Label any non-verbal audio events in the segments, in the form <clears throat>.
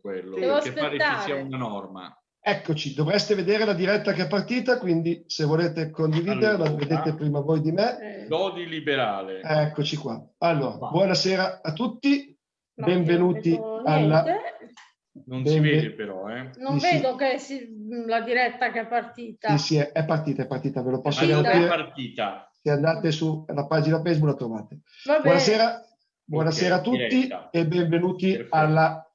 quello, Devo perché aspettare. pare ci sia una norma. Eccoci, dovreste vedere la diretta che è partita, quindi se volete condividerla, allora, vedete prima voi di me. Lodi liberale. Eccoci qua. Allora, Va. buonasera a tutti, no, benvenuti alla... Non ben... si vede però, eh? Non sì, vedo sì. che si... la diretta che è partita. Sì, sì, è partita, è partita, ve lo posso allora, È partita. Se andate sulla pagina Facebook la trovate. Buonasera, buonasera okay, a tutti diretta. e benvenuti Perfetto. alla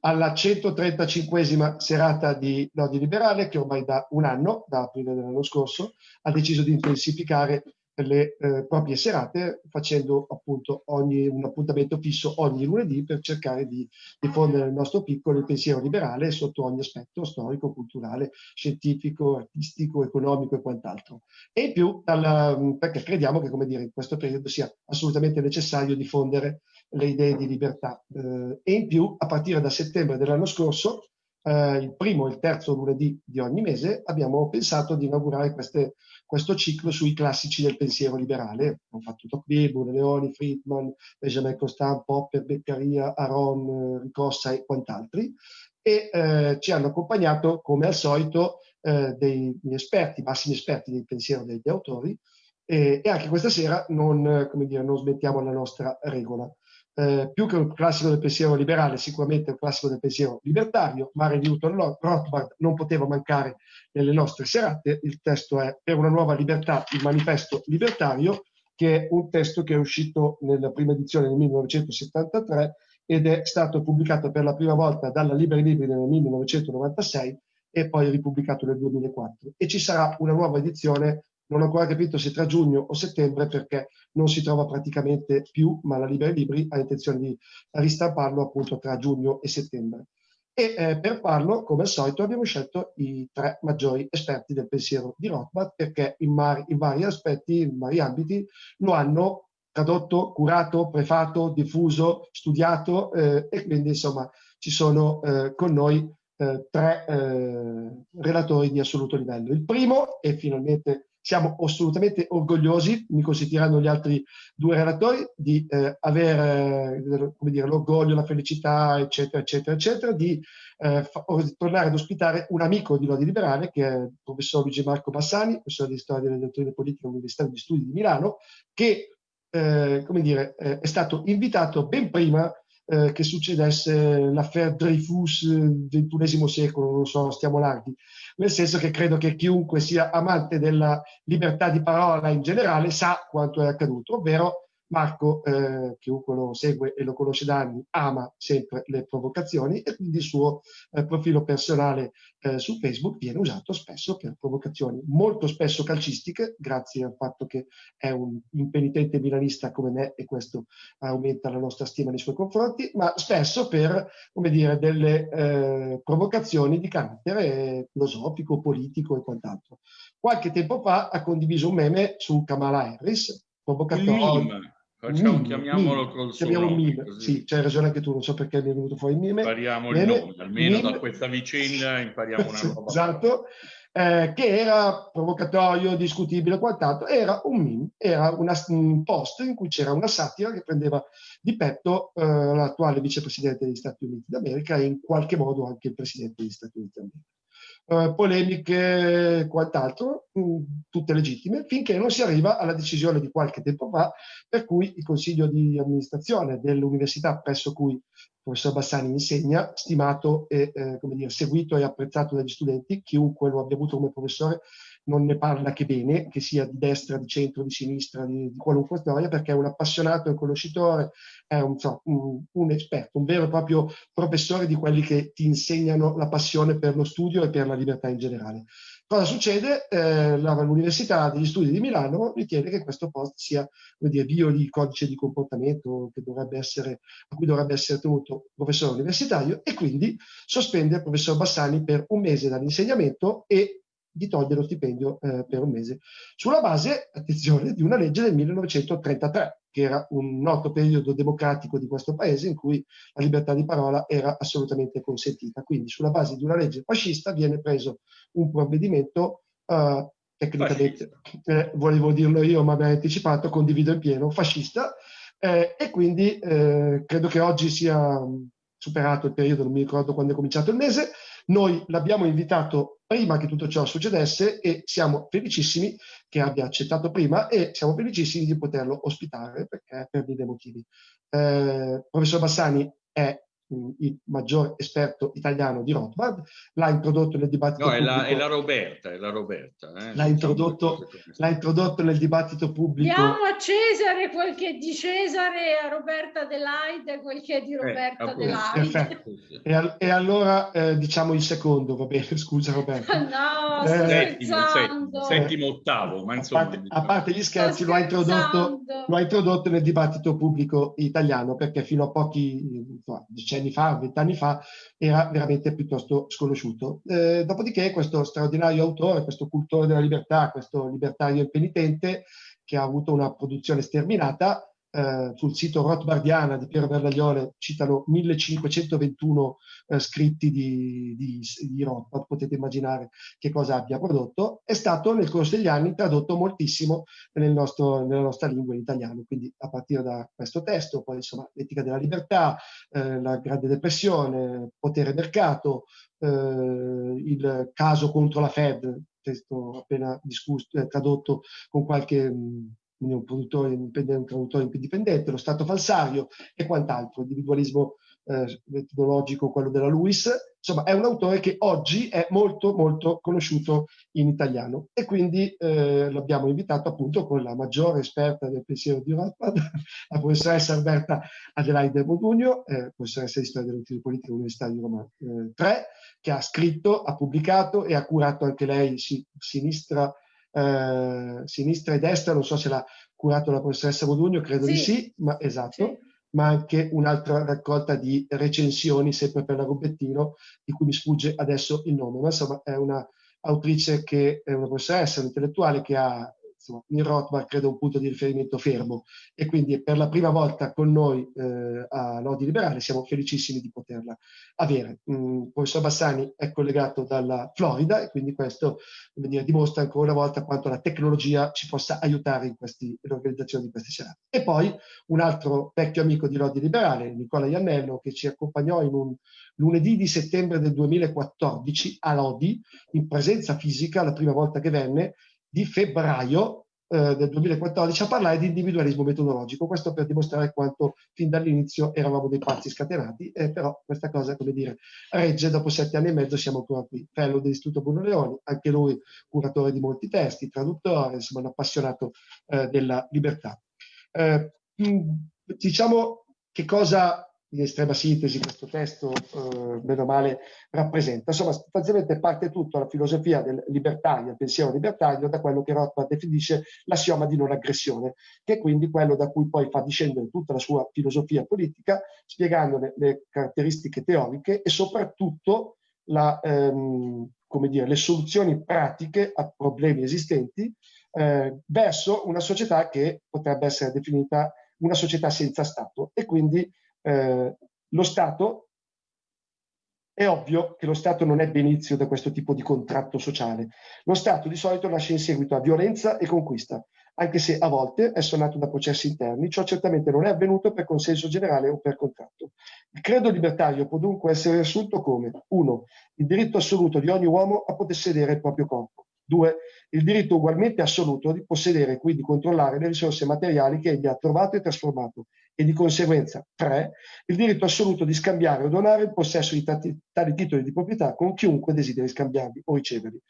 alla 135esima serata di Lodi Liberale che ormai da un anno, da aprile dell'anno scorso, ha deciso di intensificare le eh, proprie serate facendo appunto ogni, un appuntamento fisso ogni lunedì per cercare di diffondere nel nostro piccolo il pensiero liberale sotto ogni aspetto storico, culturale, scientifico, artistico, economico e quant'altro. E in più dalla, perché crediamo che come dire, in questo periodo sia assolutamente necessario diffondere le idee di libertà. Eh, e in più, a partire da settembre dell'anno scorso, eh, il primo e il terzo lunedì di ogni mese, abbiamo pensato di inaugurare queste, questo ciclo sui classici del pensiero liberale. Abbiamo fatto Tocqueville, Leoni, Friedman, Benjamin Constant, Popper, Beccaria, Aron, Ricossa e quant'altri. E eh, ci hanno accompagnato, come al solito, eh, dei esperti, massimi esperti del pensiero degli autori, e, e anche questa sera non, dire, non smettiamo la nostra regola eh, più che un classico del pensiero liberale, sicuramente un classico del pensiero libertario. Mare Newton Rothbard non poteva mancare nelle nostre serate. Il testo è Per una nuova libertà, il manifesto libertario, che è un testo che è uscito nella prima edizione nel 1973 ed è stato pubblicato per la prima volta dalla Liberi Libri nel 1996 e poi ripubblicato nel 2004. E ci sarà una nuova edizione non ho ancora capito se tra giugno o settembre perché non si trova praticamente più, ma la Libera Libri ha intenzione di ristamparlo appunto tra giugno e settembre. E eh, per farlo, come al solito, abbiamo scelto i tre maggiori esperti del pensiero di Rothbard perché in, in vari aspetti, in vari ambiti, lo hanno tradotto, curato, prefato, diffuso, studiato eh, e quindi insomma ci sono eh, con noi eh, tre eh, relatori di assoluto livello. Il primo, e finalmente siamo assolutamente orgogliosi, mi consentiranno gli altri due relatori, di eh, avere eh, l'orgoglio, la felicità, eccetera, eccetera, eccetera, di eh, tornare ad ospitare un amico di Lodi Liberale, che è il professor Luigi Marco Bassani, professore di storia delle dottrine politiche all'Università di Studi di Milano, che eh, come dire, eh, è stato invitato ben prima eh, che succedesse l'affaire Dreyfus XXI secolo, non so, stiamo larghi, nel senso che credo che chiunque sia amante della libertà di parola in generale sa quanto è accaduto, ovvero Marco, eh, chiunque lo segue e lo conosce da anni, ama sempre le provocazioni e quindi il suo eh, profilo personale eh, su Facebook viene usato spesso per provocazioni, molto spesso calcistiche, grazie al fatto che è un impenitente milanista come me e questo aumenta la nostra stima nei suoi confronti, ma spesso per, come dire, delle eh, provocazioni di carattere filosofico, politico e quant'altro. Qualche tempo fa ha condiviso un meme su Kamala Harris, provocatorio Facciamo, mime, chiamiamolo mime, col chiamiamo mime. Sì, c'hai ragione anche tu, non so perché mi è venuto fuori il mime. Impariamo il nome, almeno mime. da questa vicenda impariamo una <laughs> roba. esatto, eh, che era provocatorio, discutibile, quant'altro. Era un meme, era una, un post in cui c'era una satira che prendeva di petto eh, l'attuale vicepresidente degli Stati Uniti d'America e in qualche modo anche il presidente degli Stati Uniti d'America eh, polemiche e quant'altro, mh, tutte legittime, finché non si arriva alla decisione di qualche tempo fa, per cui il consiglio di amministrazione dell'università presso cui il professor Bassani insegna, stimato e eh, dire, seguito e apprezzato dagli studenti, chiunque lo abbia avuto come professore non ne parla che bene, che sia di destra, di centro, di sinistra, di, di qualunque storia, perché è un appassionato, un conoscitore, è un, so, un, un, esperto, un vero e proprio professore di quelli che ti insegnano la passione per lo studio e per la libertà in generale. Cosa succede? Eh, L'Università degli Studi di Milano ritiene che questo post sia come dire, bio di codice di comportamento essere, a cui dovrebbe essere tenuto professore universitario e quindi sospende il professor Bassani per un mese dall'insegnamento e di togliere lo stipendio eh, per un mese, sulla base, attenzione, di una legge del 1933, che era un noto periodo democratico di questo paese in cui la libertà di parola era assolutamente consentita. Quindi sulla base di una legge fascista viene preso un provvedimento eh, tecnicamente, eh, volevo dirlo io ma mi hai anticipato, condivido in pieno, fascista, eh, e quindi eh, credo che oggi sia superato il periodo, non mi ricordo quando è cominciato il mese, noi l'abbiamo invitato prima che tutto ciò succedesse e siamo felicissimi che abbia accettato prima e siamo felicissimi di poterlo ospitare perché per mille motivi. Eh, professor Bassani è il maggior esperto italiano di Rothbard, l'ha introdotto nel dibattito no, è la, è la, Roberta, è la Roberta. Eh? L'ha, introdotto, l'ha, introdotto, nel dibattito pubblico. Diamo a Cesare quel che è di Cesare, a Roberta Delaide quel che è di eh, Roberta eh, Delaide. Perfetto. E, e allora eh, diciamo il secondo, va bene, <laughs> scusa Roberta. no, eh, settimo, settimo, ottavo, ma insomma... A parte, a parte gli scherzi, lo ha, introdotto, lo ha, introdotto, nel dibattito pubblico italiano, perché fino a pochi insomma, decenni fa, vent'anni fa, era veramente piuttosto sconosciuto. Eh, dopodiché questo straordinario autore, questo cultore della libertà, questo libertario impenitente, che ha avuto una produzione sterminata, eh, sul sito Rothbardiana di Piero Berlaglione citano 1521 eh, scritti di, di, di Rothbard, potete immaginare che cosa abbia prodotto, è stato nel corso degli anni tradotto moltissimo nel nostro, nella nostra lingua in italiano, quindi a partire da questo testo, poi insomma l'etica della libertà, eh, la grande depressione, potere mercato, eh, il caso contro la Fed, testo appena discusso, tradotto con qualche mh, quindi un produttore indipendente, un traduttore indipendente, lo stato falsario e quant'altro, individualismo eh, metodologico, quello della Lewis. Insomma, è un autore che oggi è molto, molto conosciuto in italiano e quindi eh, l'abbiamo invitato appunto con la maggiore esperta del pensiero di Rothbard, <laughs> la professoressa Alberta Adelaide Modugno, eh, professoressa di storia delle politiche politica dell'Università di Roma eh, 3, che ha scritto, ha pubblicato e ha curato anche lei si, sinistra eh, sinistra e destra, non so se l'ha curato la professoressa Modugno, credo sì. di sì, ma esatto, sì. ma anche un'altra raccolta di recensioni, sempre per la Rubettino, di cui mi sfugge adesso il nome, ma insomma è una autrice che è una professoressa, un'intellettuale che ha insomma, in Rothbard credo un punto di riferimento fermo e quindi per la prima volta con noi eh, a Lodi Liberale siamo felicissimi di poterla avere. Mm, il professor Bassani è collegato dalla Florida e quindi questo dire, dimostra ancora una volta quanto la tecnologia ci possa aiutare in questi, nell'organizzazione di questi serate. E poi un altro vecchio amico di Lodi Liberale, Nicola Iannello, che ci accompagnò in un lunedì di settembre del 2014 a Lodi, in presenza fisica, la prima volta che venne, di febbraio eh, del 2014 a parlare di individualismo metodologico. Questo per dimostrare quanto fin dall'inizio eravamo dei pazzi scatenati, eh, però questa cosa, come dire, regge, dopo sette anni e mezzo siamo ancora qui. Fellow dell'Istituto Bruno Leoni, anche lui curatore di molti testi, traduttore, insomma un appassionato eh, della libertà. Eh, diciamo che cosa in estrema sintesi questo testo, eh, meno male, rappresenta. Insomma, sostanzialmente parte tutto la filosofia del libertario, il pensiero libertario, da quello che Rothbard definisce l'assioma di non aggressione, che è quindi quello da cui poi fa discendere tutta la sua filosofia politica, spiegandone le caratteristiche teoriche e soprattutto la, ehm, dire, le soluzioni pratiche a problemi esistenti eh, verso una società che potrebbe essere definita una società senza Stato e quindi eh, lo Stato, è ovvio che lo Stato non è benizio da questo tipo di contratto sociale. Lo Stato di solito nasce in seguito a violenza e conquista, anche se a volte è suonato da processi interni, ciò certamente non è avvenuto per consenso generale o per contratto. Il credo libertario può dunque essere riassunto come 1. Il diritto assoluto di ogni uomo a possedere il proprio corpo. 2. Il diritto ugualmente assoluto di possedere e quindi controllare le risorse materiali che egli ha trovato e trasformato e di conseguenza 3. Il diritto assoluto di scambiare o donare il possesso di tali, titoli di proprietà con chiunque desideri scambiarli o riceverli.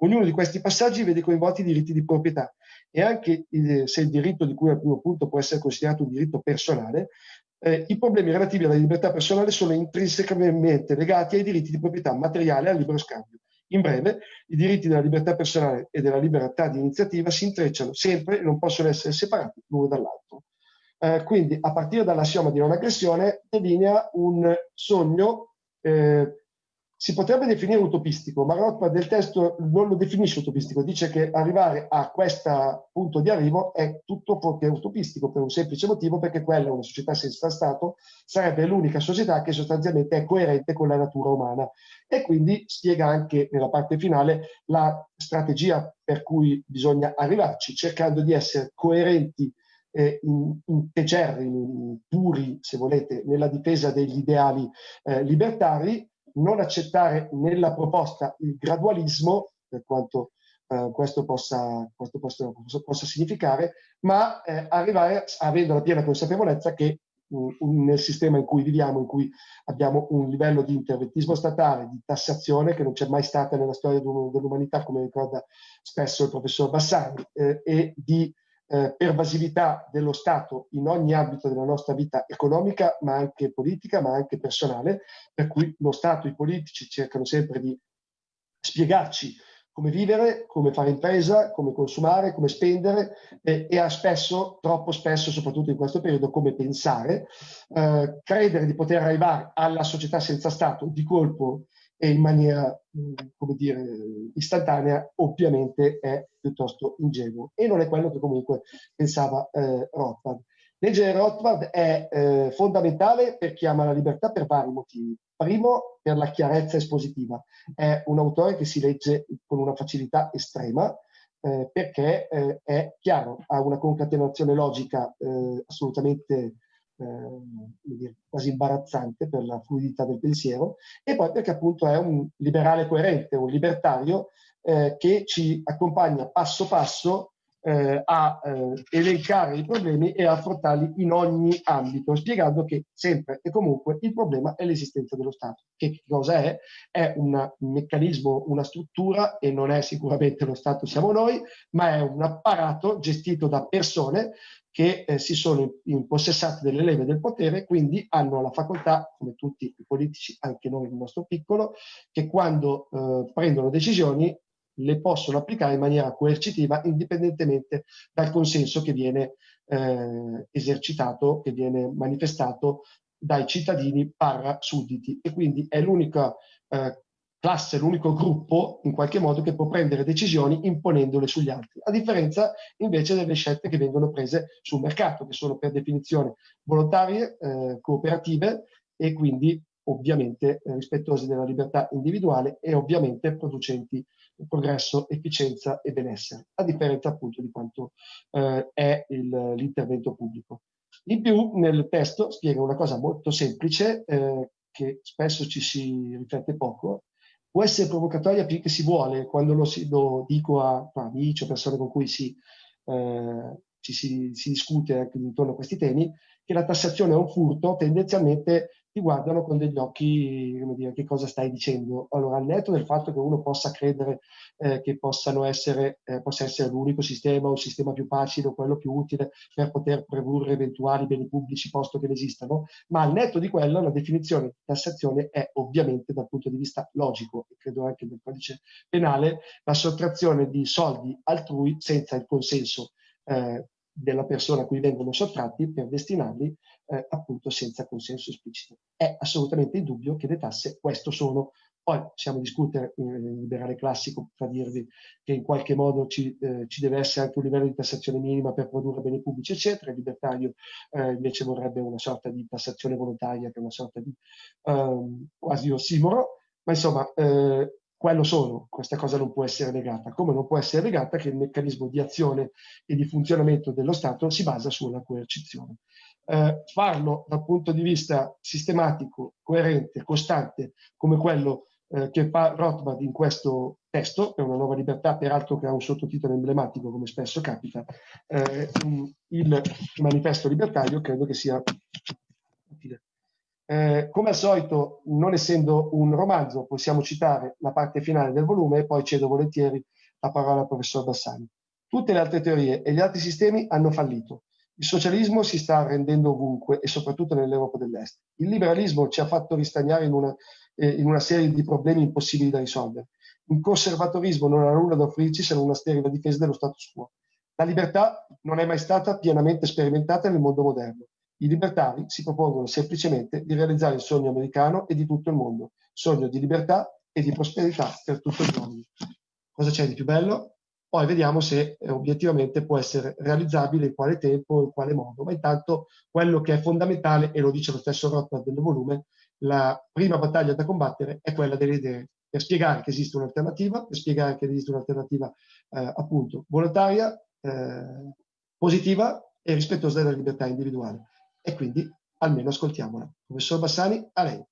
Ognuno di questi passaggi vede coinvolti i diritti di proprietà e anche il, se il diritto di cui al primo punto può essere considerato un diritto personale, eh, i problemi relativi alla libertà personale sono intrinsecamente legati ai diritti di proprietà materiale e al libero scambio. In breve, i diritti della libertà personale e della libertà di iniziativa si intrecciano sempre e non possono essere separati l'uno dall'altro. Eh, quindi, a partire dall'assioma di non aggressione, delinea un sogno eh, si potrebbe definire utopistico, ma Rothbard del testo non lo definisce utopistico, dice che arrivare a questo punto di arrivo è tutto fuorché utopistico per un semplice motivo, perché quella, una società senza Stato, sarebbe l'unica società che sostanzialmente è coerente con la natura umana. E quindi spiega anche nella parte finale la strategia per cui bisogna arrivarci, cercando di essere coerenti eh, integerrimi, puri, se volete, nella difesa degli ideali eh, libertari, non accettare nella proposta il gradualismo, per quanto eh, questo, possa, questo possa, possa, significare, ma eh, arrivare avendo la piena consapevolezza che mh, nel sistema in cui viviamo, in cui abbiamo un livello di interventismo statale, di tassazione che non c'è mai stata nella storia dell'umanità, come ricorda spesso il professor Bassani, eh, e di eh, pervasività dello Stato in ogni ambito della nostra vita economica, ma anche politica, ma anche personale, per cui lo Stato, e i politici cercano sempre di spiegarci come vivere, come fare impresa, come consumare, come spendere eh, e spesso, troppo spesso, soprattutto in questo periodo, come pensare, eh, credere di poter arrivare alla società senza Stato di colpo e in maniera, come dire, istantanea, ovviamente è piuttosto ingenuo. E non è quello che comunque pensava eh, Rothbard. Leggere Rothbard è eh, fondamentale per chi ama la libertà per vari motivi. Primo, per la chiarezza espositiva. È un autore che si legge con una facilità estrema, eh, perché eh, è chiaro, ha una concatenazione logica eh, assolutamente eh, quasi imbarazzante per la fluidità del pensiero, e poi perché appunto è un liberale coerente, un libertario eh, che ci accompagna passo passo eh, a eh, elencare i problemi e affrontarli in ogni ambito, spiegando che sempre e comunque il problema è l'esistenza dello Stato. Che cosa è? È un meccanismo, una struttura, e non è sicuramente lo Stato siamo noi, ma è un apparato gestito da persone che eh, si sono impossessati delle leve del potere, quindi hanno la facoltà, come tutti i politici, anche noi nel nostro piccolo, che quando eh, prendono decisioni le possono applicare in maniera coercitiva indipendentemente dal consenso che viene eh, esercitato, che viene manifestato dai cittadini parra sudditi e quindi è l'unica eh, classe, l'unico gruppo in qualche modo che può prendere decisioni imponendole sugli altri, a differenza invece delle scelte che vengono prese sul mercato, che sono per definizione volontarie, eh, cooperative e quindi ovviamente eh, rispettose della libertà individuale e ovviamente producenti progresso, efficienza e benessere, a differenza appunto di quanto eh, è l'intervento pubblico. In più nel testo spiega una cosa molto semplice eh, che spesso ci si riflette poco, può essere provocatoria più che si vuole, quando lo, lo dico a, a, amici o persone con cui si, eh, ci si, si discute intorno a questi temi, che la tassazione è un furto, tendenzialmente ti guardano con degli occhi, come dire, che cosa stai dicendo. Allora, al netto del fatto che uno possa credere eh, che essere, eh, possa essere l'unico sistema o il sistema più facile o quello più utile per poter produrre eventuali beni pubblici posto che ne esistano, ma al netto di quello la definizione di tassazione è ovviamente dal punto di vista logico e credo anche del codice penale la sottrazione di soldi altrui senza il consenso eh, della persona a cui vengono sottratti per destinarli eh, appunto senza consenso esplicito. È assolutamente indubbio che le tasse questo sono. Poi possiamo discutere in liberale classico tra dirvi che in qualche modo ci, eh, ci, deve essere anche un livello di tassazione minima per produrre beni pubblici, eccetera. Il libertario eh, invece vorrebbe una sorta di tassazione volontaria, che è una sorta di ehm, quasi ossimoro. Ma insomma, eh, quello sono, questa cosa non può essere negata, come non può essere negata che il meccanismo di azione e di funzionamento dello Stato si basa sulla coercizione. Eh, farlo dal punto di vista sistematico, coerente, costante, come quello eh, che fa Rothbard in questo testo, per una nuova libertà, peraltro che ha un sottotitolo emblematico, come spesso capita, eh, il manifesto libertario, credo che sia utile. Eh, come al solito, non essendo un romanzo, possiamo citare la parte finale del volume e poi cedo volentieri la parola al professor Bassani. Tutte le altre teorie e gli altri sistemi hanno fallito. Il socialismo si sta arrendendo ovunque e soprattutto nell'Europa dell'Est. Il liberalismo ci ha fatto ristagnare in una, eh, in una serie di problemi impossibili da risolvere. Il conservatorismo non ha nulla da offrirci se non una sterile difesa dello status quo. La libertà non è mai stata pienamente sperimentata nel mondo moderno. I libertari si propongono semplicemente di realizzare il sogno americano e di tutto il mondo, sogno di libertà e di prosperità per tutto il mondo. Cosa c'è di più bello? Poi vediamo se eh, obiettivamente può essere realizzabile, in quale tempo, in quale modo. Ma intanto quello che è fondamentale, e lo dice lo stesso Rothbard del volume, la prima battaglia da combattere è quella delle idee, per spiegare che esiste un'alternativa, per spiegare che esiste un'alternativa eh, appunto volontaria, eh, positiva e rispettosa della libertà individuale. E quindi almeno ascoltiamola. Professor Bassani, a lei.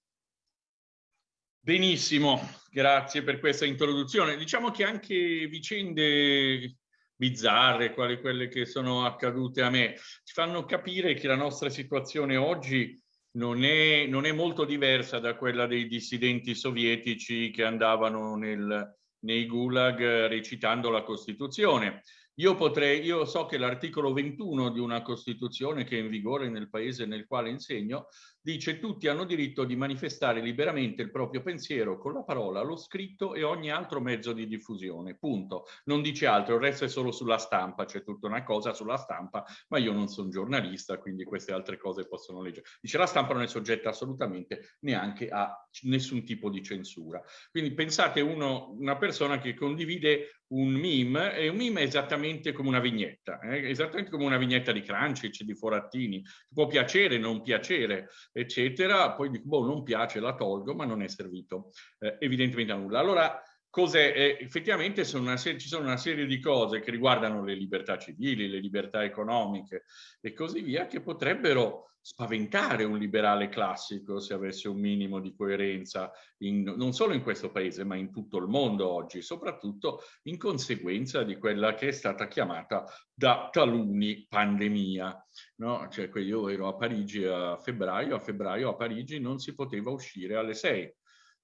Benissimo, grazie per questa introduzione. Diciamo che anche vicende bizzarre, quali quelle che sono accadute a me, ci fanno capire che la nostra situazione oggi non è, non è molto diversa da quella dei dissidenti sovietici che andavano nel, nei gulag recitando la Costituzione. Io, potrei, io so che l'articolo 21 di una Costituzione che è in vigore nel paese nel quale insegno dice tutti hanno diritto di manifestare liberamente il proprio pensiero con la parola, lo scritto e ogni altro mezzo di diffusione, punto. Non dice altro, il resto è solo sulla stampa, c'è tutta una cosa sulla stampa, ma io non sono giornalista, quindi queste altre cose possono leggere. Dice la stampa non è soggetta assolutamente neanche a nessun tipo di censura. Quindi pensate uno, una persona che condivide un meme e un meme è esattamente come una vignetta, eh? esattamente come una vignetta di Crunchy, di Forattini, può piacere, non piacere, eccetera, poi dico, boh, non piace, la tolgo, ma non è servito eh, evidentemente a nulla. Allora, cos'è? Eh, effettivamente sono serie, ci sono una serie di cose che riguardano le libertà civili, le libertà economiche e così via, che potrebbero spaventare un liberale classico se avesse un minimo di coerenza in, non solo in questo paese ma in tutto il mondo oggi, soprattutto in conseguenza di quella che è stata chiamata da taluni pandemia. No? Cioè, io ero a Parigi a febbraio, a febbraio a Parigi non si poteva uscire alle 6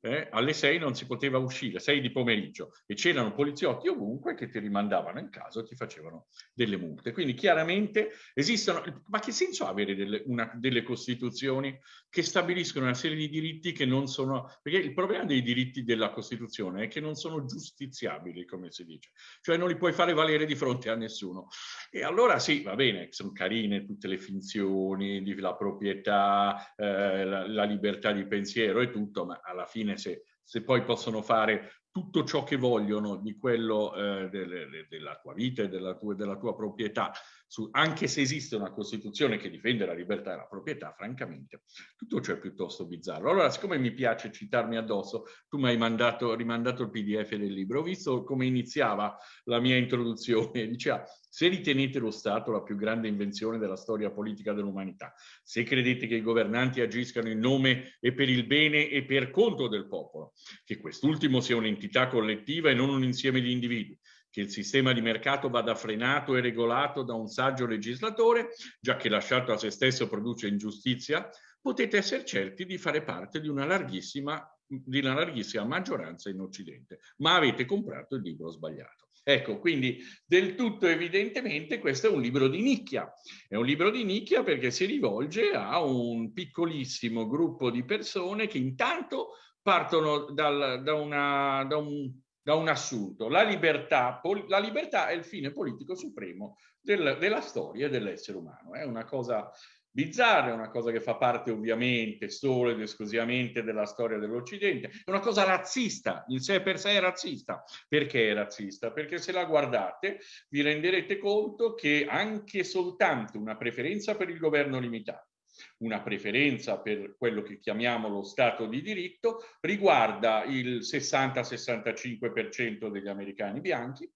eh, alle 6 non si poteva uscire, 6 di pomeriggio, e c'erano poliziotti ovunque che ti rimandavano in casa e ti facevano delle multe. Quindi chiaramente esistono, ma che senso ha avere delle, una, delle costituzioni che stabiliscono una serie di diritti che non sono, perché il problema dei diritti della Costituzione è che non sono giustiziabili, come si dice, cioè non li puoi fare valere di fronte a nessuno. E allora sì, va bene, sono carine tutte le finzioni, la proprietà, eh, la, la libertà di pensiero e tutto, ma alla fine fine se, se poi possono fare tutto ciò che vogliono di quello eh, de, della tua vita e della tua, della tua proprietà, su, anche se esiste una Costituzione che difende la libertà e la proprietà, francamente, tutto ciò è piuttosto bizzarro. Allora, siccome mi piace citarmi addosso, tu mi hai mandato, rimandato il pdf del libro, ho visto come iniziava la mia introduzione, <laughs> diceva se ritenete lo Stato la più grande invenzione della storia politica dell'umanità, se credete che i governanti agiscano in nome e per il bene e per conto del popolo, che quest'ultimo sia un'entità collettiva e non un insieme di individui, che il sistema di mercato vada frenato e regolato da un saggio legislatore, già che lasciato a se stesso produce ingiustizia, potete essere certi di fare parte di una larghissima, di una larghissima maggioranza in Occidente, ma avete comprato il libro sbagliato. Ecco, quindi del tutto evidentemente questo è un libro di nicchia. È un libro di nicchia perché si rivolge a un piccolissimo gruppo di persone che intanto partono dal, da, una, da, un, da, un, assunto. La libertà, la libertà, è il fine politico supremo del, della storia dell'essere umano. È una cosa bizzarra, è una cosa che fa parte ovviamente solo ed esclusivamente della storia dell'Occidente, è una cosa razzista, in sé per sé è razzista. Perché è razzista? Perché se la guardate vi renderete conto che anche soltanto una preferenza per il governo limitato, una preferenza per quello che chiamiamo lo Stato di diritto, riguarda il 60-65% degli americani bianchi,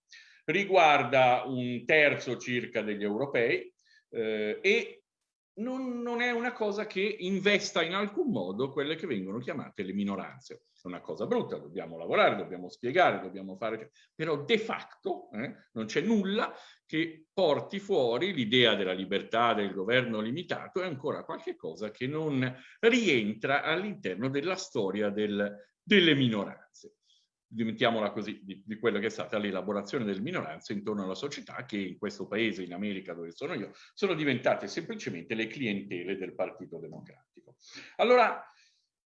riguarda un terzo circa degli europei eh, e non, non, è una cosa che investa in alcun modo quelle che vengono chiamate le minoranze. È una cosa brutta, dobbiamo lavorare, dobbiamo spiegare, dobbiamo fare... Però de facto eh, non c'è nulla che porti fuori l'idea della libertà del governo limitato, è ancora qualche cosa che non rientra all'interno della storia del, delle minoranze mettiamola così, di, di quella che è stata l'elaborazione delle minoranze intorno alla società che in questo paese, in America dove sono io, sono diventate semplicemente le clientele del Partito Democratico. Allora,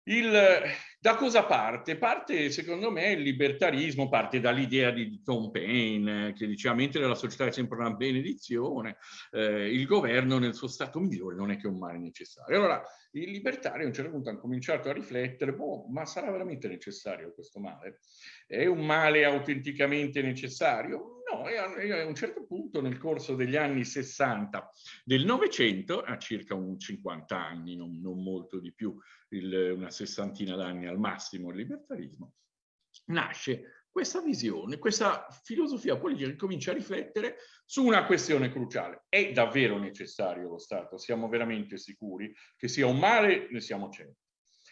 il, da cosa parte? Parte, secondo me, il libertarismo, parte dall'idea di Tom Paine, che diceva mentre la società è sempre una benedizione, eh, il governo nel suo stato migliore non è che un male necessario. Allora, i libertari a un certo punto hanno cominciato a riflettere, boh, ma sarà veramente necessario questo male? È un male autenticamente necessario? No, a un certo punto nel corso degli anni 60 del Novecento, a circa un 50 anni, non, non molto di più, il, una sessantina d'anni al massimo il libertarismo, nasce questa visione, questa filosofia politica che comincia a riflettere su una questione cruciale. È davvero necessario lo Stato? Siamo veramente sicuri che sia un male? Ne siamo certi.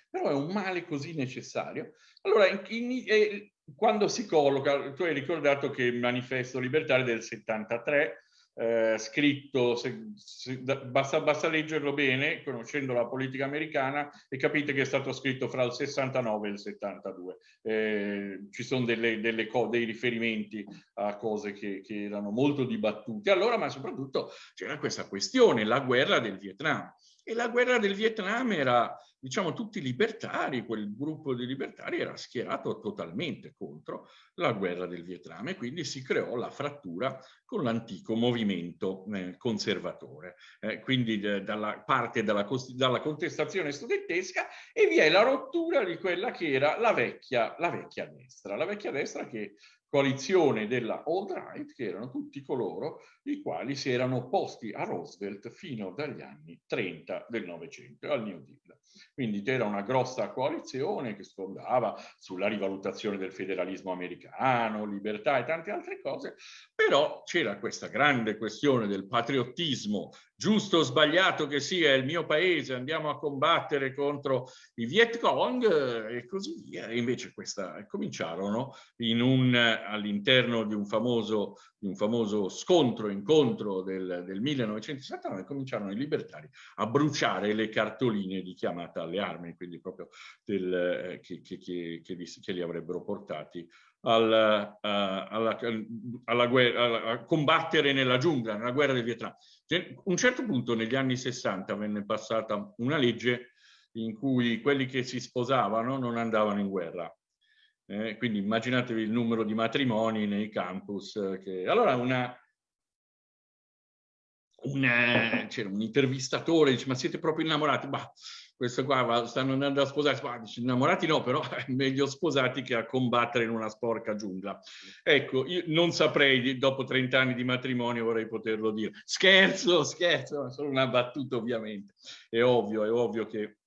Però è un male così necessario? Allora, in, in, eh, quando si colloca, tu hai ricordato che il manifesto libertario del 73 eh, scritto, se, se, basta, basta, leggerlo bene, conoscendo la politica americana, e capite che è stato scritto fra il 69 e il 72. Eh, ci sono delle, delle dei riferimenti a cose che, che erano molto dibattute allora, ma soprattutto c'era questa questione, la guerra del Vietnam. E la guerra del Vietnam era, diciamo, tutti libertari, quel gruppo di libertari era schierato totalmente contro la guerra del Vietnam e quindi si creò la frattura con l'antico movimento eh, conservatore. Eh, quindi eh, dalla parte della, dalla, contestazione studentesca e vi è la rottura di quella che era la vecchia, la vecchia destra, la vecchia destra che coalizione della alt-right, che erano tutti coloro i quali si erano opposti a Roosevelt fino dagli anni 30 del Novecento, al New Deal. Quindi c'era una grossa coalizione che sfondava sulla rivalutazione del federalismo americano, libertà e tante altre cose, però c'era questa grande questione del patriottismo, giusto o sbagliato che sia il mio paese, andiamo a combattere contro i Viet Cong e così via. E invece questa, cominciarono all'interno di un famoso di un famoso scontro, incontro del, del 1969, cominciarono i libertari a bruciare le cartoline di chiamata alle armi, quindi proprio del, eh, che, che, che, che, li, avrebbero portati al, uh, alla, alla guerra, a combattere nella giungla, nella guerra del Vietnam. A un certo punto negli anni 60 venne passata una legge in cui quelli che si sposavano non andavano in guerra eh, quindi immaginatevi il numero di matrimoni nei campus. Eh, che... Allora una, una, c'era un intervistatore, dice ma siete proprio innamorati? Bah, questo qua stanno andando a sposarsi, dice, innamorati no, però <laughs> è meglio sposati che a combattere in una sporca giungla. Ecco, io non saprei, dopo 30 anni di matrimonio vorrei poterlo dire. Scherzo, scherzo, solo una battuta ovviamente. È ovvio, è ovvio che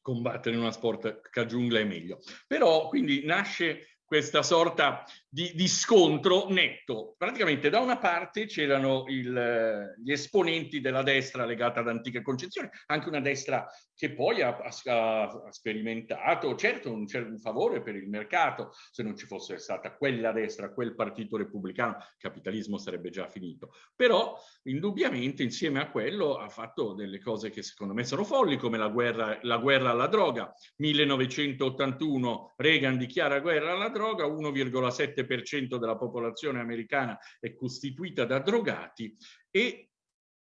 combattere in una sport giungla è meglio. Però quindi nasce questa sorta di, di, scontro netto. Praticamente da una parte c'erano gli esponenti della destra legata ad antiche concezioni, anche una destra che poi ha, ha, ha sperimentato, certo un, un, favore per il mercato, se non ci fosse stata quella destra, quel partito repubblicano, il capitalismo sarebbe già finito. Però indubbiamente insieme a quello ha fatto delle cose che secondo me sono folli, come la guerra, la guerra alla droga. 1981 Reagan dichiara guerra alla droga, 1,7 7% della popolazione americana è costituita da drogati e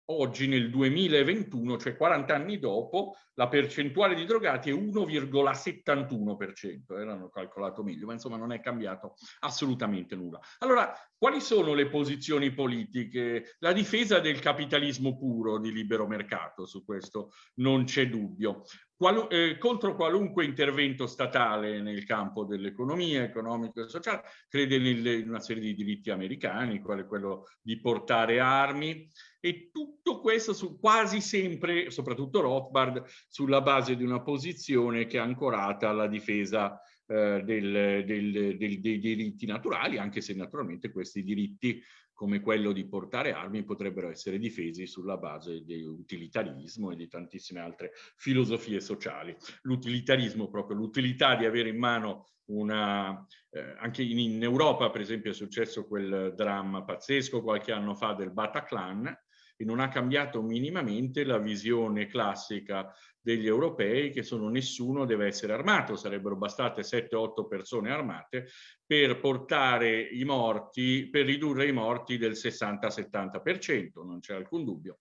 oggi nel 2021, cioè 40 anni dopo, la percentuale di drogati è 1,71%, erano calcolato meglio, ma insomma non è cambiato assolutamente nulla. Allora, quali sono le posizioni politiche? La difesa del capitalismo puro di libero mercato, su questo non c'è dubbio. Qualu eh, contro qualunque intervento statale nel campo dell'economia, economico e sociale, crede in una serie di diritti americani, quale quello di portare armi, e tutto questo su quasi sempre, soprattutto Rothbard, sulla base di una posizione che è ancorata alla difesa eh, del, del, del, dei diritti naturali, anche se naturalmente questi diritti come quello di portare armi potrebbero essere difesi sulla base dell'utilitarismo e di tantissime altre filosofie sociali. L'utilitarismo, proprio l'utilità di avere in mano una... Eh, anche in, in, Europa, per esempio, è successo quel dramma pazzesco qualche anno fa del Bataclan, e non ha cambiato minimamente la visione classica degli europei che sono nessuno deve essere armato, sarebbero bastate 7-8 persone armate per portare i morti, per ridurre i morti del 60-70%, non c'è alcun dubbio.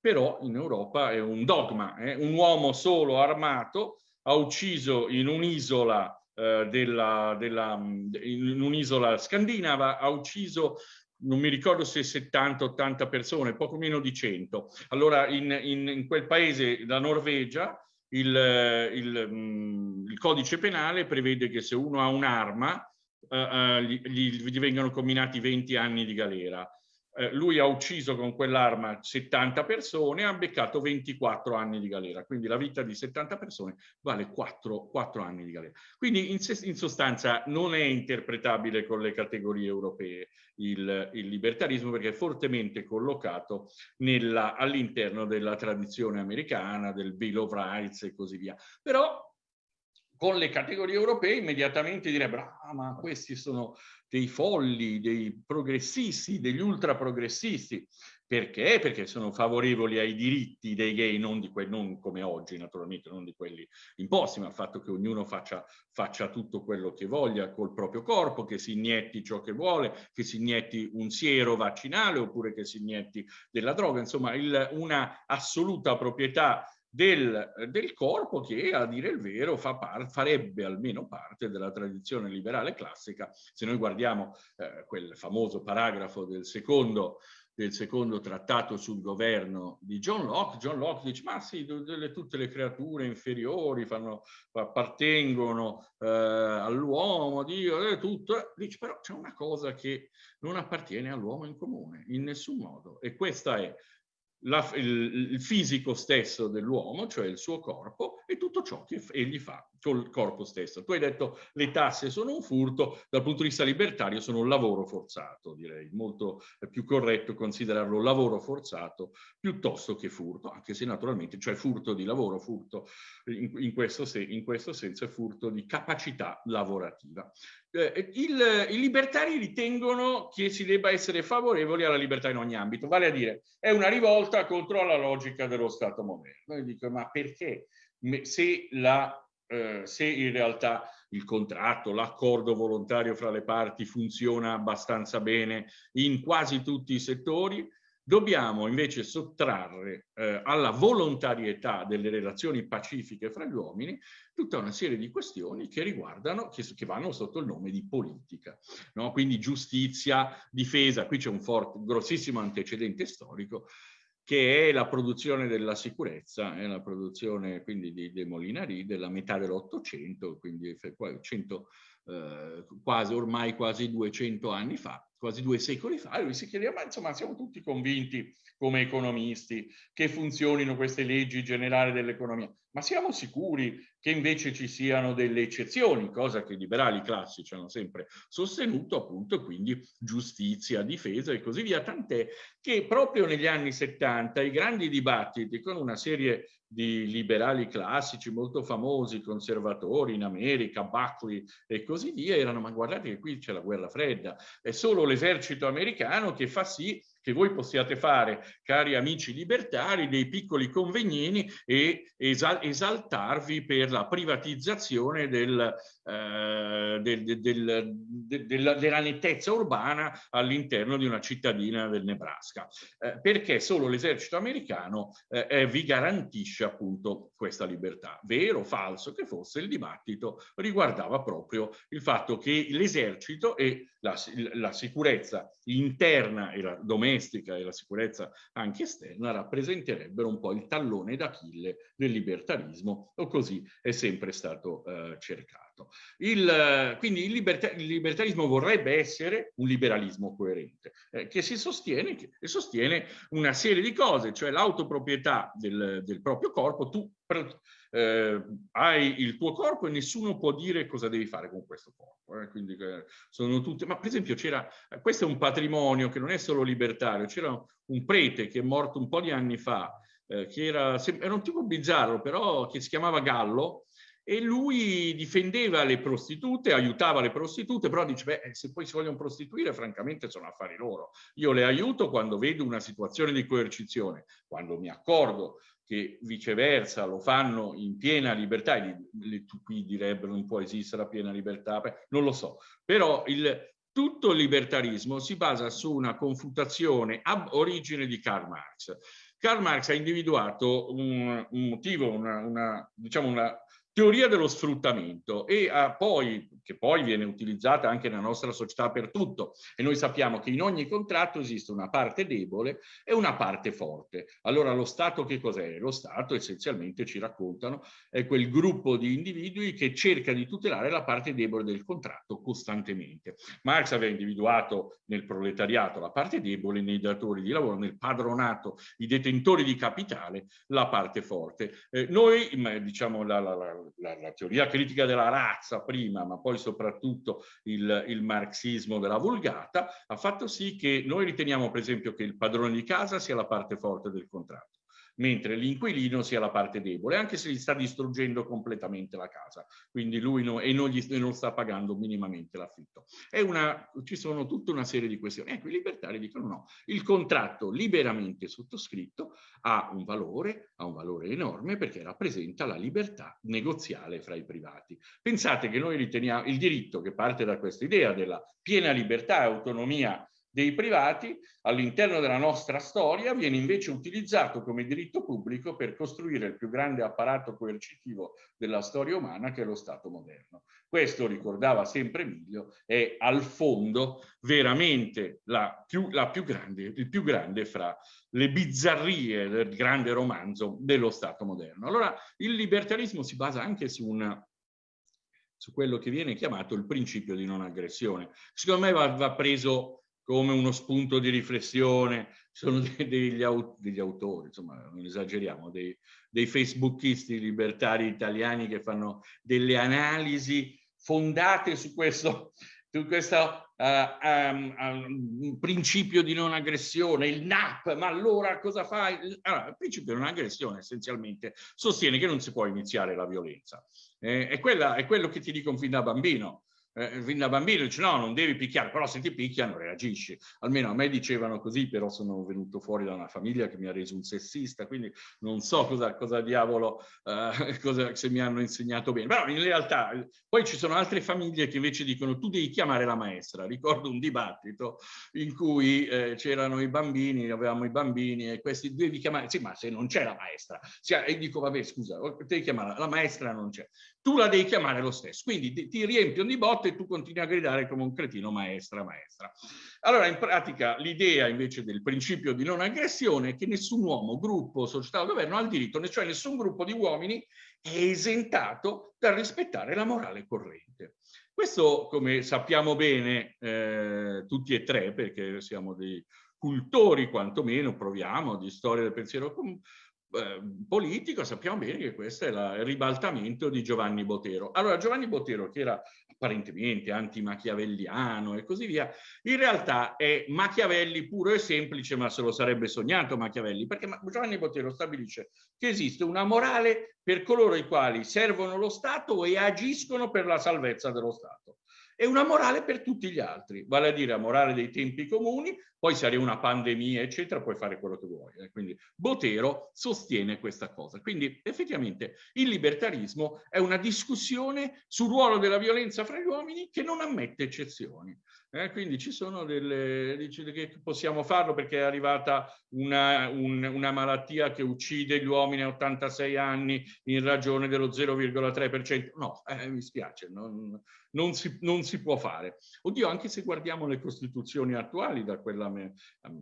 Però in Europa è un dogma, eh? un uomo solo armato ha ucciso in un'isola eh, della, della, in un'isola scandinava, ha ucciso non mi ricordo se 70-80 persone, poco meno di 100. Allora in, in, in quel paese, la Norvegia, il, il, mm, il, codice penale prevede che se uno ha un'arma uh, uh, gli, gli, vengono combinati 20 anni di galera. Eh, lui ha ucciso con quell'arma 70 persone, ha beccato 24 anni di galera, quindi la vita di 70 persone vale 4, 4 anni di galera. Quindi in, in, sostanza non è interpretabile con le categorie europee il, il libertarismo perché è fortemente collocato all'interno della tradizione americana, del Bill of Rights e così via. Però con le categorie europee immediatamente direbbero ah, ma questi sono dei folli, dei progressisti, degli ultra progressisti. Perché? Perché sono favorevoli ai diritti dei gay, non, di non come oggi naturalmente, non di quelli imposti, ma al fatto che ognuno faccia, faccia, tutto quello che voglia col proprio corpo, che si inietti ciò che vuole, che si inietti un siero vaccinale oppure che si inietti della droga, insomma il, una assoluta proprietà del, del, corpo che, a dire il vero, fa par, farebbe almeno parte della tradizione liberale classica. Se noi guardiamo eh, quel famoso paragrafo del secondo, del secondo trattato sul governo di John Locke, John Locke dice ma sì, delle, tutte le creature inferiori fanno, appartengono eh, all'uomo, Dio, eh, tutto, dice però c'è una cosa che non appartiene all'uomo in comune, in nessun modo, e questa è la, il, il, fisico stesso dell'uomo, cioè il suo corpo, e tutto ciò che egli fa col corpo stesso. Tu hai detto le tasse sono un furto, dal punto di vista libertario sono un lavoro forzato, direi. Molto più corretto considerarlo lavoro forzato piuttosto che furto, anche se naturalmente, cioè furto di lavoro, furto in, in, questo, se, in questo senso è furto di capacità lavorativa. Eh, il, I libertari ritengono che si debba essere favorevoli alla libertà in ogni ambito, vale a dire è una rivolta contro la logica dello Stato moderno. Io dico, ma perché se la eh, se in realtà il contratto, l'accordo volontario fra le parti funziona abbastanza bene in quasi tutti i settori, dobbiamo invece sottrarre eh, alla volontarietà delle relazioni pacifiche fra gli uomini tutta una serie di questioni che riguardano, che, che vanno sotto il nome di politica. No? Quindi giustizia, difesa, qui c'è un forte, grossissimo antecedente storico, che è la produzione della sicurezza, è la produzione quindi di, dei Molinari della metà dell'Ottocento, quindi 100, eh, quasi, ormai quasi 200 anni fa, quasi due secoli fa, lui si chiedeva, ma insomma siamo tutti convinti come economisti che funzionino queste leggi generali dell'economia, ma siamo sicuri che invece ci siano delle eccezioni, cosa che i liberali classici hanno sempre sostenuto, appunto, quindi giustizia, difesa e così via, tant'è che proprio negli anni 70 i grandi dibattiti con una serie di liberali classici molto famosi, conservatori in America, Buckley e così via, erano ma guardate che qui c'è la guerra fredda, è solo l'esercito americano che fa sì che voi possiate fare, cari amici libertari, dei piccoli convenini e esal esaltarvi per la privatizzazione del, eh, del, del, della, della, nettezza urbana all'interno di una cittadina del Nebraska, eh, perché solo l'esercito americano eh, vi garantisce appunto questa libertà. Vero o falso che fosse, il dibattito riguardava proprio il fatto che l'esercito e la, la sicurezza interna e la domestica e la sicurezza anche esterna rappresenterebbero un po' il tallone d'Achille del libertarismo o così è sempre stato eh, cercato. Il, quindi il, liberta il, libertarismo vorrebbe essere un liberalismo coerente eh, che si sostiene, che sostiene una serie di cose, cioè l'autoproprietà del, del proprio corpo, tu eh, hai il tuo corpo e nessuno può dire cosa devi fare con questo corpo. Eh? Quindi eh, sono tutte, ma per esempio c'era, eh, questo è un patrimonio che non è solo libertario, c'era un prete che è morto un po' di anni fa, eh, che era, era un tipo bizzarro, però che si chiamava Gallo, e lui difendeva le prostitute, aiutava le prostitute, però dice, beh, se poi si vogliono prostituire, francamente sono affari loro. Io le aiuto quando vedo una situazione di coercizione, quando mi accorgo che viceversa lo fanno in piena libertà, e qui direbbero non può esistere la piena libertà, non lo so, però il, tutto il libertarismo si basa su una confutazione ab origine di Karl Marx. Karl Marx ha individuato un, un motivo, una, una, diciamo una teoria dello sfruttamento e ha poi che poi viene utilizzata anche nella nostra società per tutto. E noi sappiamo che in ogni contratto esiste una parte debole e una parte forte. Allora lo Stato che cos'è? Lo Stato essenzialmente ci raccontano è quel gruppo di individui che cerca di tutelare la parte debole del contratto costantemente. Marx aveva individuato nel proletariato la parte debole, nei datori di lavoro, nel padronato, i detentori di capitale, la parte forte. Eh, noi, diciamo, la, la, la, la, teoria critica della razza prima, ma poi soprattutto il, il marxismo della vulgata, ha fatto sì che noi riteniamo, per esempio, che il padrone di casa sia la parte forte del contratto mentre l'inquilino sia la parte debole, anche se gli sta distruggendo completamente la casa, quindi lui no, e, non gli, non sta pagando minimamente l'affitto. Ci sono tutta una serie di questioni. Ecco, i libertari dicono no, il contratto liberamente sottoscritto ha un valore, ha un valore enorme perché rappresenta la libertà negoziale fra i privati. Pensate che noi riteniamo il diritto che parte da questa idea della piena libertà e autonomia dei privati all'interno della nostra storia viene invece utilizzato come diritto pubblico per costruire il più grande apparato coercitivo della storia umana che è lo Stato moderno. Questo, ricordava sempre Emilio, è al fondo veramente la più, la più grande, il più grande fra le bizzarrie del grande romanzo dello Stato moderno. Allora il libertarismo si basa anche su una su quello che viene chiamato il principio di non aggressione. Secondo me va, va preso come uno spunto di riflessione, sono <laughs> degli, degli autori, insomma non esageriamo, dei, dei facebookisti libertari italiani che fanno delle analisi fondate su questo, su questo uh, um, um, principio di non aggressione, il NAP, ma allora cosa fai? Allora, il principio di non aggressione essenzialmente sostiene che non si può iniziare la violenza. Eh, è, quella, è quello che ti dico fin da bambino eh, fin da bambino dice no, non devi picchiare, però se ti picchiano reagisci. Almeno a me dicevano così, però sono venuto fuori da una famiglia che mi ha reso un sessista, quindi non so cosa, cosa diavolo, eh, <laughs> cosa, se mi hanno insegnato bene. Però in realtà poi ci sono altre famiglie che invece dicono tu devi chiamare la maestra. Ricordo un dibattito in cui eh, c'erano i bambini, avevamo i bambini e questi devi chiamare, sì ma se non c'è la maestra, e dico vabbè scusa, devi chiamare, la maestra non c'è tu la devi chiamare lo stesso. Quindi ti riempiono di botte e tu continui a gridare come un cretino maestra, maestra. Allora, in pratica, l'idea invece del principio di non aggressione è che nessun uomo, gruppo, società o governo ha il diritto, cioè nessun gruppo di uomini è esentato dal rispettare la morale corrente. Questo, come sappiamo bene eh, tutti e tre, perché siamo dei cultori quantomeno, proviamo, di storia del pensiero eh, politico, sappiamo bene che questo è la, il ribaltamento di Giovanni Botero. Allora Giovanni Botero, che era apparentemente anti-machiavelliano e così via, in realtà è Machiavelli puro e semplice, ma se lo sarebbe sognato Machiavelli, perché Giovanni Botero stabilisce che esiste una morale per coloro i quali servono lo Stato e agiscono per la salvezza dello Stato e una morale per tutti gli altri, vale a dire la morale dei tempi comuni, poi se arriva una pandemia, eccetera, puoi fare quello che vuoi. Eh. Quindi Botero sostiene questa cosa. Quindi effettivamente il libertarismo è una discussione sul ruolo della violenza fra gli uomini che non ammette eccezioni. Eh, quindi ci sono delle, dice che possiamo farlo perché è arrivata una, un, una malattia che uccide gli uomini a 86 anni in ragione dello 0,3%. No, eh, mi spiace, non, non, si, non, si, può fare. Oddio, anche se guardiamo le costituzioni attuali, da quella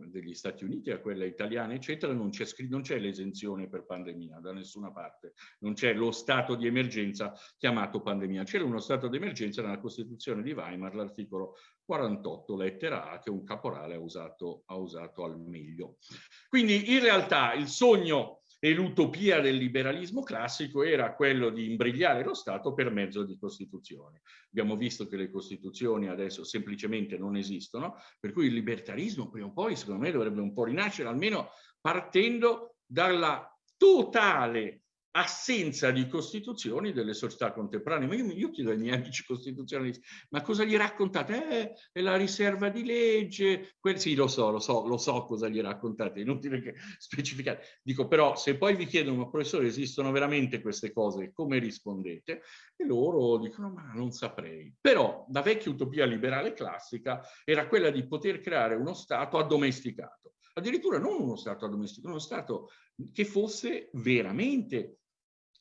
degli Stati Uniti a quella italiana, eccetera, non c'è l'esenzione per pandemia da nessuna parte. Non c'è lo stato di emergenza chiamato pandemia. C'era uno stato di emergenza nella Costituzione di Weimar, l'articolo 48 lettera A che un caporale ha usato, ha usato al meglio. Quindi in realtà il sogno e l'utopia del liberalismo classico era quello di imbrigliare lo Stato per mezzo di costituzioni. Abbiamo visto che le costituzioni adesso semplicemente non esistono, per cui il libertarismo prima o poi secondo me dovrebbe un po' rinascere, almeno partendo dalla totale assenza di costituzioni delle società contemporanee. Ma io, io chiedo ai miei amici costituzionalisti, ma cosa gli raccontate? Eh, è la riserva di legge. Quel, sì, lo so, lo so, lo so cosa gli raccontate, inutile che <laughs> specificate. Dico, però, se poi vi chiedono, ma professore, esistono veramente queste cose, come rispondete? E loro dicono, ma non saprei. Però, la vecchia utopia liberale classica era quella di poter creare uno Stato addomesticato addirittura non uno Stato addomesticato, uno Stato che fosse veramente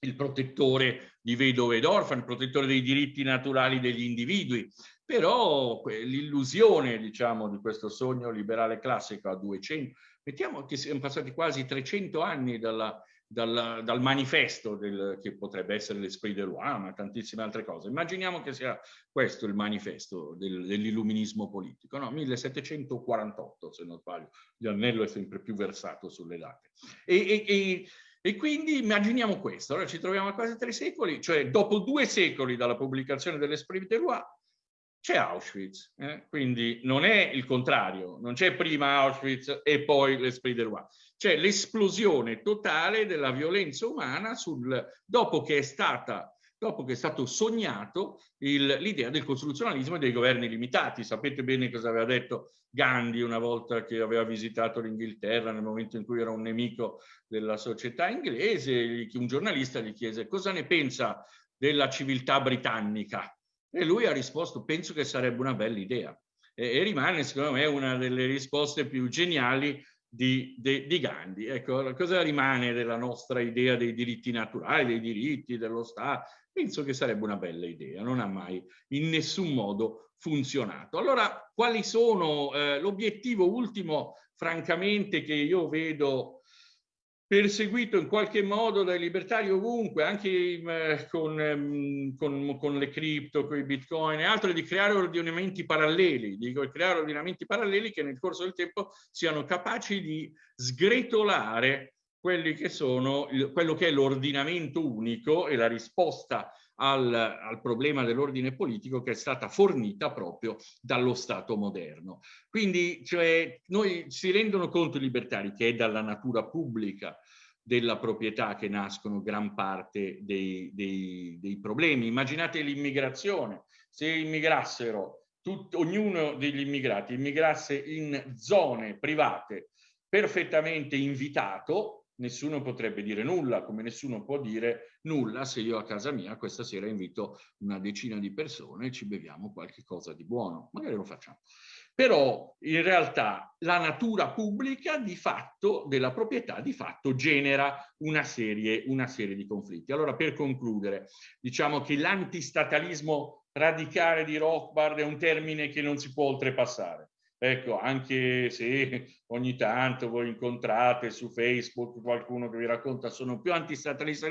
il protettore di vedove ed orfani, il protettore dei diritti naturali degli individui, però l'illusione, diciamo, di questo sogno liberale classico a 200, mettiamo che siamo passati quasi 300 anni dalla, dal, dal, manifesto del, che potrebbe essere l'Esprit de Loi, ma tantissime altre cose. Immaginiamo che sia questo il manifesto del, dell'illuminismo politico, no? 1748 se non sbaglio, Giannello è sempre più versato sulle date. E, e, e, e quindi immaginiamo questo, allora ci troviamo a quasi tre secoli, cioè dopo due secoli dalla pubblicazione dell'Esprit de Loi, c'è Auschwitz, eh? quindi non è il contrario, non c'è prima Auschwitz e poi l'Esprit de Loi c'è l'esplosione totale della violenza umana sul, dopo che è stata dopo che è stato sognato l'idea del costituzionalismo e dei governi limitati. Sapete bene cosa aveva detto Gandhi una volta che aveva visitato l'Inghilterra nel momento in cui era un nemico della società inglese, un giornalista gli chiese cosa ne pensa della civiltà britannica e lui ha risposto penso che sarebbe una bella idea e, e rimane secondo me una delle risposte più geniali di, di, di, Gandhi. Ecco, cosa rimane della nostra idea dei diritti naturali, dei diritti dello Stato? Penso che sarebbe una bella idea, non ha mai in nessun modo funzionato. Allora, quali sono eh, l'obiettivo ultimo, francamente, che io vedo perseguito in qualche modo dai libertari ovunque, anche eh, con, ehm, con, con, le cripto, con i bitcoin e altro, di creare ordinamenti paralleli, dico creare ordinamenti paralleli che nel corso del tempo siano capaci di sgretolare che sono, quello che è l'ordinamento unico e la risposta al, al, problema dell'ordine politico che è stata fornita proprio dallo Stato moderno. Quindi cioè, noi si rendono conto i libertari che è dalla natura pubblica della proprietà che nascono gran parte dei, dei, dei problemi. Immaginate l'immigrazione, se immigrassero, tut, ognuno degli immigrati immigrasse in zone private perfettamente invitato, nessuno potrebbe dire nulla, come nessuno può dire nulla se io a casa mia questa sera invito una decina di persone e ci beviamo qualche cosa di buono. Magari lo facciamo. Però in realtà la natura pubblica di fatto, della proprietà, di fatto genera una serie, una serie di conflitti. Allora per concludere, diciamo che l'antistatalismo radicale di Rothbard è un termine che non si può oltrepassare Ecco, anche se ogni tanto voi incontrate su Facebook qualcuno che vi racconta sono più antistatalista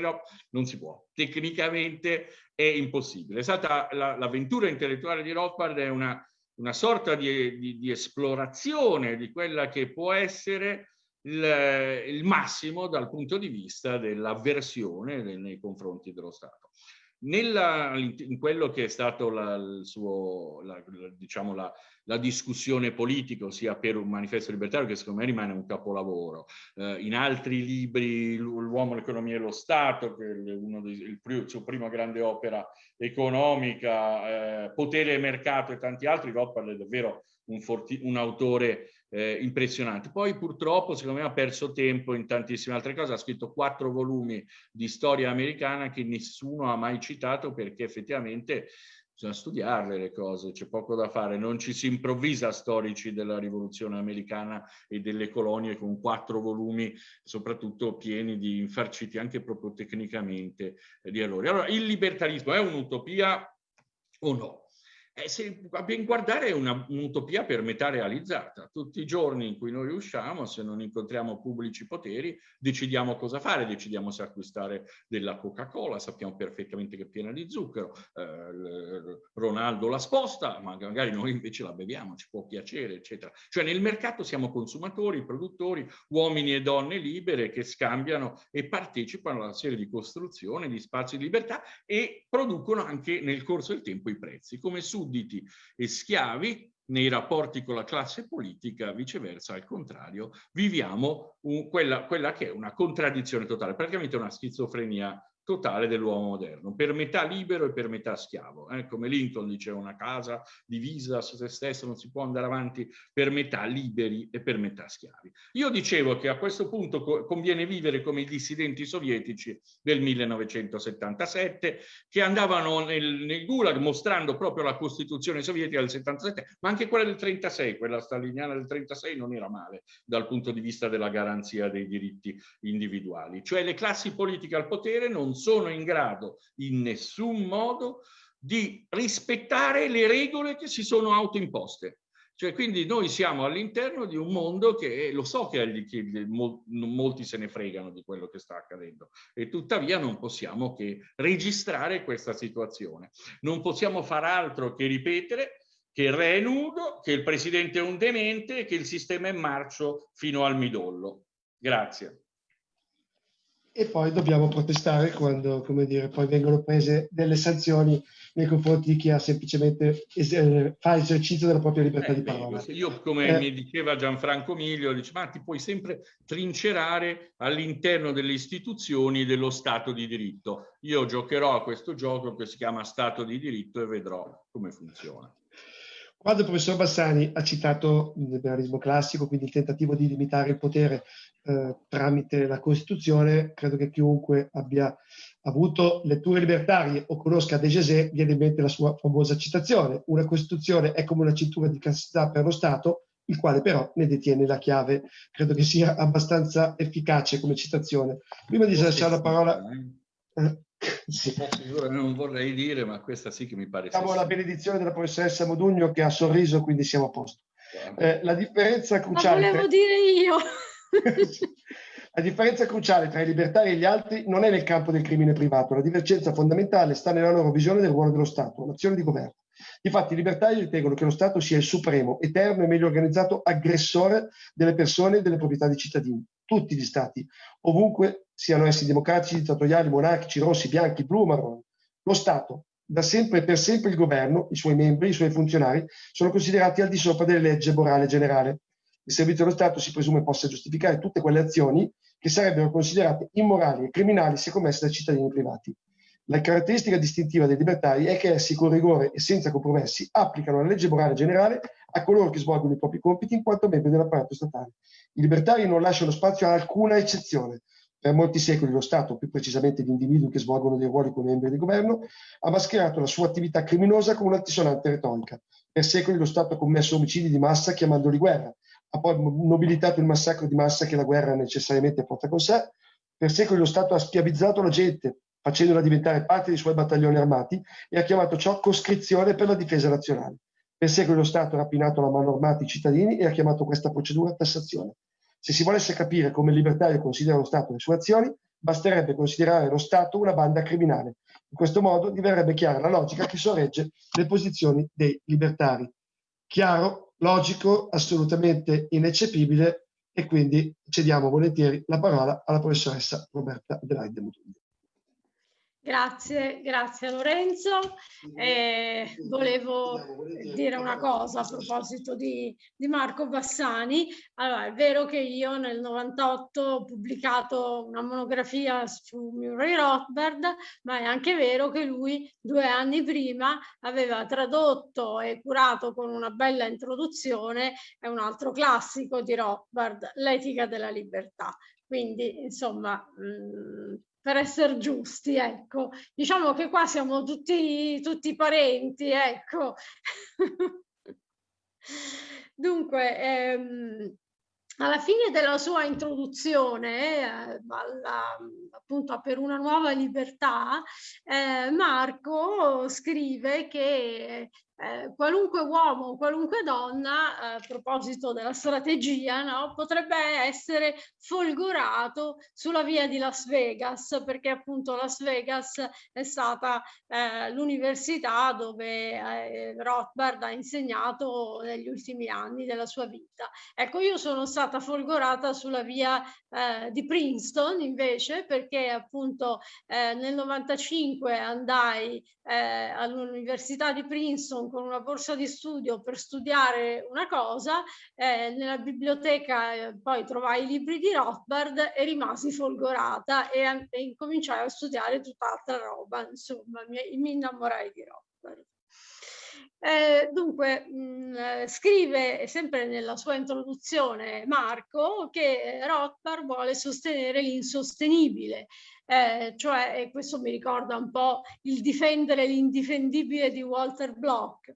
non si può. Tecnicamente è impossibile. È stata l'avventura intellettuale di Rothbard è una, una sorta di, di, di, esplorazione di quella che può essere il, il massimo dal punto di vista dell'avversione nei confronti dello Stato. Nella, in quello che è stato la, la, diciamo la, la discussione politica, sia per un manifesto libertario che secondo me rimane un capolavoro. Eh, in altri libri, L'uomo, l'economia e lo Stato, che è uno dei, il, il suo prima grande opera economica, eh, Potere e mercato e tanti altri, Rothbard è davvero un, forti, un autore eh, impressionante. Poi purtroppo, secondo me, ha perso tempo in tantissime altre cose. Ha scritto quattro volumi di storia americana che nessuno ha mai citato perché effettivamente bisogna studiarle le cose, c'è poco da fare, non ci si improvvisa storici della rivoluzione americana e delle colonie con quattro volumi, soprattutto pieni di infarciti anche proprio tecnicamente di errori. Allora, il libertarismo è un'utopia o no? Eh, se a ben guardare è un'utopia per metà realizzata. Tutti i giorni in cui noi usciamo, se non incontriamo pubblici poteri, decidiamo cosa fare, decidiamo se acquistare della Coca-Cola, sappiamo perfettamente che è piena di zucchero, eh, Ronaldo la sposta, ma magari noi invece la beviamo, ci può piacere, eccetera. Cioè nel mercato siamo consumatori, produttori, uomini e donne libere che scambiano e partecipano a una serie di costruzioni di spazi di libertà e producono anche nel corso del tempo i prezzi, come su sudditi e schiavi nei rapporti con la classe politica, viceversa, al contrario, viviamo un, quella, quella, che è una contraddizione totale, praticamente una schizofrenia totale dell'uomo moderno, per metà libero e per metà schiavo. Eh? Come Lincoln diceva, una casa divisa su se stessa non si può andare avanti per metà liberi e per metà schiavi. Io dicevo che a questo punto co conviene vivere come i dissidenti sovietici del 1977, che andavano nel, nel Gulag mostrando proprio la Costituzione sovietica del 77, ma anche quella del 36, quella staliniana del 36 non era male dal punto di vista della garanzia dei diritti individuali. Cioè le classi politiche al potere non sono in grado in nessun modo di rispettare le regole che si sono autoimposte. Cioè, quindi noi siamo all'interno di un mondo che lo so che, che molti se ne fregano di quello che sta accadendo e tuttavia non possiamo che registrare questa situazione. Non possiamo far altro che ripetere che il re è nudo, che il presidente è un demente e che il sistema è marcio fino al midollo. Grazie e poi dobbiamo protestare quando, come dire, poi vengono prese delle sanzioni nei confronti di chi ha semplicemente es- fa esercizio della propria libertà eh, di parola. Io, come eh, mi diceva Gianfranco Miglio, dice, ma ti puoi sempre trincerare all'interno delle istituzioni dello Stato di diritto. Io giocherò a questo gioco che si chiama Stato di diritto e vedrò come funziona. Quando il professor Bassani ha citato il liberalismo classico, quindi il tentativo di limitare il potere eh, tramite la Costituzione, credo che chiunque abbia avuto letture libertarie o conosca De Gesè, viene in mente la sua famosa citazione. Una Costituzione è come una cintura di castità per lo Stato, il quale però ne detiene la chiave. Credo che sia abbastanza efficace come citazione. Prima di lasciare la parola... Sì. <laughs> Non vorrei dire, ma questa sì che mi pare. Siamo la benedizione della professoressa Modugno che ha sorriso, quindi siamo a posto. Eh, la differenza cruciale. Ma volevo dire io. <laughs> la differenza cruciale tra i libertari e gli altri non è nel campo del crimine privato, la divergenza fondamentale sta nella loro visione del ruolo dello Stato, l'azione di governo. Infatti i libertari ritengono che lo Stato sia il supremo, eterno e meglio organizzato aggressore delle persone e delle proprietà dei cittadini. Tutti gli Stati, ovunque siano essi democratici, dittatoriali, monarchici, rossi, bianchi, blu o marroni. Lo Stato, da sempre e per sempre il governo, i suoi membri, i suoi funzionari, sono considerati al di sopra delle leggi morale generale. Il servizio dello Stato si presume possa giustificare tutte quelle azioni che sarebbero considerate immorali e criminali se commesse da cittadini privati. La caratteristica distintiva dei libertari è che essi con rigore e senza compromessi applicano la legge morale generale a coloro che svolgono i propri compiti in quanto membri dell'apparato statale. I libertari non lasciano spazio a alcuna eccezione, per molti secoli lo Stato, più precisamente gli individui che svolgono dei ruoli come membri del governo, ha mascherato la sua attività criminosa con un'altisonante retorica. Per secoli lo Stato ha commesso omicidi di massa chiamandoli guerra, ha poi nobilitato il massacro di massa che la guerra necessariamente porta con sé. Per secoli lo Stato ha schiavizzato la gente, facendola diventare parte dei suoi battaglioni armati e ha chiamato ciò coscrizione per la difesa nazionale. Per secoli lo Stato rapinato la mano armata i cittadini e ha chiamato questa procedura tassazione. Se si volesse capire come il libertario considera lo Stato le sue azioni, basterebbe considerare lo Stato una banda criminale. In questo modo diverrebbe chiara la logica che sorregge le posizioni dei libertari. Chiaro, logico, assolutamente ineccepibile e quindi cediamo volentieri la parola alla professoressa Roberta Delaide Mutundi. Grazie, grazie Lorenzo. Eh, volevo dire una cosa a proposito di, di, Marco Bassani. Allora, è vero che io nel 98 ho pubblicato una monografia su Murray Rothbard, ma è anche vero che lui due anni prima aveva tradotto e curato con una bella introduzione è un altro classico di Rothbard, L'etica della libertà. Quindi, insomma, mh, per essere giusti, ecco. Diciamo che qua siamo tutti, tutti parenti, ecco. <laughs> Dunque, ehm, alla fine della sua introduzione eh, alla, appunto per una nuova libertà, eh, Marco scrive che eh, qualunque uomo, qualunque donna, eh, a proposito della strategia, no, potrebbe essere folgorato sulla via di Las Vegas, perché appunto Las Vegas è stata eh, l'università dove eh, Rothbard ha insegnato negli ultimi anni della sua vita. Ecco, io sono stata folgorata sulla via eh, di Princeton invece, perché appunto nel 95 andai all'università di Princeton con una borsa di studio per studiare una cosa, eh, nella biblioteca eh, poi trovai i libri di Rothbard e rimasi folgorata e, e incominciai a studiare tutt'altra roba, insomma mi, mi innamorai di Rothbard. Eh, dunque, mh, mm, scrive sempre nella sua introduzione Marco che Rothbard vuole sostenere l'insostenibile, eh, cioè, e questo mi ricorda un po' il difendere l'indifendibile di Walter Block.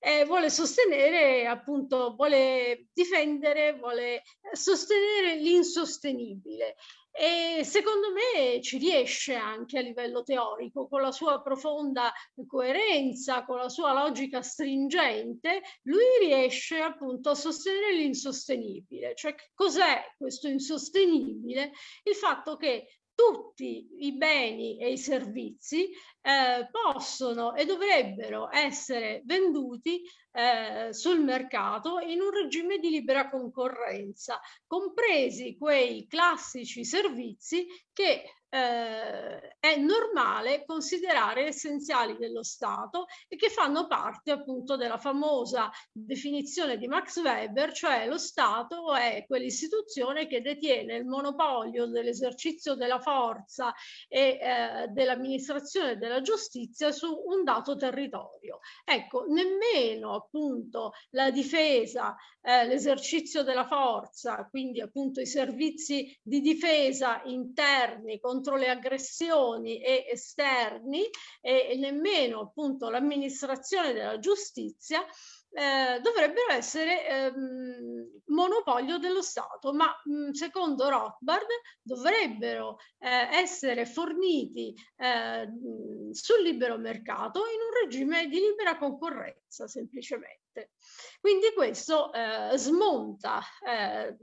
Eh, vuole sostenere, appunto, vuole difendere, vuole sostenere l'insostenibile. E secondo me ci riesce anche a livello teorico, con la sua profonda coerenza, con la sua logica stringente, lui riesce appunto a sostenere l'insostenibile. Cioè cos'è questo insostenibile? Il fatto che tutti i beni e i servizi eh, possono e dovrebbero essere venduti eh, sul mercato in un regime di libera concorrenza, compresi quei classici servizi che eh, è normale considerare essenziali dello Stato e che fanno parte appunto della famosa definizione di Max Weber, cioè lo Stato è quell'istituzione che detiene il monopolio dell'esercizio della forza e eh, dell'amministrazione della giustizia su un dato territorio. Ecco, nemmeno appunto la difesa, eh, l'esercizio della forza, quindi appunto i servizi di difesa interni contro le aggressioni e esterni e, e nemmeno appunto l'amministrazione della giustizia eh, dovrebbero essere ehm, monopolio dello Stato, ma mh, secondo Rothbard dovrebbero eh, essere forniti eh, sul libero mercato in un regime di libera concorrenza semplicemente. Quindi questo eh, smonta eh,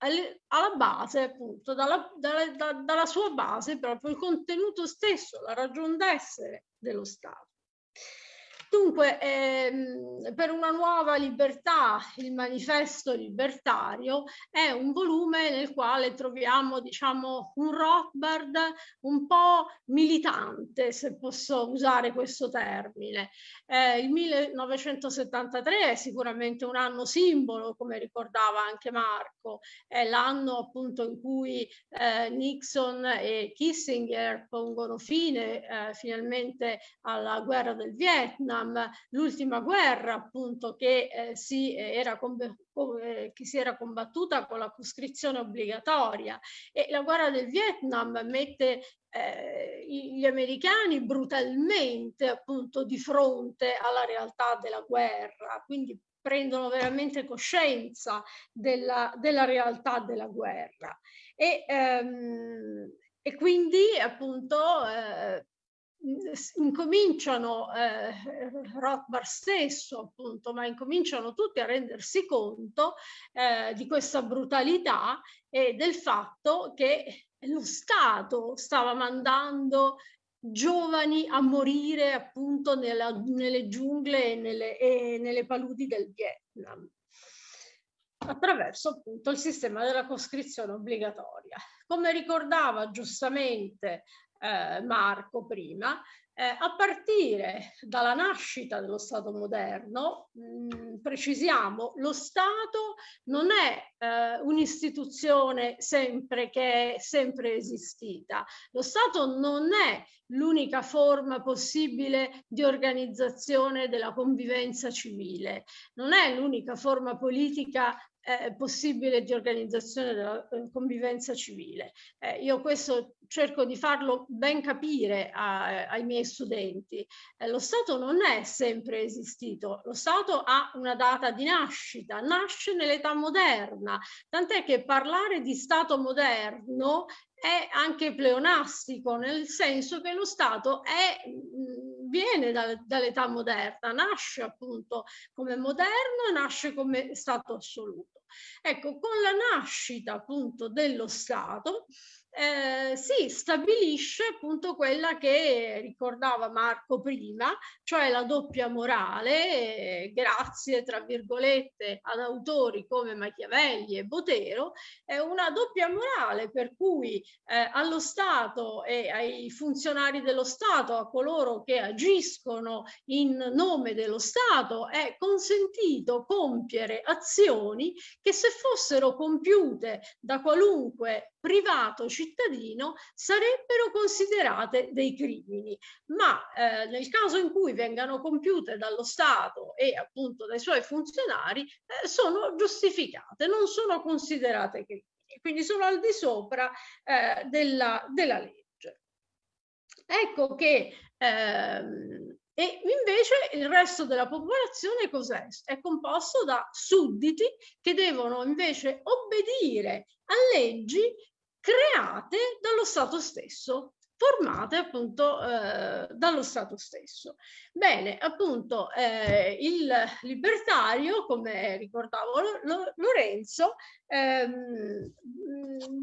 alla base, appunto, dalla, dalla, da, dalla sua base proprio il contenuto stesso, la ragion d'essere dello Stato. Dunque, ehm, per una nuova libertà, il manifesto libertario è un volume nel quale troviamo, diciamo, un Rothbard un po' militante, se posso usare questo termine. Eh, il 1973 è sicuramente un anno simbolo, come ricordava anche Marco, è l'anno appunto in cui eh, Nixon e Kissinger pongono fine eh, finalmente alla guerra del Vietnam Vietnam, l'ultima guerra appunto che, eh, si era eh, che si era combattuta con la coscrizione obbligatoria. E la guerra del Vietnam mette eh, gli americani brutalmente appunto di fronte alla realtà della guerra, quindi prendono veramente coscienza della, della realtà della guerra. E, ehm, e quindi appunto eh, incominciano, eh, Rothbard stesso appunto, ma incominciano tutti a rendersi conto eh, di questa brutalità e del fatto che lo Stato stava mandando giovani a morire appunto nella, nelle giungle e nelle, e nelle paludi del Vietnam attraverso appunto il sistema della coscrizione obbligatoria. Come ricordava giustamente eh, Marco prima, eh, a partire dalla nascita dello Stato moderno, mh, mm, precisiamo, lo Stato non è eh, un'istituzione sempre che è sempre esistita. Lo Stato non è l'unica forma possibile di organizzazione della convivenza civile, non è l'unica forma politica eh, possibile di organizzazione della eh, convivenza civile. Eh, io questo cerco di farlo ben capire a, ai miei studenti. Eh, lo Stato non è sempre esistito, lo Stato ha una data di nascita, nasce nell'età moderna, tant'è che parlare di Stato moderno è anche pleonastico, nel senso che lo Stato è, viene da, dall'età moderna, nasce appunto come moderno nasce come Stato assoluto. Ecco, con la nascita appunto dello Stato eh, si stabilisce appunto quella che ricordava Marco prima, cioè la doppia morale, eh, grazie tra virgolette ad autori come Machiavelli e Botero, è una doppia morale per cui eh, allo Stato e ai funzionari dello Stato, a coloro che agiscono in nome dello Stato, è consentito compiere azioni che se fossero compiute da qualunque privato cittadino sarebbero considerate dei crimini, ma eh, nel caso in cui vengano compiute dallo Stato e appunto dai suoi funzionari eh, sono giustificate, non sono considerate crimini, quindi sono al di sopra eh, della, della, legge. Ecco che ehm, e invece il resto della popolazione cos'è? È composto da sudditi che devono invece obbedire a leggi create dallo Stato stesso formate appunto eh, dallo Stato stesso. Bene, appunto eh, il libertario, come ricordavo Lorenzo, ehm,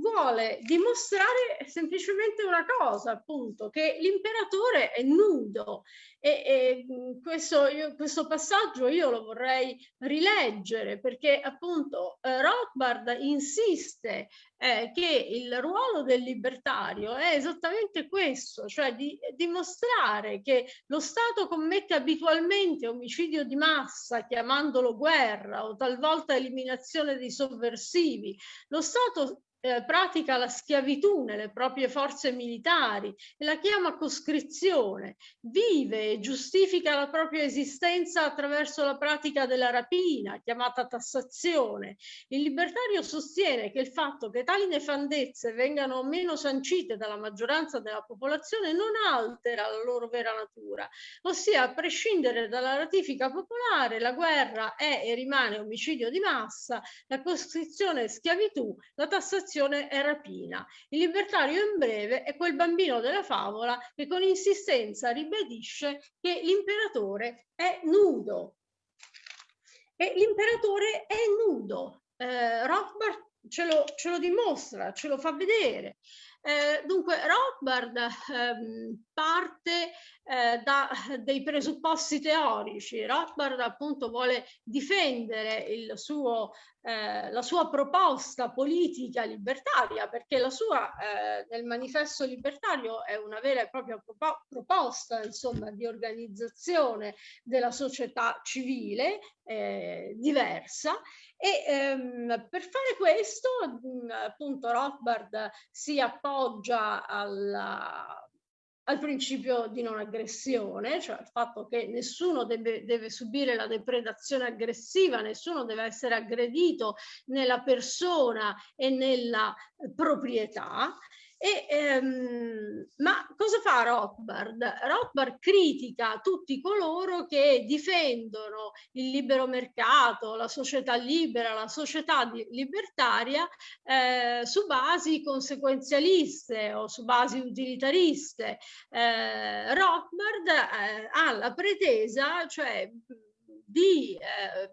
vuole dimostrare semplicemente una cosa, appunto, che l'imperatore è nudo e, e questo, io, questo, passaggio io lo vorrei rileggere perché appunto eh, Rothbard insiste eh, che il ruolo del libertario è esattamente questo, cioè di dimostrare che lo Stato commette abitualmente omicidio di massa chiamandolo guerra o talvolta eliminazione dei sovversivi. Lo Stato eh, pratica la schiavitù nelle proprie forze militari e la chiama coscrizione, vive e giustifica la propria esistenza attraverso la pratica della rapina, chiamata tassazione. Il libertario sostiene che il fatto che tali nefandezze vengano meno sancite dalla maggioranza della popolazione non altera la loro vera natura, ossia a prescindere dalla ratifica popolare la guerra è e rimane omicidio di massa, la coscrizione è schiavitù, la tassazione violazione e rapina. Il libertario in breve è quel bambino della favola che con insistenza ribadisce che l'imperatore è nudo. E l'imperatore è nudo. Eh, Rothbard ce lo, ce lo dimostra, ce lo fa vedere. Eh, dunque, Rothbard ehm, parte eh, da <laughs> dei presupposti teorici. Rothbard appunto vuole difendere il suo, eh, la sua proposta politica libertaria perché la sua eh, nel manifesto libertario è una vera e propria proposta insomma di organizzazione della società civile eh, diversa e ehm, per fare questo appunto Rothbard si appoggia alla al principio di non aggressione, cioè al fatto che nessuno deve, deve, subire la depredazione aggressiva, nessuno deve essere aggredito nella persona e nella proprietà e, ehm, ma cosa fa Rothbard? Rothbard critica tutti coloro che difendono il libero mercato, la società libera, la società libertaria eh, su basi conseguenzialiste o su basi utilitariste. Eh, Rothbard eh, ha la pretesa, cioè di eh,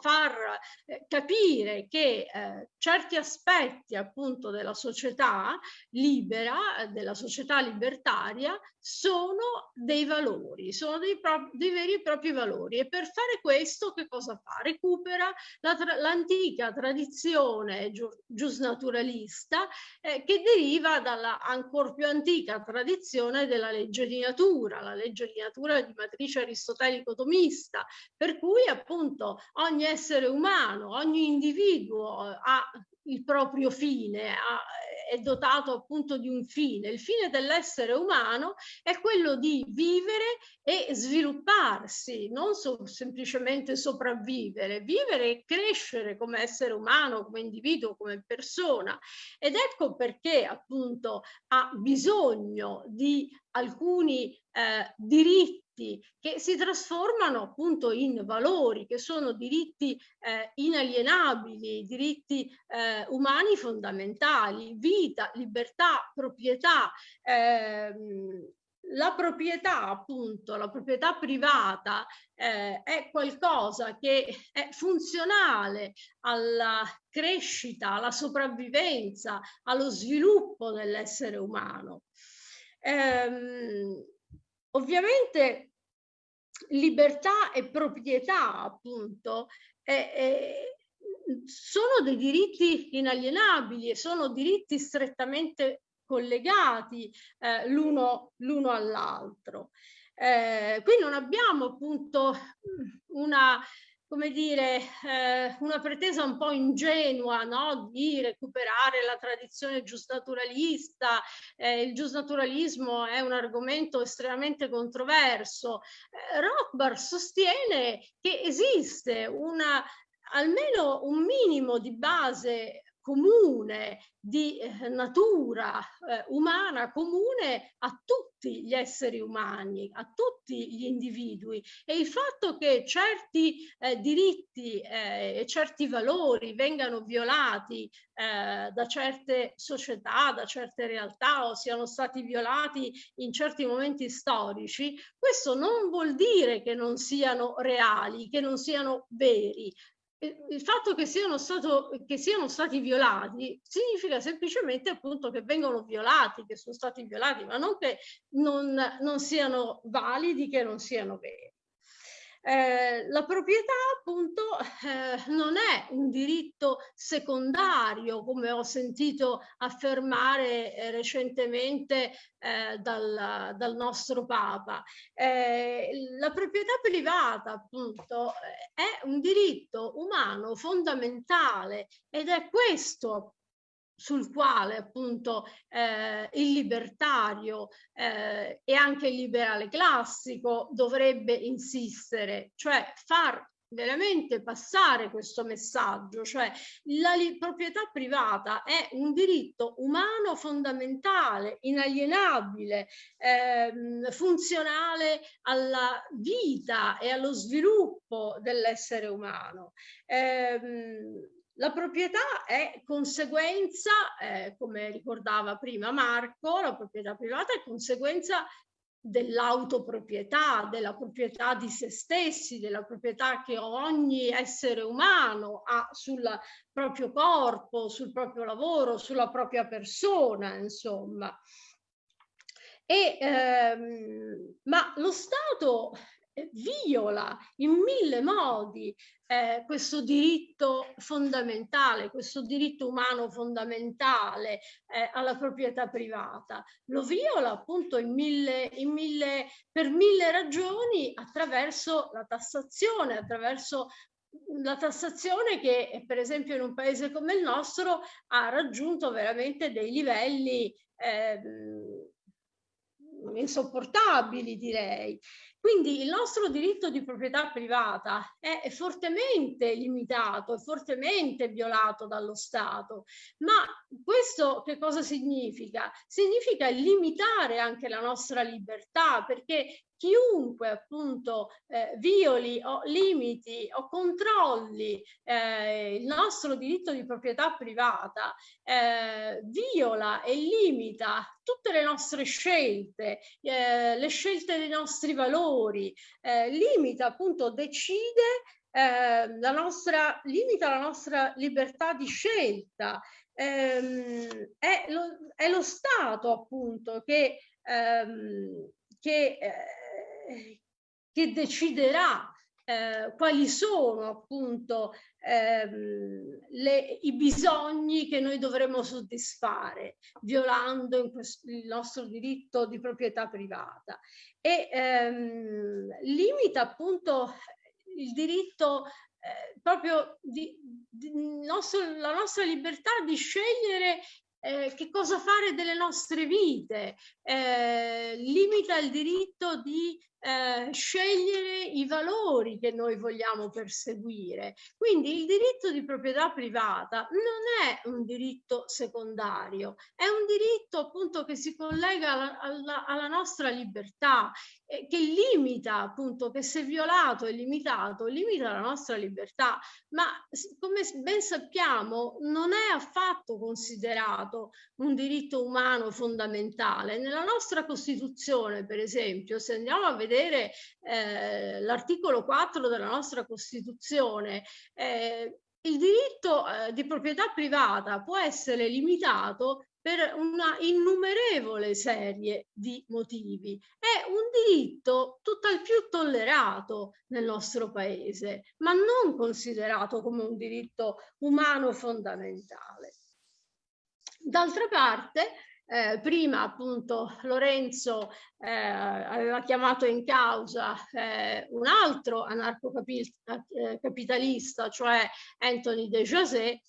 far eh, capire che eh, certi aspetti appunto della società libera, della società libertaria, sono dei valori, sono dei, dei veri e propri valori e per fare questo che cosa fa? Recupera l'antica la tra tradizione giusnaturalista eh, che deriva dalla ancora più antica tradizione della legge di natura, la legge di natura di matrice aristotelico-tomista, per cui appunto ogni essere umano, ogni individuo ha il proprio fine, ha, è dotato appunto di un fine. Il fine dell'essere umano è quello di vivere e svilupparsi, non so, semplicemente sopravvivere, vivere e crescere come essere umano, come individuo, come persona. Ed ecco perché appunto ha bisogno di alcuni eh, diritti che si trasformano appunto in valori, che sono diritti eh, inalienabili, diritti eh, umani fondamentali, vita, libertà, proprietà. Ehm, la proprietà, appunto, la proprietà privata eh, è qualcosa che è funzionale alla crescita, alla sopravvivenza, allo sviluppo dell'essere umano. Ehm, ovviamente libertà e proprietà, appunto, eh, eh, sono dei diritti inalienabili e sono diritti strettamente collegati eh, l'uno all'altro. Eh, qui non abbiamo appunto una come dire, eh, una pretesa un po' ingenua no? di recuperare la tradizione giusnaturalista. Eh, il giusnaturalismo è un argomento estremamente controverso. Eh, Rothbard sostiene che esiste una, almeno un minimo di base comune, di eh, natura eh, umana comune a tutti gli esseri umani, a tutti gli individui. E il fatto che certi eh, diritti eh, e certi valori vengano violati eh, da certe società, da certe realtà o siano stati violati in certi momenti storici, questo non vuol dire che non siano reali, che non siano veri, il fatto che siano, stato, che siano, stati violati significa semplicemente appunto che vengono violati, che sono stati violati, ma non che non, non siano validi, che non siano veri. Eh, la proprietà appunto eh, non è un diritto secondario come ho sentito affermare eh, recentemente eh, dal, dal, nostro Papa. Eh, la proprietà privata appunto è un diritto umano fondamentale ed è questo sul quale appunto eh, il libertario eh, e anche il liberale classico dovrebbe insistere, cioè far veramente passare questo messaggio, cioè la proprietà privata è un diritto umano fondamentale, inalienabile, ehm, funzionale alla vita e allo sviluppo dell'essere umano. Ehm, la proprietà è conseguenza, eh, come ricordava prima Marco, la proprietà privata è conseguenza dell'autoproprietà, della proprietà di se stessi, della proprietà che ogni essere umano ha sul proprio corpo, sul proprio lavoro, sulla propria persona, insomma. E, ehm, ma lo Stato viola in mille modi eh, questo diritto fondamentale, questo diritto umano fondamentale eh, alla proprietà privata. Lo viola appunto in mille, in mille, per mille ragioni attraverso la tassazione, attraverso la tassazione che per esempio in un paese come il nostro ha raggiunto veramente dei livelli eh, insopportabili direi. Quindi il nostro diritto di proprietà privata è fortemente limitato, è fortemente violato dallo Stato, ma questo che cosa significa? Significa limitare anche la nostra libertà perché chiunque appunto eh, violi o limiti o controlli eh, il nostro diritto di proprietà privata, eh, viola e limita tutte le nostre scelte, eh, le scelte dei nostri valori, eh, limita appunto, decide eh, la nostra, limita la nostra libertà di scelta. Ehm, è, lo, è, lo, Stato appunto che, ehm, che che deciderà eh, quali sono appunto ehm, le, i bisogni che noi dovremo soddisfare violando questo, il nostro diritto di proprietà privata. E ehm, limita appunto il diritto eh, proprio di, di nostro, la nostra libertà di scegliere eh, che cosa fare delle nostre vite, eh, limita il diritto di eh, scegliere i valori che noi vogliamo perseguire. Quindi il diritto di proprietà privata non è un diritto secondario, è un diritto appunto che si collega alla, alla, alla nostra libertà, eh, che limita appunto, che se violato e limitato, limita la nostra libertà, ma come ben sappiamo non è affatto considerato un diritto umano fondamentale. Nella nostra Costituzione, per esempio, se andiamo a vedere vedere eh, l'articolo 4 della nostra Costituzione, eh, il diritto eh, di proprietà privata può essere limitato per una innumerevole serie di motivi. È un diritto tutt'al più tollerato nel nostro paese, ma non considerato come un diritto umano fondamentale. D'altra parte, eh, prima appunto Lorenzo eh, aveva chiamato in causa eh, un altro anarcocapitalista, cioè Anthony de José,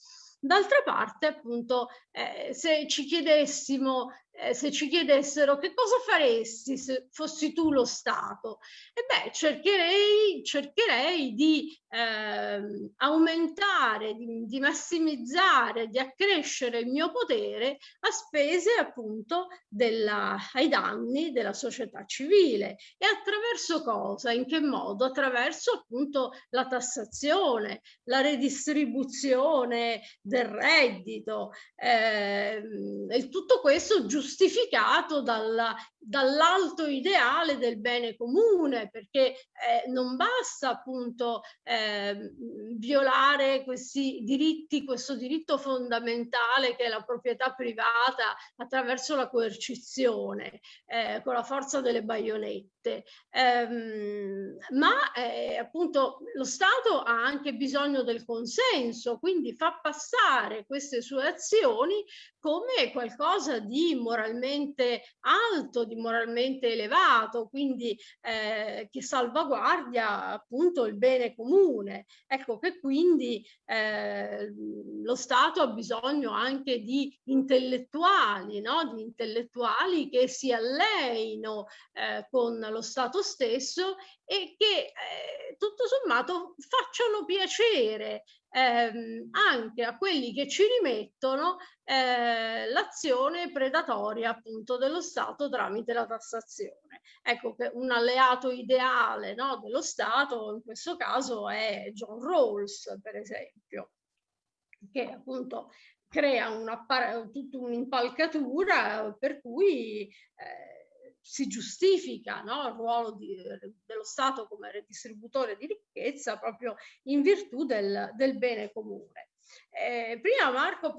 D'altra parte, appunto, eh, se ci chiedessimo eh, se ci chiedessero che cosa faresti se fossi tu lo Stato, e beh, cercherei, cercherei di eh, aumentare, di, di, massimizzare, di accrescere il mio potere a spese appunto della, ai danni della società civile. E attraverso cosa? In che modo? Attraverso appunto la tassazione, la redistribuzione del reddito, eh, e tutto questo giustificato dalla, dall'alto ideale del bene comune, perché eh, non basta appunto eh, violare questi diritti, questo diritto fondamentale che è la proprietà privata attraverso la coercizione, eh, con la forza delle baionette, ehm, ma eh, appunto lo Stato ha anche bisogno del consenso, quindi fa passare queste sue azioni come qualcosa di moralmente alto, di moralmente elevato, quindi eh, che salvaguardia appunto il bene comune. Ecco che quindi eh, lo Stato ha bisogno anche di intellettuali, no? di intellettuali che si alleino eh, con lo Stato stesso e che eh, tutto sommato facciano piacere ehm, anche a quelli che ci rimettono eh, l'azione predatoria appunto dello Stato tramite la tassazione. Ecco che un alleato ideale no, dello Stato in questo caso è John Rawls per esempio che appunto crea una, tutta un'impalcatura per cui eh, si giustifica no, il ruolo di, dello Stato come redistributore di ricchezza proprio in virtù del, del bene comune. Eh, prima Marco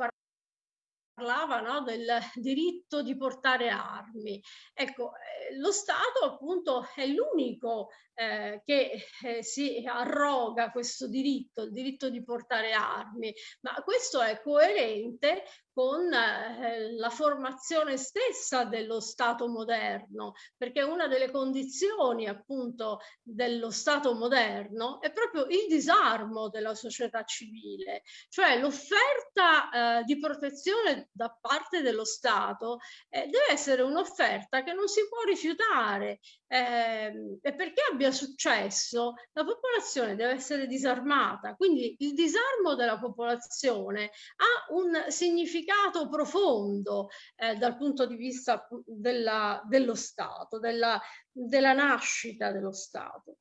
parlava no, del diritto di portare armi. Ecco, eh, lo Stato appunto è l'unico eh, che eh, si arroga questo diritto, il diritto di portare armi, ma questo è coerente con eh, la formazione stessa dello Stato moderno, perché una delle condizioni appunto dello Stato moderno è proprio il disarmo della società civile, cioè l'offerta eh, di protezione da parte dello Stato eh, deve essere un'offerta che non si può rifiutare eh, perché abbia successo la popolazione deve essere disarmata, quindi il disarmo della popolazione ha un significato profondo eh, dal punto di vista della, dello Stato, della, della, nascita dello Stato.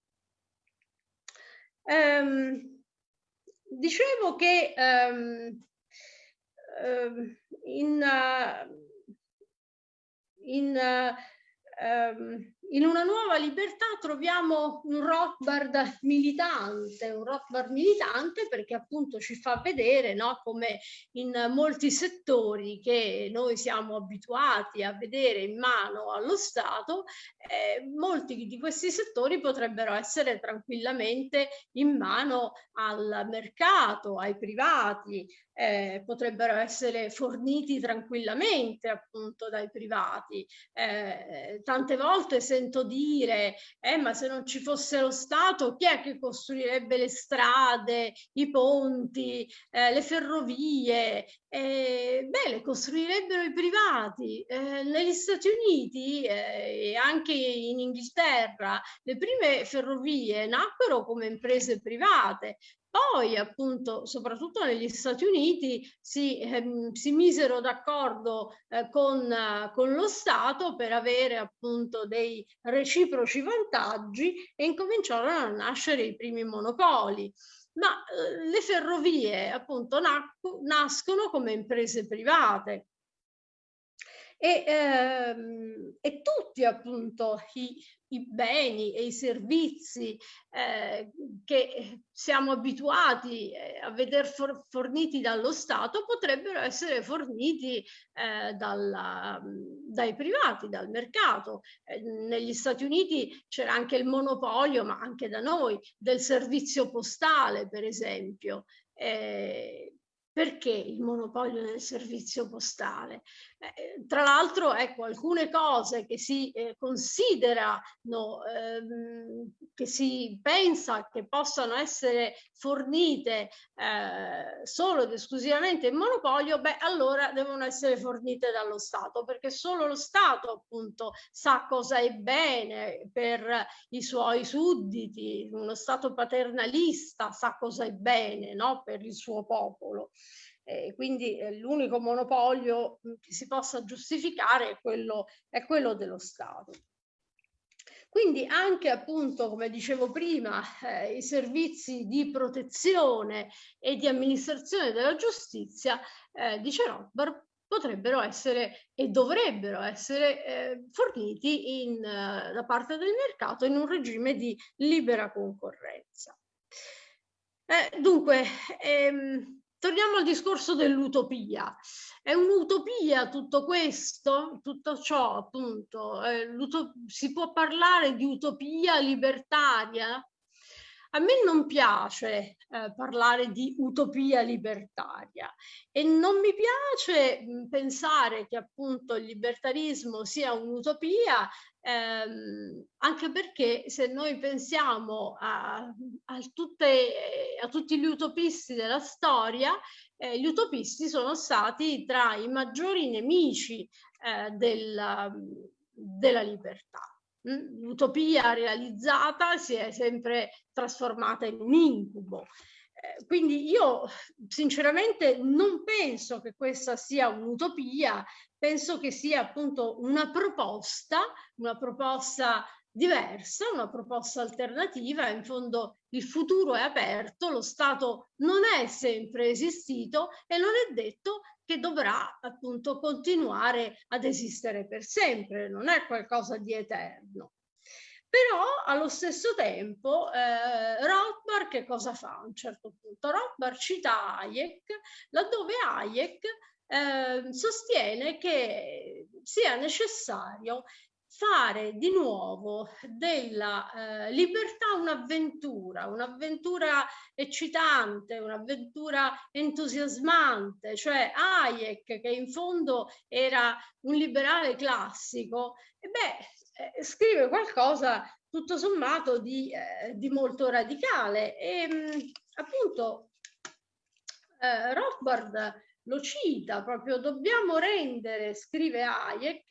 Ehm, dicevo che ehm, ehm in, in, ehm, in una nuova libertà troviamo un Rothbard militante, un Rothbard militante perché appunto ci fa vedere no, come in molti settori che noi siamo abituati a vedere in mano allo Stato, eh, molti di questi settori potrebbero essere tranquillamente in mano al mercato, ai privati, eh, potrebbero essere forniti tranquillamente appunto dai privati. Eh, tante volte sento dire, eh, ma se non ci fosse lo Stato, chi è che costruirebbe le strade, i ponti, eh, le ferrovie? Eh, beh, le costruirebbero i privati. Eh, negli Stati Uniti e anche in Inghilterra le prime ferrovie nacquero come imprese private, poi appunto, soprattutto negli Stati Uniti, si, ehm, si misero d'accordo eh, con, eh, con, lo Stato per avere appunto dei reciproci vantaggi e incominciarono a nascere i primi monopoli. Ma eh, le ferrovie appunto nascono come imprese private, e, ehm, e tutti appunto i, i, beni e i servizi eh, che siamo abituati eh, a vedere for forniti dallo Stato potrebbero essere forniti eh, dalla, dai privati, dal mercato. Eh, negli Stati Uniti c'era anche il monopolio, ma anche da noi, del servizio postale, per esempio. Eh, perché il monopolio del servizio postale? Eh, tra l'altro, ecco, alcune cose che si eh, considerano, ehm, che si pensa che possano essere fornite eh, solo ed esclusivamente in monopolio, beh, allora devono essere fornite dallo Stato, perché solo lo Stato appunto sa cosa è bene per i suoi sudditi, uno Stato paternalista sa cosa è bene no? per il suo popolo. Eh, quindi eh, l'unico monopolio che si possa giustificare è quello, è quello dello Stato. Quindi anche appunto, come dicevo prima, eh, i servizi di protezione e di amministrazione della giustizia, eh, dice Rothbard, potrebbero essere e dovrebbero essere eh, forniti in, uh, da parte del mercato in un regime di libera concorrenza. Eh, dunque, ehm, Torniamo al discorso dell'utopia. È un'utopia tutto questo, tutto ciò appunto? Eh, si può parlare di utopia libertaria? A me non piace eh, parlare di utopia libertaria e non mi piace mh, pensare che appunto il libertarismo sia un'utopia ehm, anche perché se noi pensiamo a, a, tutte, a tutti gli utopisti della storia, eh, gli utopisti sono stati tra i maggiori nemici eh, della, della libertà. L'utopia realizzata si è sempre trasformata in un incubo. Eh, quindi io sinceramente non penso che questa sia un'utopia, penso che sia appunto una proposta, una proposta diversa, una proposta alternativa, in fondo il futuro è aperto, lo Stato non è sempre esistito e non è detto che dovrà appunto continuare ad esistere per sempre, non è qualcosa di eterno. Però allo stesso tempo eh, Rothbard che cosa fa a un certo punto? Rothbard cita Hayek, laddove Hayek eh, sostiene che sia necessario fare di nuovo della eh, libertà un'avventura, un'avventura eccitante, un'avventura entusiasmante, cioè Hayek che in fondo era un liberale classico, e beh, eh, scrive qualcosa tutto sommato di, eh, di molto radicale. E mm, appunto eh, Rothbard lo cita proprio, dobbiamo rendere, scrive Hayek,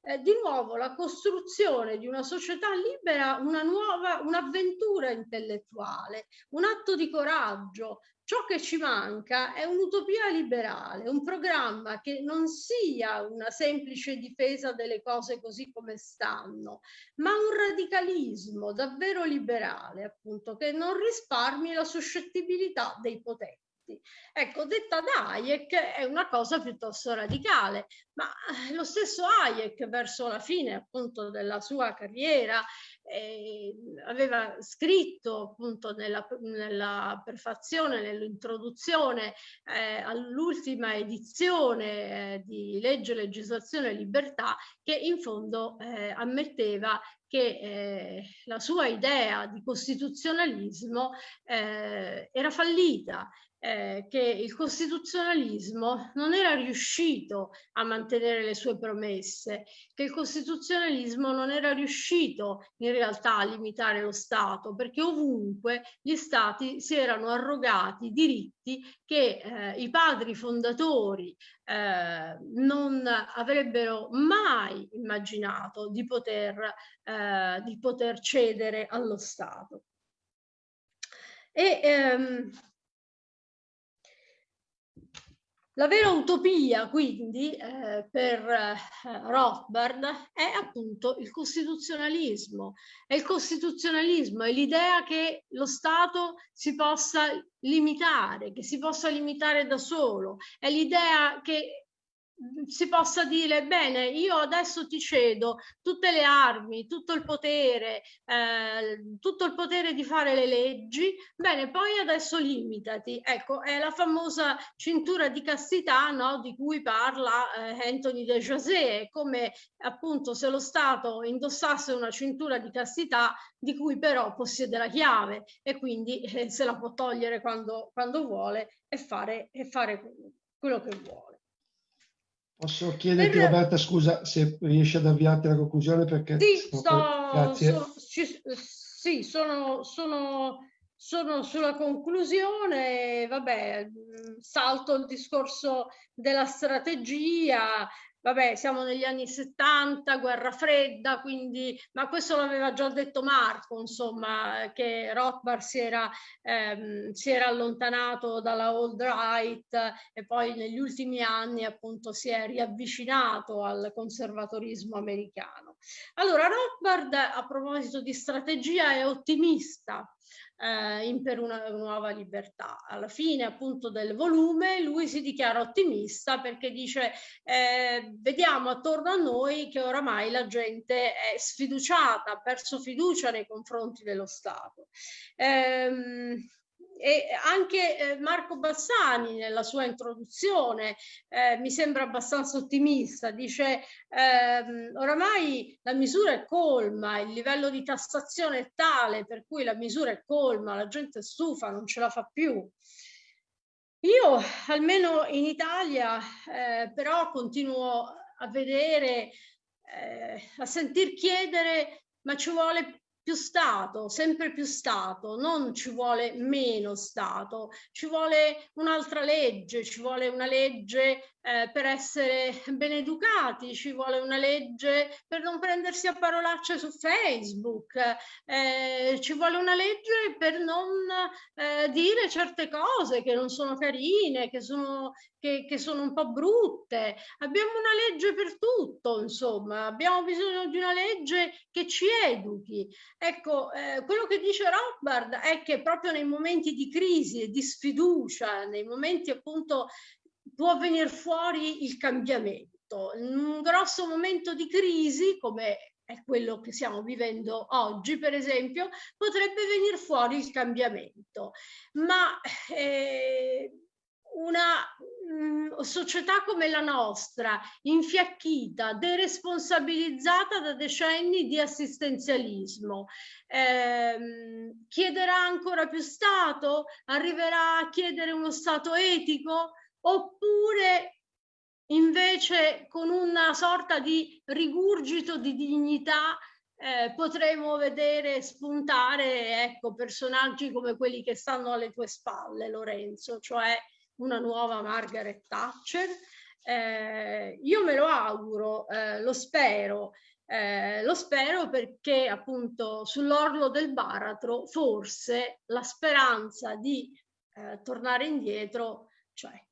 eh, di nuovo la costruzione di una società libera una nuova, un'avventura intellettuale, un atto di coraggio, Ciò che ci manca è un'utopia liberale, un programma che non sia una semplice difesa delle cose così come stanno, ma un radicalismo davvero liberale, appunto, che non risparmi la suscettibilità dei potenti tutti. Ecco, detta da Hayek è una cosa piuttosto radicale, ma eh, lo stesso Hayek verso la fine appunto della sua carriera eh, aveva scritto appunto nella, nella prefazione, nell'introduzione eh, all'ultima edizione eh, di Legge, Legislazione e Libertà che in fondo eh, ammetteva che eh, la sua idea di costituzionalismo eh, era fallita eh, che il costituzionalismo non era riuscito a mantenere le sue promesse, che il costituzionalismo non era riuscito in realtà a limitare lo Stato, perché ovunque gli Stati si erano arrogati diritti che eh, i padri fondatori eh, non avrebbero mai immaginato di poter, eh, di poter cedere allo Stato. E, ehm, la vera utopia, quindi, eh, per eh, Rothbard è appunto il costituzionalismo. E il costituzionalismo è l'idea che lo Stato si possa limitare, che si possa limitare da solo. È l'idea che si possa dire bene io adesso ti cedo tutte le armi tutto il potere eh, tutto il potere di fare le leggi bene poi adesso limitati. Ecco è la famosa cintura di castità no, di cui parla eh, Anthony de José come appunto se lo Stato indossasse una cintura di castità di cui però possiede la chiave e quindi eh, se la può togliere quando, quando vuole e fare, e fare quello che vuole Posso chiederti, per... Roberta, scusa, se riesci ad avviarti alla conclusione perché... Sì, sto, so, ci, sì sono, sono, sono, sulla conclusione, vabbè, salto il discorso della strategia, vabbè, siamo negli anni 70, guerra fredda, quindi, ma questo l'aveva già detto Marco, insomma, che Rothbard si era, ehm, si era allontanato dalla old right e poi negli ultimi anni appunto si è riavvicinato al conservatorismo americano. Allora, Rothbard, a proposito di strategia, è ottimista eh, in Per una nuova libertà. Alla fine appunto del volume lui si dichiara ottimista perché dice eh, vediamo attorno a noi che oramai la gente è sfiduciata, ha perso fiducia nei confronti dello Stato. Ehm, e anche eh, Marco Bassani nella sua introduzione eh, mi sembra abbastanza ottimista, dice ehm, oramai la misura è colma, il livello di tassazione è tale per cui la misura è colma, la gente è stufa, non ce la fa più. Io almeno in Italia eh, però continuo a vedere, eh, a sentir chiedere ma ci vuole più Stato, sempre più Stato, non ci vuole meno Stato, ci vuole un'altra legge, ci vuole una legge eh, per essere ben educati, ci vuole una legge per non prendersi a parolacce su Facebook, eh, ci vuole una legge per non eh, dire certe cose che non sono carine, che sono, che, che sono un po' brutte. Abbiamo una legge per tutto, insomma, abbiamo bisogno di una legge che ci educhi. Ecco, eh, quello che dice Rothbard è che proprio nei momenti di crisi e di sfiducia, nei momenti appunto può venire fuori il cambiamento. Un grosso momento di crisi, come è quello che stiamo vivendo oggi, per esempio, potrebbe venire fuori il cambiamento. Ma eh, una mh, mm, società come la nostra, infiacchita, deresponsabilizzata da decenni di assistenzialismo, ehm, chiederà ancora più Stato? Arriverà a chiedere uno Stato etico? Oppure invece con una sorta di rigurgito di dignità eh, potremo vedere spuntare ecco, personaggi come quelli che stanno alle tue spalle, Lorenzo, cioè una nuova Margaret Thatcher. Eh, io me lo auguro, eh, lo spero, eh, lo spero perché appunto sull'orlo del baratro forse la speranza di eh, tornare indietro c'è.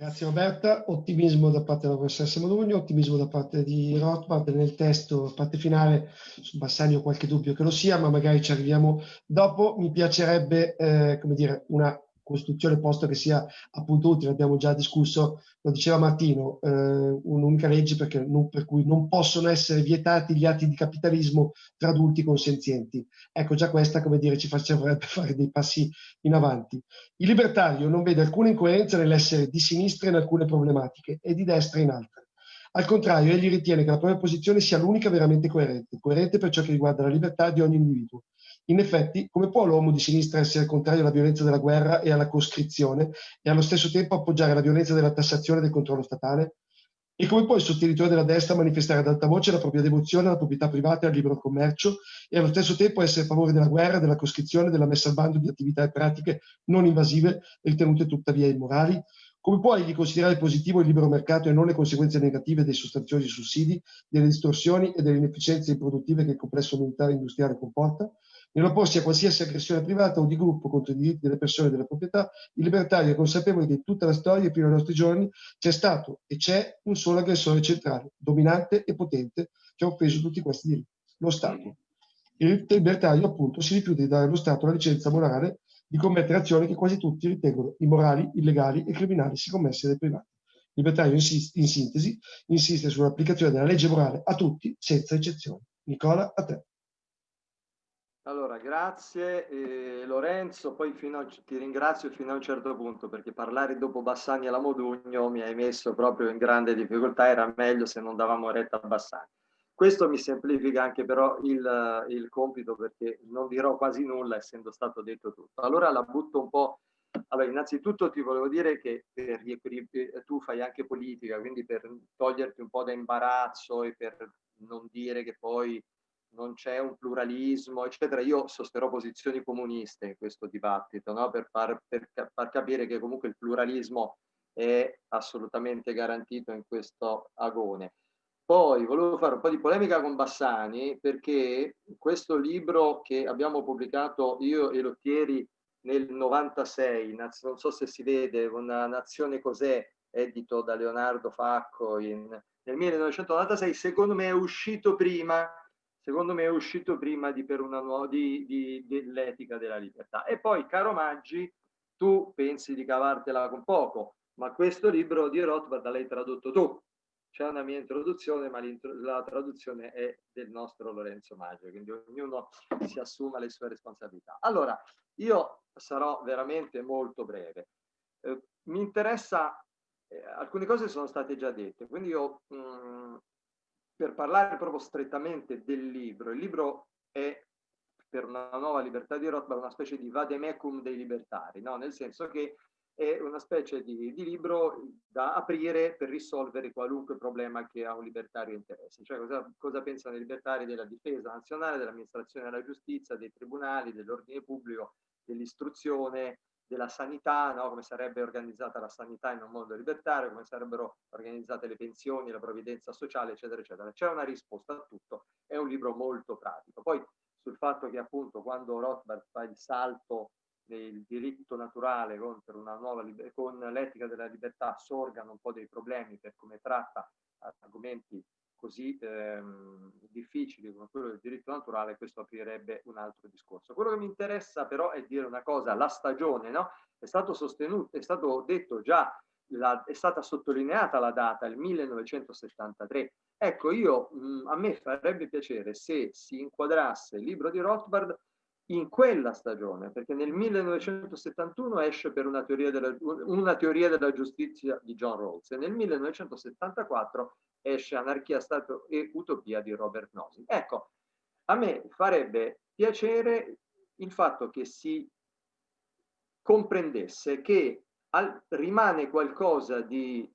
Grazie Roberta, ottimismo da parte della professoressa Modugno, ottimismo da parte di Rothbard nel testo, parte finale, su Bassani ho qualche dubbio che lo sia, ma magari ci arriviamo dopo. Mi piacerebbe, eh, come dire, una costruzione, posto che sia appunto utile, abbiamo già discusso, lo diceva Martino, eh, un'unica legge non, per cui non possono essere vietati gli atti di capitalismo tra adulti consenzienti. Ecco, già questa, come dire, ci farebbe <laughs> fare dei passi in avanti. Il libertario non vede alcuna incoerenza nell'essere di sinistra in alcune problematiche e di destra in altre. Al contrario, egli ritiene che la propria posizione sia l'unica veramente coerente, coerente per ciò che riguarda la libertà di ogni individuo. In effetti, come può l'uomo di sinistra essere contrario alla violenza della guerra e alla coscrizione e allo stesso tempo appoggiare la violenza della tassazione e del controllo statale? E come può il sostenitore della destra manifestare ad alta voce la propria devozione alla proprietà privata e al libero commercio e allo stesso tempo essere a favore della guerra, della coscrizione, della messa al bando di attività e pratiche non invasive ritenute tuttavia immorali? Come può egli considerare positivo il libero mercato e non le conseguenze negative dei sostanziosi sussidi, delle distorsioni e delle inefficienze improduttive che il complesso militare e industriale comporta? Nell'opporsi a qualsiasi aggressione privata o di gruppo contro i diritti delle persone e della proprietà, il libertario è consapevole che in tutta la storia e fino ai nostri giorni c'è stato e c'è un solo aggressore centrale, dominante e potente, che ha offeso tutti questi diritti, lo Stato. Il libertario, appunto, si rifiuta di dare allo Stato la licenza morale di commettere azioni che quasi tutti ritengono immorali, illegali e criminali se commesse dai privati. libertario in, in sintesi insiste sull'applicazione della legge morale a tutti, senza eccezioni. Nicola, a te. Allora, grazie eh, Lorenzo, poi a, ti ringrazio fino a un certo punto perché parlare dopo Bassani e la Modugno mi hai messo proprio in grande difficoltà, era meglio se non davamo retta a Bassani. Questo mi semplifica anche però il, il compito perché non dirò quasi nulla essendo stato detto tutto. Allora la butto un po' Allora, innanzitutto ti volevo dire che per, per, tu fai anche politica, quindi per toglierti un po' da imbarazzo e per non dire che poi non c'è un pluralismo, eccetera. Io sosterrò posizioni comuniste in questo dibattito, no? per, far, per far capire che comunque il pluralismo è assolutamente garantito in questo agone. Poi volevo fare un po' di polemica con Bassani perché questo libro che abbiamo pubblicato io e Lottieri nel 96, non so se si vede, una Nazione Cos'è, edito da Leonardo Facco in, nel 1996, secondo me è uscito prima secondo me è uscito prima di per una nuova di, di, dell'etica della libertà. E poi, caro Maggi, tu pensi di cavartela con poco, ma questo libro di Rothbard l'hai tradotto tu. C'è una mia introduzione, ma la traduzione è del nostro Lorenzo Maggio, quindi ognuno si assuma le sue responsabilità. Allora, io sarò veramente molto breve. Eh, mi interessa, eh, alcune cose sono state già dette, quindi io mh, mm, per parlare proprio strettamente del libro, il libro è per una nuova libertà di Rothbard una specie di vademecum dei libertari, no? nel senso che è una specie di, di, libro da aprire per risolvere qualunque problema che a un libertario interessa. Cioè cosa, cosa pensano i libertari della difesa nazionale, dell'amministrazione della giustizia, dei tribunali, dell'ordine pubblico, dell'istruzione, della sanità, no? come sarebbe organizzata la sanità in un mondo libertario, come sarebbero organizzate le pensioni, la provvidenza sociale, eccetera, eccetera. C'è una risposta a tutto, è un libro molto pratico. Poi sul fatto che appunto quando Rothbard fa il salto del diritto naturale contro una nuova con l'etica della libertà sorgano un po' dei problemi per come tratta argomenti così ehm, difficili come quello del diritto naturale, questo aprirebbe un altro discorso. Quello che mi interessa però è dire una cosa, la stagione, no? È stato sostenuto, è stato detto già, la, è stata sottolineata la data, il 1973. Ecco, io, mh, a me farebbe piacere se si inquadrasse il libro di Rothbard in quella stagione, perché nel 1971 esce per una teoria della, una teoria della giustizia di John Rawls e nel 1974 esce Anarchia, Stato e Utopia di Robert Nozick. Ecco, a me farebbe piacere il fatto che si comprendesse che al, rimane qualcosa di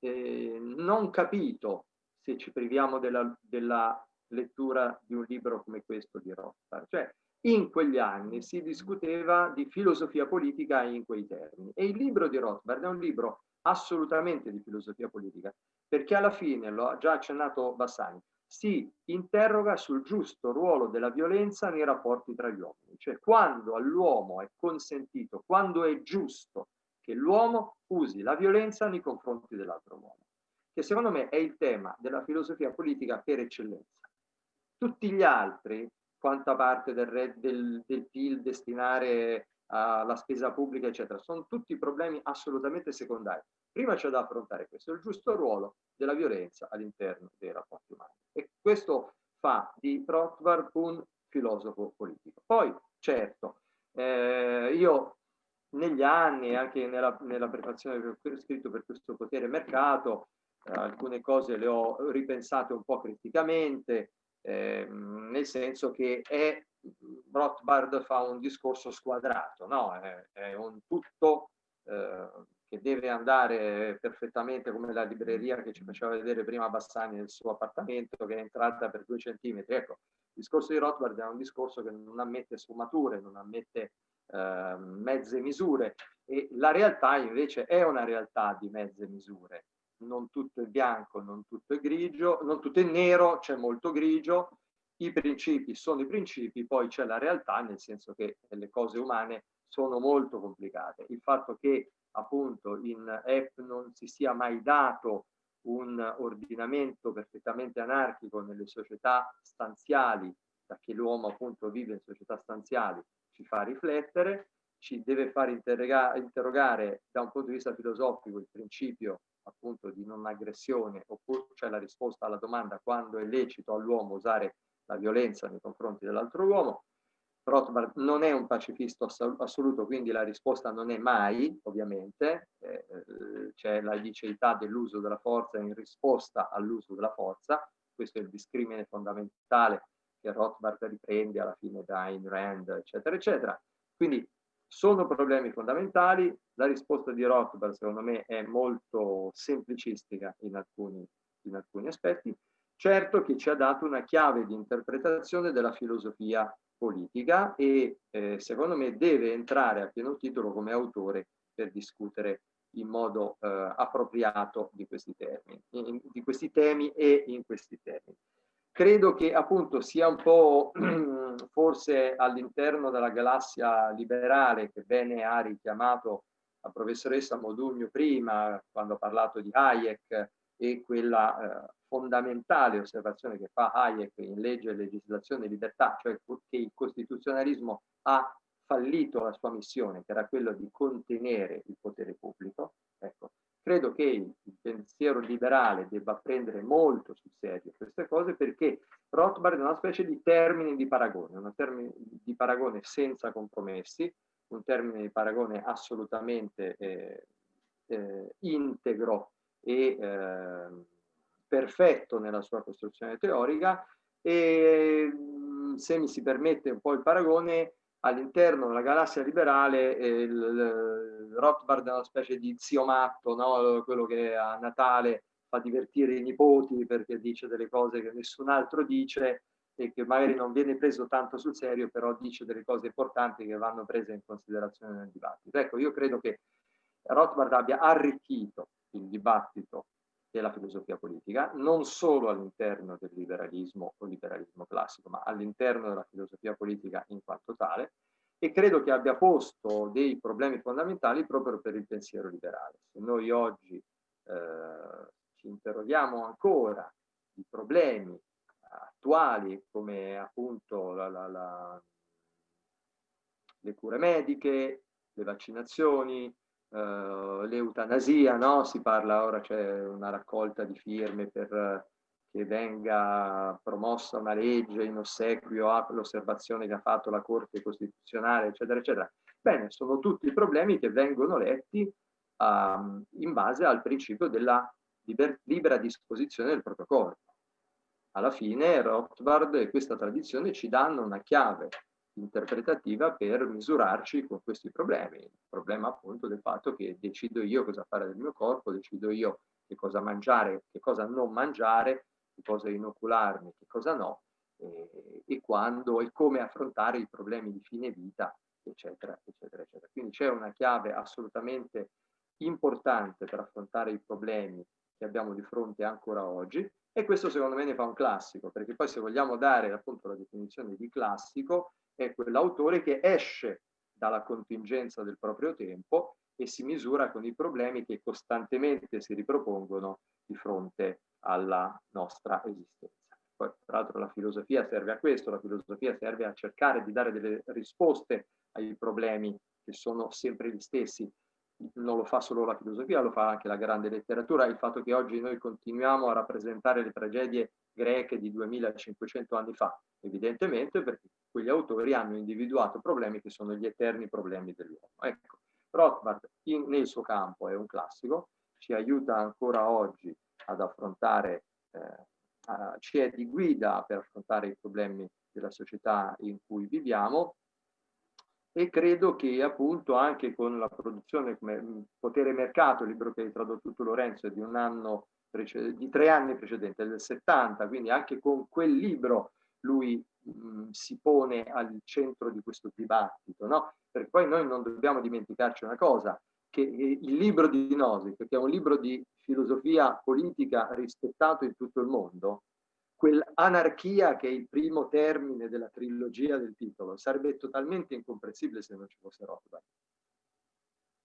eh, non capito se ci priviamo della, della, lettura di un libro come questo di Rothbard. Cioè, in quegli anni si discuteva di filosofia politica in quei termini e il libro di Rothbard è un libro assolutamente di filosofia politica perché alla fine, lo ha già accennato Bassani, si interroga sul giusto ruolo della violenza nei rapporti tra gli uomini, cioè quando all'uomo è consentito, quando è giusto che l'uomo usi la violenza nei confronti dell'altro uomo, che secondo me è il tema della filosofia politica per eccellenza. Tutti gli altri, quanta parte del, del, del PIL destinare alla spesa pubblica, eccetera, sono tutti problemi assolutamente secondari. Prima c'è da affrontare questo, il giusto ruolo della violenza all'interno dei rapporti umani. E questo fa di Rothbard un filosofo politico. Poi, certo, eh, io negli anni, anche nella, nella prefazione che ho scritto per questo potere mercato, eh, alcune cose le ho ripensate un po' criticamente, eh, nel senso che è, Rothbard fa un discorso squadrato, no? è, è un tutto eh, che deve andare perfettamente come la libreria che ci faceva vedere prima Bassani nel suo appartamento che è entrata per due centimetri. Ecco, il discorso di Rothbard è un discorso che non ammette sfumature, non ammette eh, mezze misure e la realtà invece è una realtà di mezze misure. Non tutto è bianco, non tutto è grigio, non tutto è nero, c'è molto grigio. I principi sono i principi, poi c'è la realtà, nel senso che le cose umane sono molto complicate. Il fatto che appunto in EP non si sia mai dato un ordinamento perfettamente anarchico nelle società stanziali, che l'uomo appunto vive in società stanziali, ci fa riflettere, ci deve far interrogare da un punto di vista filosofico il principio appunto di non aggressione oppure c'è la risposta alla domanda quando è lecito all'uomo usare la violenza nei confronti dell'altro uomo. Rothbard non è un pacifista assoluto, quindi la risposta non è mai, ovviamente, eh, eh, c'è la liceità dell'uso della forza in risposta all'uso della forza, questo è il discrimine fondamentale che Rothbard riprende alla fine da Ayn Rand, eccetera, eccetera. Quindi sono problemi fondamentali, la risposta di Rothbard secondo me è molto semplicistica in alcuni, in alcuni aspetti, certo che ci ha dato una chiave di interpretazione della filosofia politica e eh, secondo me deve entrare a pieno titolo come autore per discutere in modo eh, appropriato di questi, termini, in, di questi temi e in questi termini. Credo che appunto sia un po' <clears throat> forse all'interno della galassia liberale che bene ha richiamato la professoressa Modugno prima quando ha parlato di Hayek e quella eh, fondamentale osservazione che fa Hayek in legge, legislazione e libertà, cioè che il costituzionalismo ha fallito la sua missione, che era quella di contenere il potere pubblico. Ecco, credo che il pensiero liberale debba prendere molto sul serio queste cose perché Rothbard è una specie di termine di paragone, un termine di paragone senza compromessi, un termine di paragone assolutamente eh, eh, integro e eh, perfetto nella sua costruzione teorica e se mi si permette un po' il paragone all'interno della galassia liberale eh, il Rothbard è una specie di zio matto no? quello che a Natale fa divertire i nipoti perché dice delle cose che nessun altro dice e che magari non viene preso tanto sul serio però dice delle cose importanti che vanno prese in considerazione nel dibattito ecco io credo che Rothbard abbia arricchito il dibattito della filosofia politica, non solo all'interno del liberalismo o liberalismo classico, ma all'interno della filosofia politica in quanto tale, e credo che abbia posto dei problemi fondamentali proprio per il pensiero liberale. Se noi oggi eh, ci interroghiamo ancora di problemi attuali come appunto la, la, la, le cure mediche, le vaccinazioni, uh, l'eutanasia, no? Si parla ora, c'è una raccolta di firme per che venga promossa una legge in ossequio all'osservazione che ha fatto la Corte Costituzionale, eccetera, eccetera. Bene, sono tutti problemi che vengono letti um, in base al principio della liber libera disposizione del proprio corpo. Alla fine Rothbard e questa tradizione ci danno una chiave interpretativa per misurarci con questi problemi. Il problema appunto del fatto che decido io cosa fare del mio corpo, decido io che cosa mangiare, che cosa non mangiare, che cosa inocularmi, che cosa no, e, e quando e come affrontare i problemi di fine vita, eccetera, eccetera, eccetera. Quindi c'è una chiave assolutamente importante per affrontare i problemi che abbiamo di fronte ancora oggi e questo secondo me ne fa un classico, perché poi se vogliamo dare appunto la definizione di classico, è quell'autore che esce dalla contingenza del proprio tempo e si misura con i problemi che costantemente si ripropongono di fronte alla nostra esistenza. Poi, tra l'altro, la filosofia serve a questo, la filosofia serve a cercare di dare delle risposte ai problemi che sono sempre gli stessi. Non lo fa solo la filosofia, lo fa anche la grande letteratura. Il fatto che oggi noi continuiamo a rappresentare le tragedie greche di 2500 anni fa, evidentemente perché quegli autori hanno individuato problemi che sono gli eterni problemi dell'uomo. Ecco, Rothbard in, nel suo campo è un classico, ci aiuta ancora oggi ad affrontare, eh, a, ci è di guida per affrontare i problemi della società in cui viviamo e credo che appunto anche con la produzione come Potere e Mercato, il libro che hai tradotto tu Lorenzo è di un anno di tre anni precedenti, del 70, quindi anche con quel libro lui mh, si pone al centro di questo dibattito, no? Perché poi noi non dobbiamo dimenticarci una cosa, che il libro di Nozick, che è un libro di filosofia politica rispettato in tutto il mondo, quell'anarchia che è il primo termine della trilogia del titolo, sarebbe totalmente incomprensibile se non ci fosse Rothbard.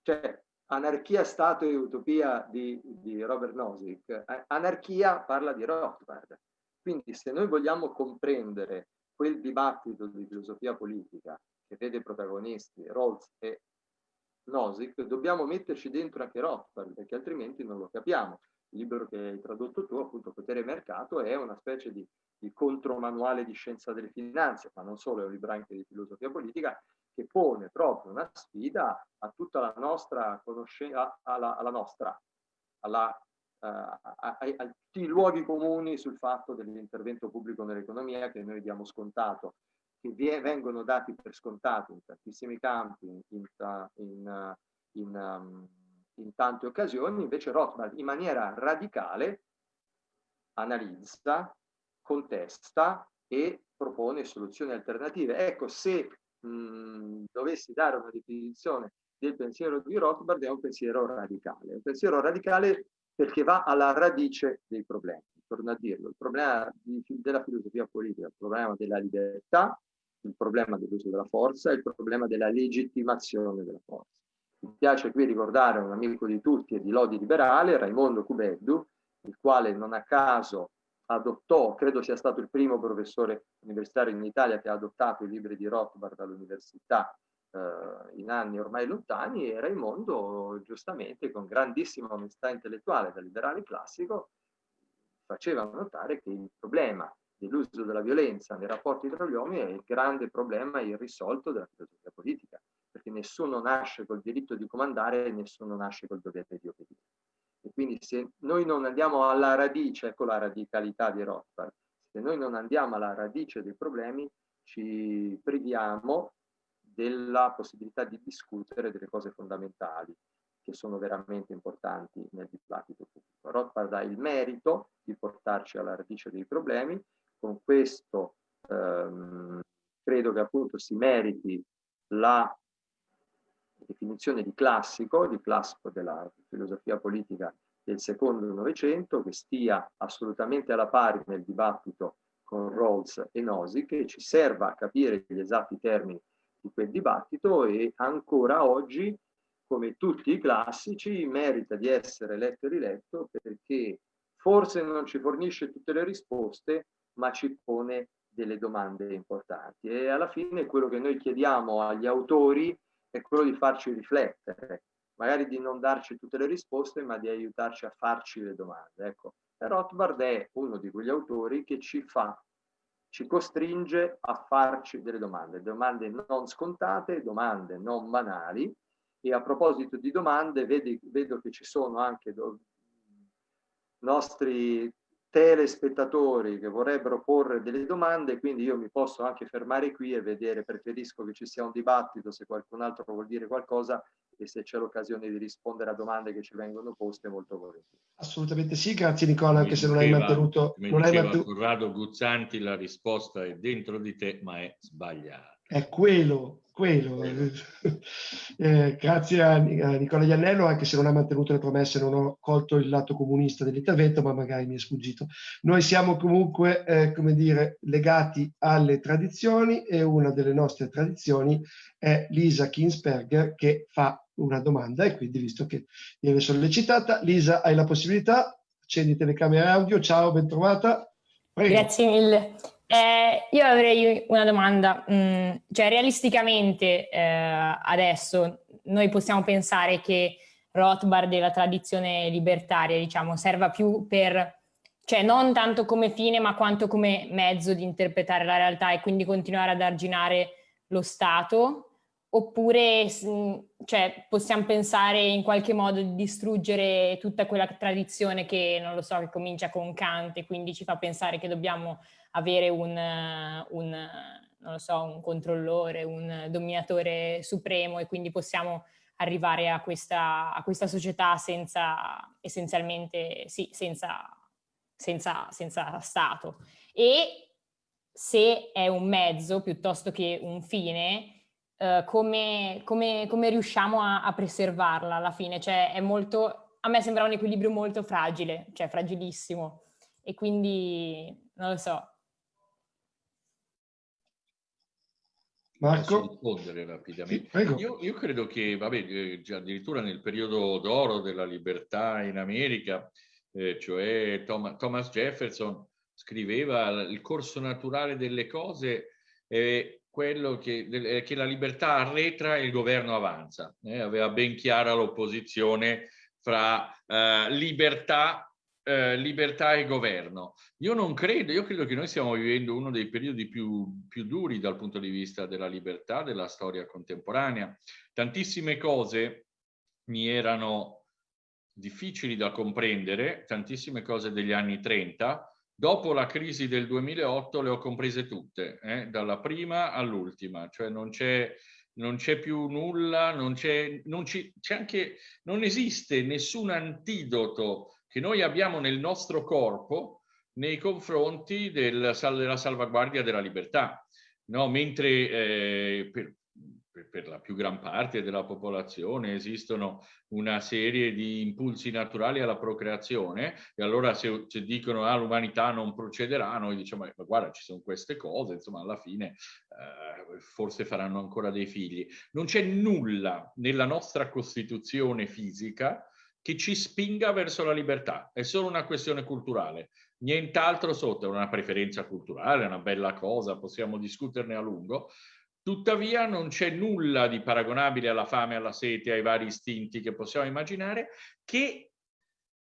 Cioè, Anarchia, Stato e Utopia di, di Robert Nozick, eh, Anarchia parla di Rothbard. Quindi se noi vogliamo comprendere quel dibattito di filosofia politica che vede protagonisti Rawls e Nozick, dobbiamo metterci dentro anche Rothbard, perché altrimenti non lo capiamo. Il libro che hai tradotto tu, appunto, Potere e Mercato, è una specie di, di contromanuale di scienza delle finanze, ma non solo, è un libro anche di filosofia politica, che pone proprio una sfida a tutta la nostra conoscenza, alla, alla nostra, alla, uh, a, a, a, tutti i luoghi comuni sul fatto dell'intervento pubblico nell'economia che noi diamo scontato che vengono dati per scontato in tantissimi campi, in, in, in, um, in tante occasioni, invece Rothbard in maniera radicale analizza, contesta e propone soluzioni alternative. Ecco, se mh, dovessi dare una definizione del pensiero di Rothbard, è un pensiero radicale. Un pensiero radicale perché va alla radice dei problemi. Torno a dirlo, il problema di, della filosofia politica, il problema della libertà, il problema dell'uso della forza il problema della legittimazione della forza. Mi piace qui ricordare un amico di tutti e di Lodi Liberale, Raimondo Cubeddu, il quale non a caso adottò, credo sia stato il primo professore universitario in Italia che ha adottato i libri di Rothbard all'università eh, in anni ormai lontani e Raimondo giustamente con grandissima onestà intellettuale da liberale classico faceva notare che il problema dell'uso della violenza nei rapporti tra gli uomini è il grande problema irrisolto della filosofia politica, perché nessuno nasce col diritto di comandare e nessuno nasce col dovere di obbedire. E quindi se noi non andiamo alla radice, ecco la radicalità di Rothbard, se noi non andiamo alla radice dei problemi, ci priviamo della possibilità di discutere delle cose fondamentali che sono veramente importanti nel dibattito pubblico. Rothbard ha il merito di portarci alla radice dei problemi con questo ehm, credo che appunto si meriti la definizione di classico, di classico della filosofia politica del secondo Novecento, che stia assolutamente alla pari nel dibattito con Rawls e Nosi, che ci serva a capire gli esatti termini di quel dibattito e ancora oggi, come tutti i classici, merita di essere letto e riletto perché forse non ci fornisce tutte le risposte, ma ci pone delle domande importanti. E alla fine quello che noi chiediamo agli autori è quello di farci riflettere, magari di non darci tutte le risposte, ma di aiutarci a farci le domande. Ecco, Rothbard è uno di quegli autori che ci fa, ci costringe a farci delle domande, domande non scontate, domande non banali. E a proposito di domande, vedi, vedo che ci sono anche nostri telespettatori che vorrebbero porre delle domande, quindi io mi posso anche fermare qui e vedere, preferisco che ci sia un dibattito, se qualcun altro vuol dire qualcosa e se c'è l'occasione di rispondere a domande che ci vengono poste molto volentieri. Assolutamente sì, grazie Nicola, anche se non hai mantenuto... Come non diceva hai mantenuto... Corrado Guzzanti, la risposta è dentro di te, ma è sbagliata. È quello, quello. <laughs> Eh, grazie a, Nicola Iannello, anche se non ha mantenuto le promesse, non ho colto il lato comunista dell'intervento, ma magari mi è sfuggito. Noi siamo comunque, eh, come dire, legati alle tradizioni e una delle nostre tradizioni è Lisa Kinsberger che fa una domanda e quindi, visto che viene sollecitata, Lisa, hai la possibilità, accendi telecamera audio, ciao, ben trovata. Prego. Grazie mille. Eh, io avrei una domanda, mm, cioè realisticamente eh, adesso noi possiamo pensare che Rothbard e la tradizione libertaria diciamo serva più per, cioè non tanto come fine ma quanto come mezzo di interpretare la realtà e quindi continuare ad arginare lo Stato oppure cioè, possiamo pensare in qualche modo di distruggere tutta quella tradizione che non lo so che comincia con Kant e quindi ci fa pensare che dobbiamo avere un, un, so, un controllore, un dominatore supremo e quindi possiamo arrivare a questa, a questa società senza, essenzialmente, sì, senza, senza, senza Stato. E se è un mezzo piuttosto che un fine, eh, come, come, come, riusciamo a, a, preservarla alla fine? Cioè è molto, a me sembra un equilibrio molto fragile, cioè fragilissimo. E quindi, non lo so, Marco? Posso rispondere rapidamente? Sì, io, io, credo che, vabbè, eh, addirittura nel periodo d'oro della libertà in America, eh, cioè Tom, Thomas Jefferson scriveva il corso naturale delle cose è quello che, eh, che, la libertà arretra e il governo avanza. Eh, aveva ben chiara l'opposizione fra eh, libertà, eh, libertà, e governo. Io non credo, io credo che noi stiamo vivendo uno dei periodi più, più duri dal punto di vista della libertà della storia contemporanea. Tantissime cose mi erano difficili da comprendere, tantissime cose degli anni 30, Dopo la crisi del 2008 le ho comprese tutte, eh, dalla prima all'ultima, cioè non c'è, non c'è più nulla, non, c'è, non, anche, non esiste nessun antidoto che noi abbiamo nel nostro corpo nei confronti del, della salvaguardia della libertà. No, mentre eh, per, per la più gran parte della popolazione esistono una serie di impulsi naturali alla procreazione e allora se, se dicono ah, l'umanità non procederà, noi diciamo ma guarda ci sono queste cose, insomma alla fine eh, forse faranno ancora dei figli. Non c'è nulla nella nostra costituzione fisica che ci spinga verso la libertà, è solo una questione culturale, nient'altro sotto, è una preferenza culturale, è una bella cosa, possiamo discuterne a lungo, Tuttavia non c'è nulla di paragonabile alla fame, alla sete, ai vari istinti che possiamo immaginare, che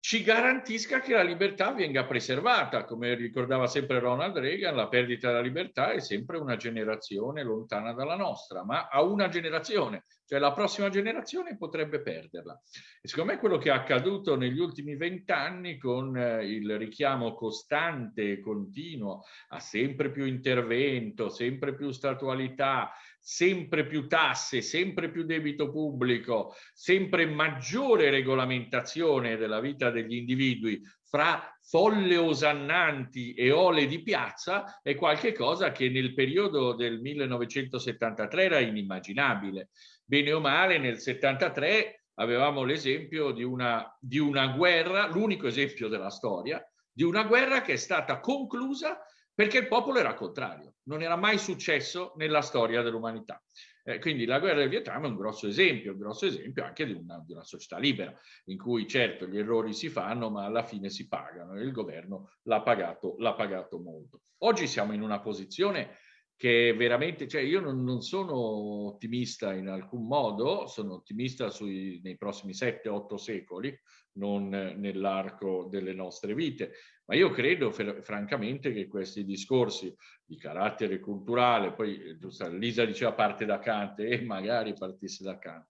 ci garantisca che la libertà venga preservata. Come ricordava sempre Ronald Reagan, la perdita della libertà è sempre una generazione lontana dalla nostra, ma a una generazione, cioè la prossima generazione potrebbe perderla. E secondo me quello che è accaduto negli ultimi vent'anni con eh, il richiamo costante e continuo a sempre più intervento, sempre più statualità, sempre più tasse, sempre più debito pubblico, sempre maggiore regolamentazione della vita degli individui fra folle osannanti e ole di piazza è qualcosa che nel periodo del 1973 era inimmaginabile. Bene o male, nel 73 avevamo l'esempio di una, di una guerra, l'unico esempio della storia, di una guerra che è stata conclusa perché il popolo era contrario, non era mai successo nella storia dell'umanità. Eh, quindi la guerra del Vietnam è un grosso esempio, un grosso esempio anche di una, di una, società libera, in cui certo gli errori si fanno, ma alla fine si pagano e il governo l'ha pagato, l'ha pagato molto. Oggi siamo in una posizione che veramente, cioè io non, non sono ottimista in alcun modo, sono ottimista sui, nei prossimi 7-8 secoli, non nell'arco delle nostre vite, ma io credo francamente che questi discorsi di carattere culturale, poi Lisa diceva parte da Kant e magari partisse da Kant,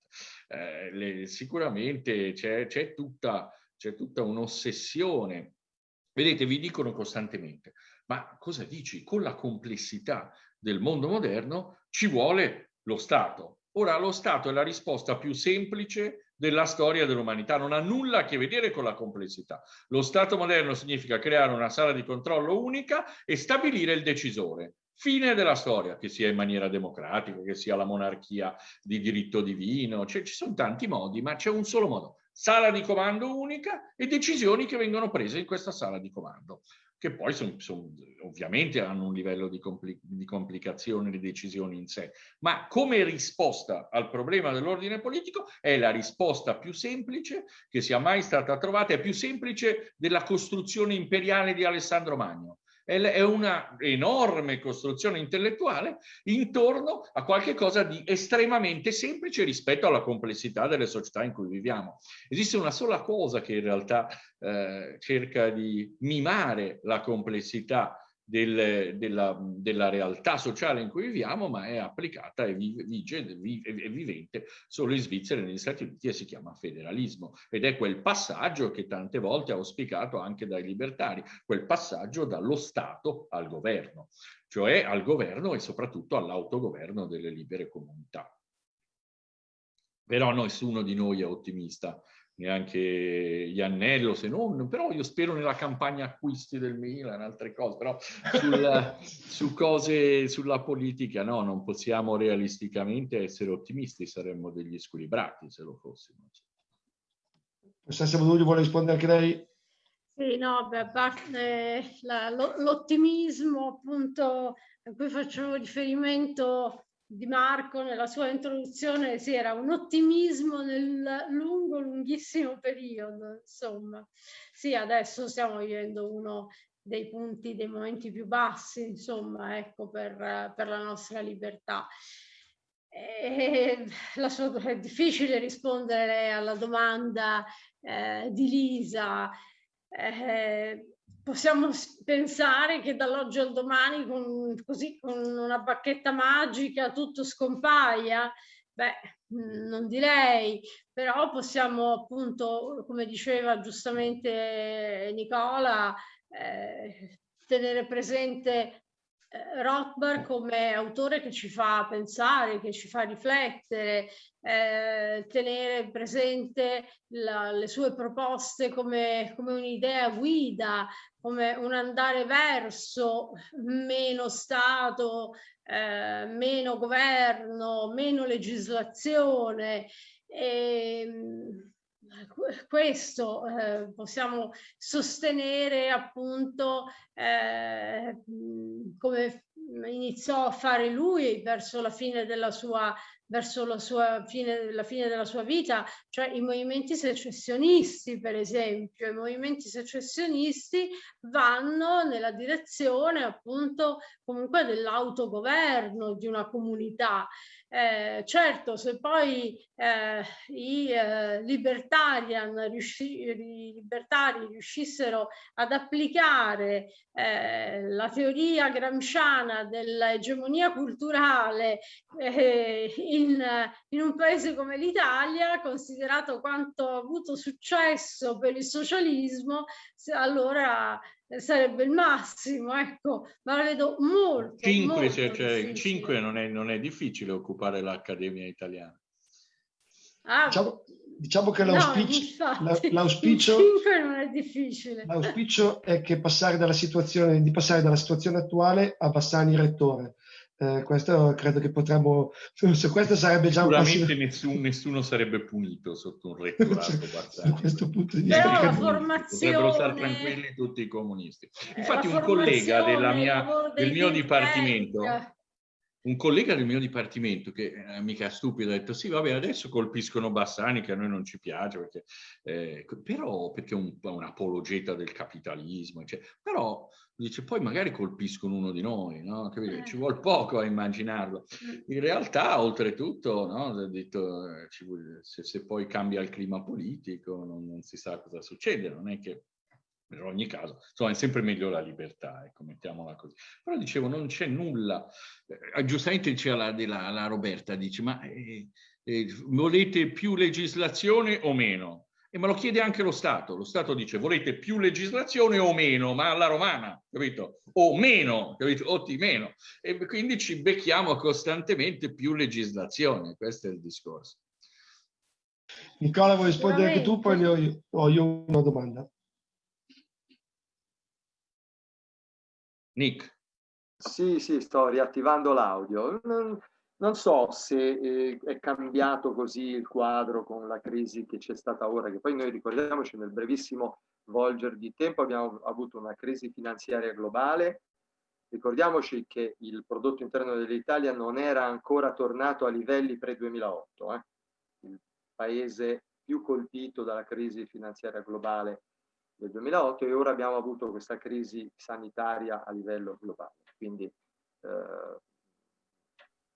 eh, le, sicuramente c'è, tutta, tutta un'ossessione. Vedete, vi dicono costantemente, ma cosa dici? Con la complessità del mondo moderno ci vuole lo Stato. Ora, lo Stato è la risposta più semplice della storia dell'umanità, non ha nulla a che vedere con la complessità. Lo Stato moderno significa creare una sala di controllo unica e stabilire il decisore. Fine della storia, che sia in maniera democratica, che sia la monarchia di diritto divino, cioè, ci sono tanti modi, ma c'è un solo modo. Sala di comando unica e decisioni che vengono prese in questa sala di comando che poi son, son, ovviamente hanno un livello di, compli di complicazione di decisioni in sé, ma come risposta al problema dell'ordine politico è la risposta più semplice che sia mai stata trovata, è più semplice della costruzione imperiale di Alessandro Magno è una enorme costruzione intellettuale intorno a qualche cosa di estremamente semplice rispetto alla complessità delle società in cui viviamo. Esiste una sola cosa che in realtà eh, cerca di mimare la complessità del, della, della, realtà sociale in cui viviamo, ma è applicata e vige, è vivente solo in Svizzera e negli Stati Uniti e si chiama federalismo. Ed è quel passaggio che tante volte ha auspicato anche dai libertari, quel passaggio dallo Stato al governo, cioè al governo e soprattutto all'autogoverno delle libere comunità. Però nessuno di noi è ottimista neanche Iannello se non, però io spero nella campagna acquisti del Milan, altre cose, però sul, <laughs> su cose, sulla politica no, non possiamo realisticamente essere ottimisti, saremmo degli squilibrati se lo fossimo. Professoressa Bodulli vuole rispondere anche lei? Sì, no, beh, l'ottimismo appunto a cui faccio riferimento di Marco nella sua introduzione si era un ottimismo nel lungo, lunghissimo periodo, insomma. Sì, adesso stiamo vivendo uno dei punti, dei momenti più bassi, insomma, ecco, per, per la nostra libertà. E la sua, è difficile rispondere alla domanda eh, di Lisa. Eh, possiamo pensare che dall'oggi al domani con, così, con una bacchetta magica tutto scompaia? Beh, non direi, però possiamo appunto, come diceva giustamente Nicola, eh, tenere presente eh, Rothbard come autore che ci fa pensare, che ci fa riflettere, eh, tenere presente la, le sue proposte come, come un'idea guida, come un andare verso meno Stato, eh, meno governo, meno legislazione. E, ehm, questo eh, possiamo sostenere appunto eh, come iniziò a fare lui verso la fine della sua verso la, sua fine, la fine della sua vita, cioè i movimenti secessionisti, per esempio. I movimenti secessionisti vanno nella direzione appunto comunque dell'autogoverno di una comunità. Eh, certo, se poi eh, i eh, libertarian riusci libertari riuscissero ad applicare eh, la teoria gramsciana dell'egemonia culturale eh, in, in, un paese come l'Italia, considerato quanto ha avuto successo per il socialismo, allora sarebbe il massimo, ecco, ma la vedo molto, cinque, molto cioè, cioè, cinque non, è, non è difficile occupare l'Accademia Italiana. Ah, diciamo, diciamo, che l'auspicio, no, l'auspicio, non è difficile. L'auspicio è che passare dalla situazione, di passare dalla situazione attuale a Bassani rettore. Eh, questo credo che potremmo, se questo sarebbe già un Sicuramente nessun, nessuno sarebbe punito sotto un rettorato <laughs> da questo punto di vista. Però la formazione... Potrebbero stare tranquilli tutti i comunisti. Infatti un collega mia, del mio dipartimento un collega del mio dipartimento, che è mica stupido, ha detto sì, vabbè, adesso colpiscono Bassani, che a noi non ci piace, perché, eh, però perché è un, un, apologeta del capitalismo, eccetera. però dice poi magari colpiscono uno di noi, no? Capite? Ci vuole poco a immaginarlo. In realtà, oltretutto, no? detto, eh, se, se, poi cambia il clima politico non, non si sa cosa succede, non è che in ogni caso, insomma, è sempre meglio la libertà, ecco, mettiamola così. Però dicevo, non c'è nulla, eh, giustamente diceva la, la, la, Roberta, dice, ma eh, eh, volete più legislazione o meno? E me lo chiede anche lo Stato. Lo Stato dice, volete più legislazione o meno? Ma alla romana, capito? O meno, capito? O di meno. E quindi ci becchiamo costantemente più legislazione, questo è il discorso. Nicola, vuoi rispondere anche tu? Poi ho io, ho io una domanda. Nick. Sì, sì, sto riattivando l'audio. Non, so se eh, è cambiato così il quadro con la crisi che c'è stata ora, che poi noi ricordiamoci nel brevissimo volger di tempo abbiamo avuto una crisi finanziaria globale. Ricordiamoci che il prodotto interno dell'Italia non era ancora tornato a livelli pre-2008, eh? il paese più colpito dalla crisi finanziaria globale del 2008 e ora abbiamo avuto questa crisi sanitaria a livello globale. Quindi eh,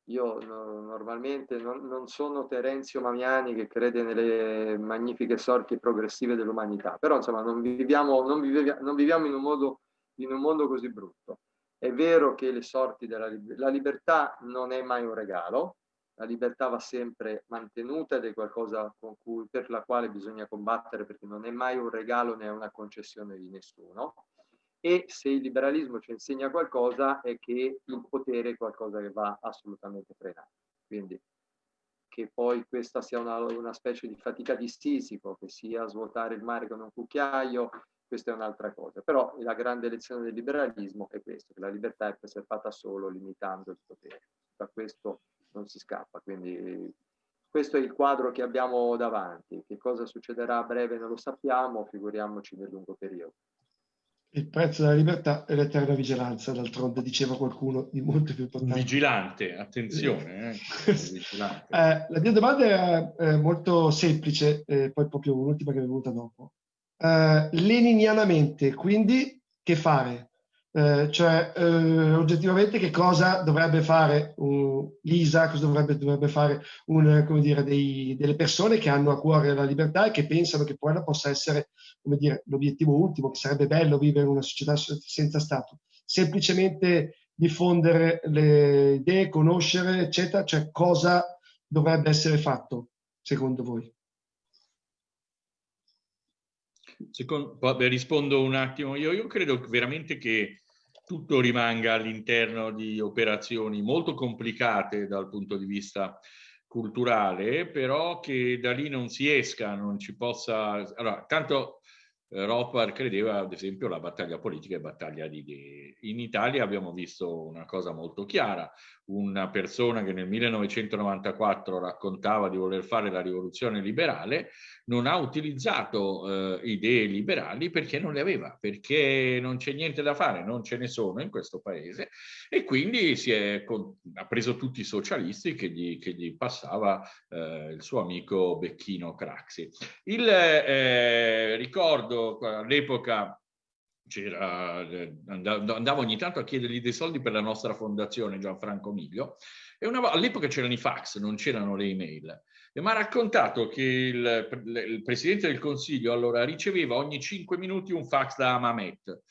io no, normalmente non, non, sono Terenzio Mamiani che crede nelle magnifiche sorti progressive dell'umanità, però insomma non viviamo, non viviamo, non viviamo in, un modo, in un mondo così brutto. È vero che le sorti della la libertà non è mai un regalo, la libertà va sempre mantenuta ed è qualcosa cui, per la quale bisogna combattere perché non è mai un regalo né una concessione di nessuno. E se il liberalismo ci insegna qualcosa è che il potere è qualcosa che va assolutamente frenato. Quindi che poi questa sia una, una specie di fatica di Sisico, che sia svuotare il mare con un cucchiaio, questa è un'altra cosa. Però la grande lezione del liberalismo è questo, che la libertà è preservata solo limitando il potere. Da questo non si scappa. Quindi questo è il quadro che abbiamo davanti. Che cosa succederà a breve non lo sappiamo, figuriamoci nel lungo periodo. Il prezzo della libertà è l'eterna vigilanza, d'altronde diceva qualcuno di molto più importante. Vigilante, attenzione. Eh. <laughs> Vigilante. Eh, la mia domanda è, è molto semplice, eh, poi proprio un'ultima che è venuta dopo. Eh, leninianamente, quindi che fare. Eh, cioè, eh, oggettivamente che cosa dovrebbe fare uh, l'ISA, cosa dovrebbe, dovrebbe fare un, dire, dei, delle persone che hanno a cuore la libertà e che pensano che quella possa essere l'obiettivo ultimo, che sarebbe bello vivere in una società senza Stato. Semplicemente diffondere le idee, conoscere, eccetera, cioè cosa dovrebbe essere fatto, secondo voi? Secondo, rispondo un attimo io. Io credo veramente che tutto rimanga all'interno di operazioni molto complicate dal punto di vista culturale, però che da lì non si esca, non ci possa... Allora, tanto eh, Rothbard credeva, ad esempio, la battaglia politica e battaglia di idee. In Italia abbiamo visto una cosa molto chiara, una persona che nel 1994 raccontava di voler fare la rivoluzione liberale, non ha utilizzato eh, idee liberali perché non le aveva, perché non c'è niente da fare, non ce ne sono in questo paese e quindi è, ha preso tutti i socialisti che gli, che gli passava eh, il suo amico Becchino Craxi. Il eh, ricordo all'epoca andavo ogni tanto a chiedergli dei soldi per la nostra fondazione Gianfranco Miglio e all'epoca c'erano i fax, non c'erano le email e mi ha raccontato che il, il, Presidente del Consiglio allora riceveva ogni cinque minuti un fax da Mamet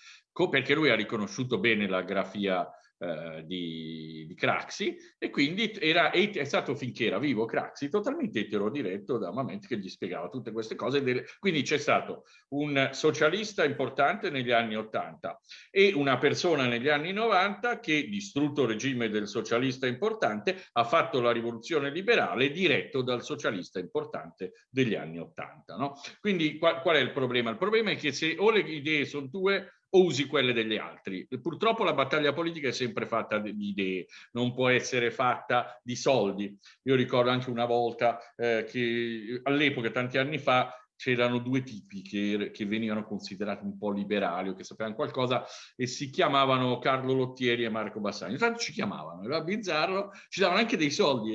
perché lui ha riconosciuto bene la grafia eh, di, di, Craxi e quindi era, è stato finché era vivo Craxi totalmente eterodiretto da Mamet che gli spiegava tutte queste cose. Delle, quindi c'è stato un socialista importante negli anni 80 e una persona negli anni 90 che, distrutto il regime del socialista importante, ha fatto la rivoluzione liberale diretto dal socialista importante degli anni 80. No? Quindi qual, qual è il problema? Il problema è che se o le idee sono tue o usi quelle degli altri. Purtroppo la battaglia politica è sempre fatta di idee, non può essere fatta di soldi. Io ricordo anche una volta eh, che all'epoca, tanti anni fa, c'erano due tipi che, che, venivano considerati un po' liberali o che sapevano qualcosa e si chiamavano Carlo Lottieri e Marco Bassani. Intanto ci chiamavano, era bizzarro, ci davano anche dei soldi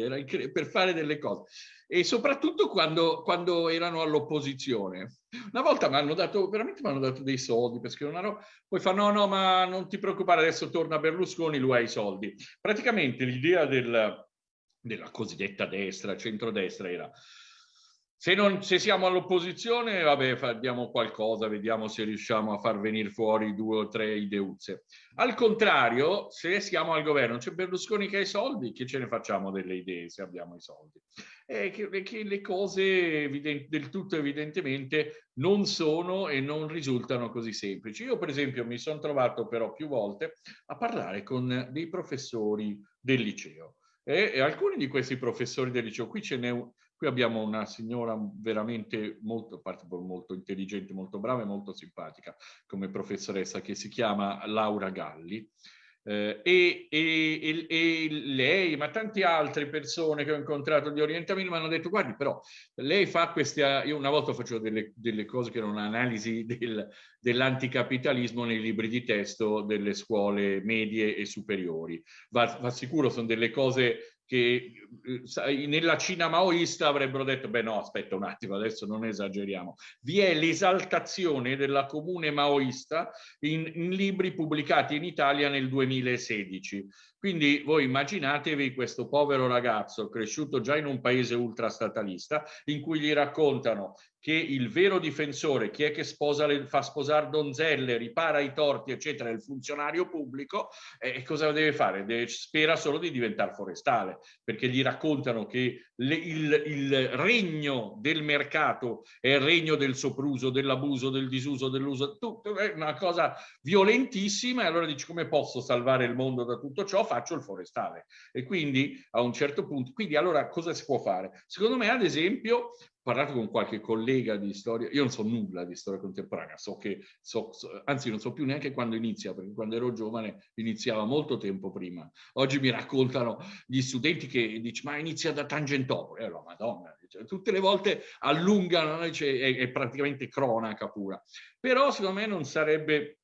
per fare delle cose e soprattutto quando, quando erano all'opposizione. Una volta mi hanno dato, veramente mi hanno dato dei soldi per scrivere una poi fa no, no, ma non ti preoccupare, adesso torna Berlusconi, lui ha i soldi. Praticamente l'idea del, della cosiddetta destra, centrodestra era se, non, se siamo all'opposizione, vabbè, diamo qualcosa, vediamo se riusciamo a far venire fuori due o tre ideuzze. Al contrario, se siamo al governo, c'è Berlusconi che ha i soldi, che ce ne facciamo delle idee se abbiamo i soldi? E che, che le cose del tutto evidentemente non sono e non risultano così semplici. Io per esempio mi sono trovato però più volte a parlare con dei professori del liceo. E, e alcuni di questi professori del liceo, qui ce n'è Qui abbiamo una signora veramente molto, molto intelligente, molto brava e molto simpatica come professoressa che si chiama Laura Galli. Eh, e, e, e, lei, ma tante altre persone che ho incontrato di orientamento mi hanno detto guardi però lei fa queste, io una volta facevo delle, delle cose che erano un'analisi del, dell'anticapitalismo nei libri di testo delle scuole medie e superiori. Va, va sicuro, sono delle cose che eh, nella Cina maoista avrebbero detto, beh no, aspetta un attimo, adesso non esageriamo. Vi è l'esaltazione della comune maoista in, in libri pubblicati in Italia nel 2016. Quindi voi immaginatevi questo povero ragazzo cresciuto già in un paese ultrastatalista in cui gli raccontano che il vero difensore, chi è che sposa le, fa sposare donzelle, ripara i torti, eccetera, è il funzionario pubblico, eh, cosa deve fare? Deve, spera solo di diventare forestale, perché gli raccontano che le, il, il, regno del mercato è il regno del sopruso, dell'abuso, del disuso, dell'uso, tutto, è una cosa violentissima e allora dici come posso salvare il mondo da tutto ciò? Faccio il forestale. E quindi a un certo punto, quindi allora cosa si può fare? Secondo me ad esempio parlato con qualche collega di storia, io non so nulla di storia contemporanea, so che, so, so, anzi non so più neanche quando inizia, perché quando ero giovane iniziava molto tempo prima. Oggi mi raccontano gli studenti che dicono ma inizia da Tangentopoli, allora madonna, cioè, tutte le volte allungano, è, è praticamente cronaca pura. Però secondo me non sarebbe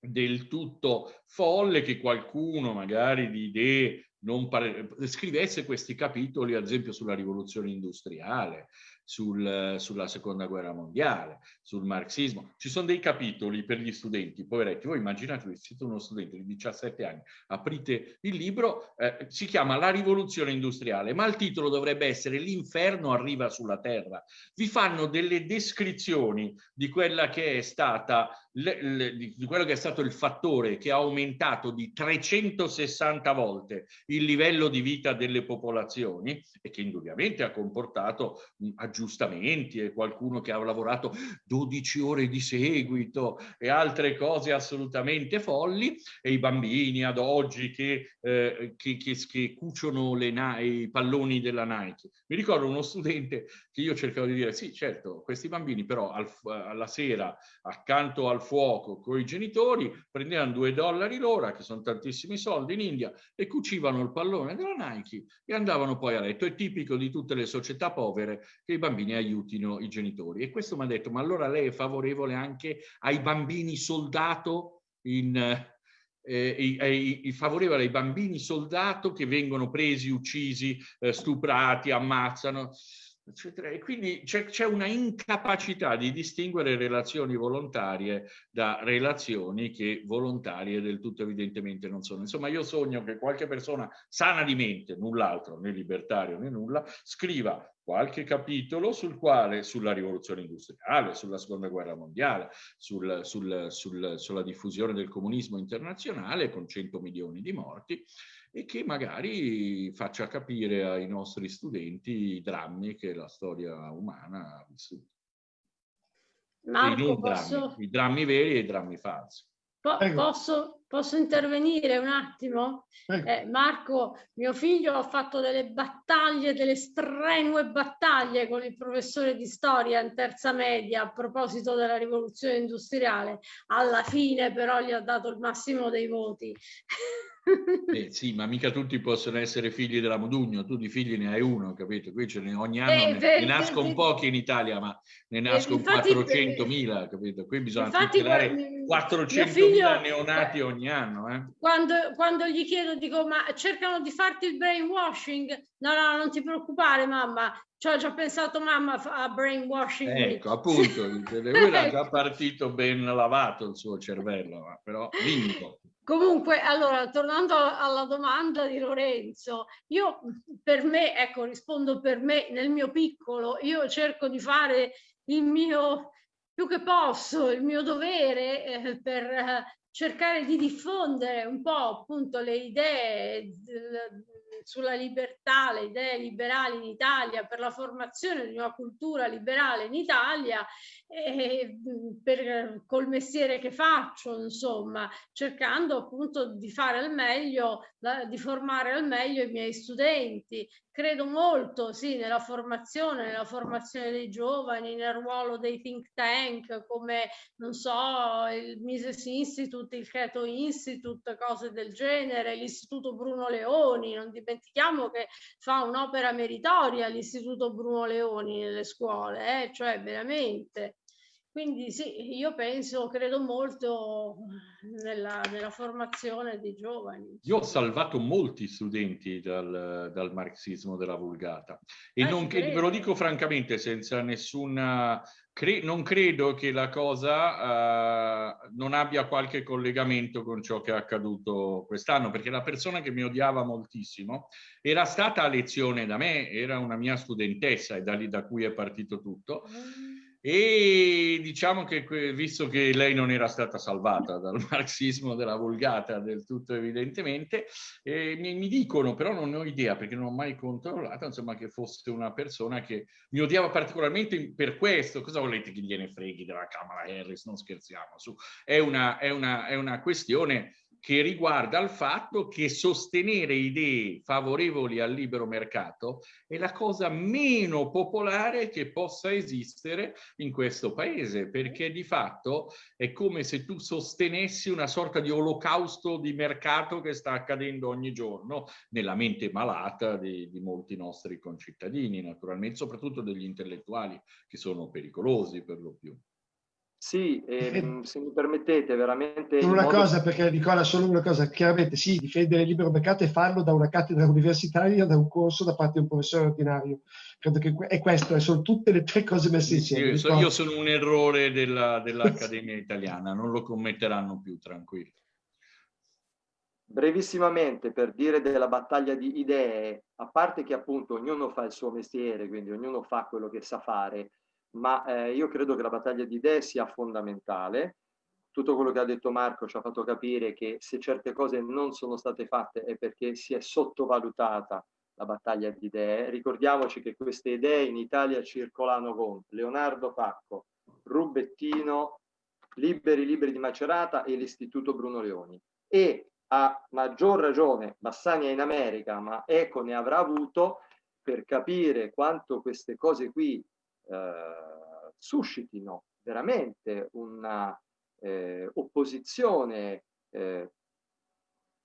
del tutto folle che qualcuno magari di idee non pare, scrivesse questi capitoli, ad esempio, sulla rivoluzione industriale, sul, sulla seconda guerra mondiale, sul marxismo. Ci sono dei capitoli per gli studenti, poveretti. Voi immaginatevi, siete uno studente di 17 anni, aprite il libro, eh, si chiama La rivoluzione industriale, ma il titolo dovrebbe essere L'inferno arriva sulla terra. Vi fanno delle descrizioni di quella che è stata le, le, di quello che è stato il fattore che ha aumentato di 360 volte il livello di vita delle popolazioni e che indubbiamente ha comportato mh, aggiustamenti e qualcuno che ha lavorato 12 ore di seguito e altre cose assolutamente folli e i bambini ad oggi che, eh, che, che, che cuciono le i palloni della Nike. Mi ricordo uno studente io cercavo di dire sì certo questi bambini però al, alla sera accanto al fuoco con i genitori, prendevano due dollari l'ora, che sono tantissimi soldi in India, e cucivano il pallone della Nike e andavano poi a letto. È tipico di tutte le società povere che i bambini aiutino i genitori. E questo mi ha detto, ma allora lei è favorevole anche ai bambini soldato in... Eh, eh, eh, favorevole ai bambini soldato che vengono presi, uccisi, eh, stuprati, ammazzano eccetera. E quindi c'è una incapacità di distinguere relazioni volontarie da relazioni che volontarie del tutto evidentemente non sono. Insomma, io sogno che qualche persona sana di mente, null'altro, né libertario né nulla, scriva qualche capitolo sul quale, sulla rivoluzione industriale, sulla seconda guerra mondiale, sul, sul, sul, sulla diffusione del comunismo internazionale con 100 milioni di morti, e che magari faccia capire ai nostri studenti i drammi che la storia umana ha vissuto. Marco, posso... drammi, I drammi veri e i drammi falsi. Po posso, posso, intervenire un attimo? Eh, Marco, mio figlio ha fatto delle battaglie, delle strenue battaglie con il professore di storia in terza media a proposito della rivoluzione industriale. Alla fine però gli ha dato il massimo dei voti. Eh, sì, ma mica tutti possono essere figli della Modugno, tu di figli ne hai uno, capito? Qui ce ne, ogni anno eh, ne, ne, nascono pochi in Italia, ma ne eh, nascono 400.000, capito? Qui bisogna tutelare 400.000 figlio, neonati ogni anno. Eh? Quando, quando, gli chiedo, dico, ma cercano di farti il brainwashing? No, no, non ti preoccupare mamma, ci ho già pensato mamma a brainwashing. Ecco, appunto, lui era <laughs> già partito ben lavato il suo cervello, però vinto. Comunque, allora, tornando alla domanda di Lorenzo, io per me, ecco, rispondo per me, nel mio piccolo, io cerco di fare il mio più che posso, il mio dovere eh, per eh, cercare di diffondere un po' appunto le idee sulla libertà, le idee liberali in Italia, per la formazione di una cultura liberale in Italia, e per, col mestiere che faccio, insomma, cercando appunto di fare al meglio, di formare al meglio i miei studenti, credo molto sì, nella formazione, nella formazione dei giovani, nel ruolo dei think tank come, non so, il Mises Institute, il Keto Institute, cose del genere, l'Istituto Bruno Leoni, non dimentichiamo che fa un'opera meritoria l'Istituto Bruno Leoni nelle scuole, eh? cioè veramente. Quindi sì, io penso, credo molto nella, nella, formazione dei giovani. Io ho salvato molti studenti dal, dal marxismo della vulgata e eh, non, ve lo dico francamente senza nessuna... Cre non credo che la cosa uh, non abbia qualche collegamento con ciò che è accaduto quest'anno, perché la persona che mi odiava moltissimo era stata a lezione da me, era una mia studentessa e da lì da cui è partito tutto. Mm e diciamo che visto che lei non era stata salvata dal <laughs> marxismo della vulgata del tutto evidentemente, eh, mi, mi, dicono, però non ne ho idea perché non ho mai controllato, insomma che fosse una persona che mi odiava particolarmente per questo, cosa volete che gliene freghi della Camera Harris, non scherziamo, su. È, una, è, una, è una questione che riguarda il fatto che sostenere idee favorevoli al libero mercato è la cosa meno popolare che possa esistere in questo paese, perché di fatto è come se tu sostenessi una sorta di olocausto di mercato che sta accadendo ogni giorno nella mente malata di, di molti nostri concittadini, naturalmente, soprattutto degli intellettuali che sono pericolosi per lo più. Sì, ehm, se mi permettete, veramente... Una modo... cosa, perché Nicola, solo una cosa, chiaramente sì, difendere il libero mercato e farlo da una cattedra universitaria, da un corso da parte di un professore ordinario. Credo che è questo, sono tutte le tre cose messe insieme. Sì, io, io sono un errore della, <laughs> dell'Accademia Italiana, non lo commetteranno più, tranquilli. Brevissimamente, per dire della battaglia di idee, a parte che appunto ognuno fa il suo mestiere, quindi ognuno fa quello che sa fare, ma eh, io credo che la battaglia di idee sia fondamentale. Tutto quello che ha detto Marco ci ha fatto capire che se certe cose non sono state fatte è perché si è sottovalutata la battaglia di idee. Ricordiamoci che queste idee in Italia circolano con Leonardo Pacco, Rubettino, Liberi Liberi di Macerata e l'Istituto Bruno Leoni. E a maggior ragione Bassani è in America, ma Eco ne avrà avuto per capire quanto queste cose qui eh, suscitino veramente una eh, opposizione eh,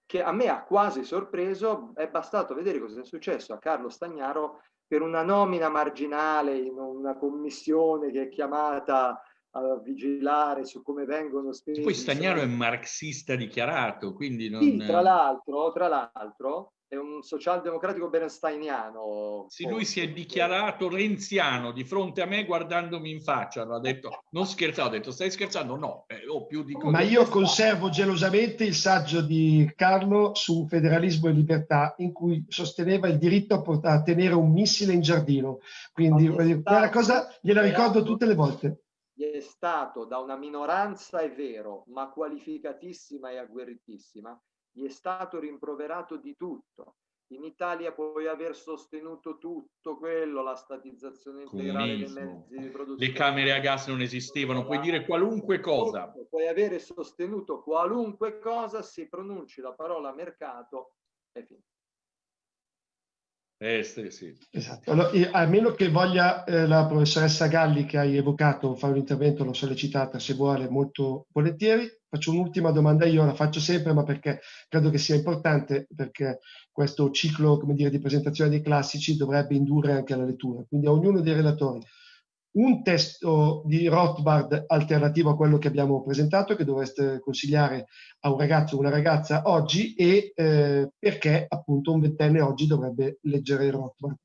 che a me ha quasi sorpreso, è bastato vedere cosa è successo a Carlo Stagnaro per una nomina marginale in una commissione che è chiamata a vigilare su come vengono spesi. Poi Stagnaro è marxista dichiarato, quindi non... Sì, tra l'altro, tra l'altro, è un socialdemocratico bernsteiniano. Sì, lui si è dichiarato renziano di fronte a me guardandomi in faccia. Ha detto, non scherzavo, ho detto, stai scherzando? No, eh, ho più di così. Ma io conservo gelosamente il saggio di Carlo su federalismo e libertà, in cui sosteneva il diritto a, a tenere un missile in giardino. Quindi quella cosa gliela ricordo tutte le volte. È stato da una minoranza, è vero, ma qualificatissima e agguerritissima, gli è stato rimproverato di tutto. In Italia puoi aver sostenuto tutto quello, la statizzazione integrale dei mezzi di produzione. Le camere a gas non esistevano, puoi dire qualunque cosa. Puoi avere sostenuto qualunque cosa, se pronunci la parola mercato, è finito. Eh, sì, sì. Esatto. Allora, a meno che voglia eh, la professoressa Galli che hai evocato fare un intervento, l'ho sollecitata se vuole molto volentieri. Faccio un'ultima domanda io, la faccio sempre, ma perché credo che sia importante, perché questo ciclo come dire, di presentazione dei classici dovrebbe indurre anche alla lettura. Quindi a ognuno dei relatori un testo di Rothbard alternativo a quello che abbiamo presentato, che dovreste consigliare a un ragazzo o una ragazza oggi e eh, perché appunto un ventenne oggi dovrebbe leggere Rothbard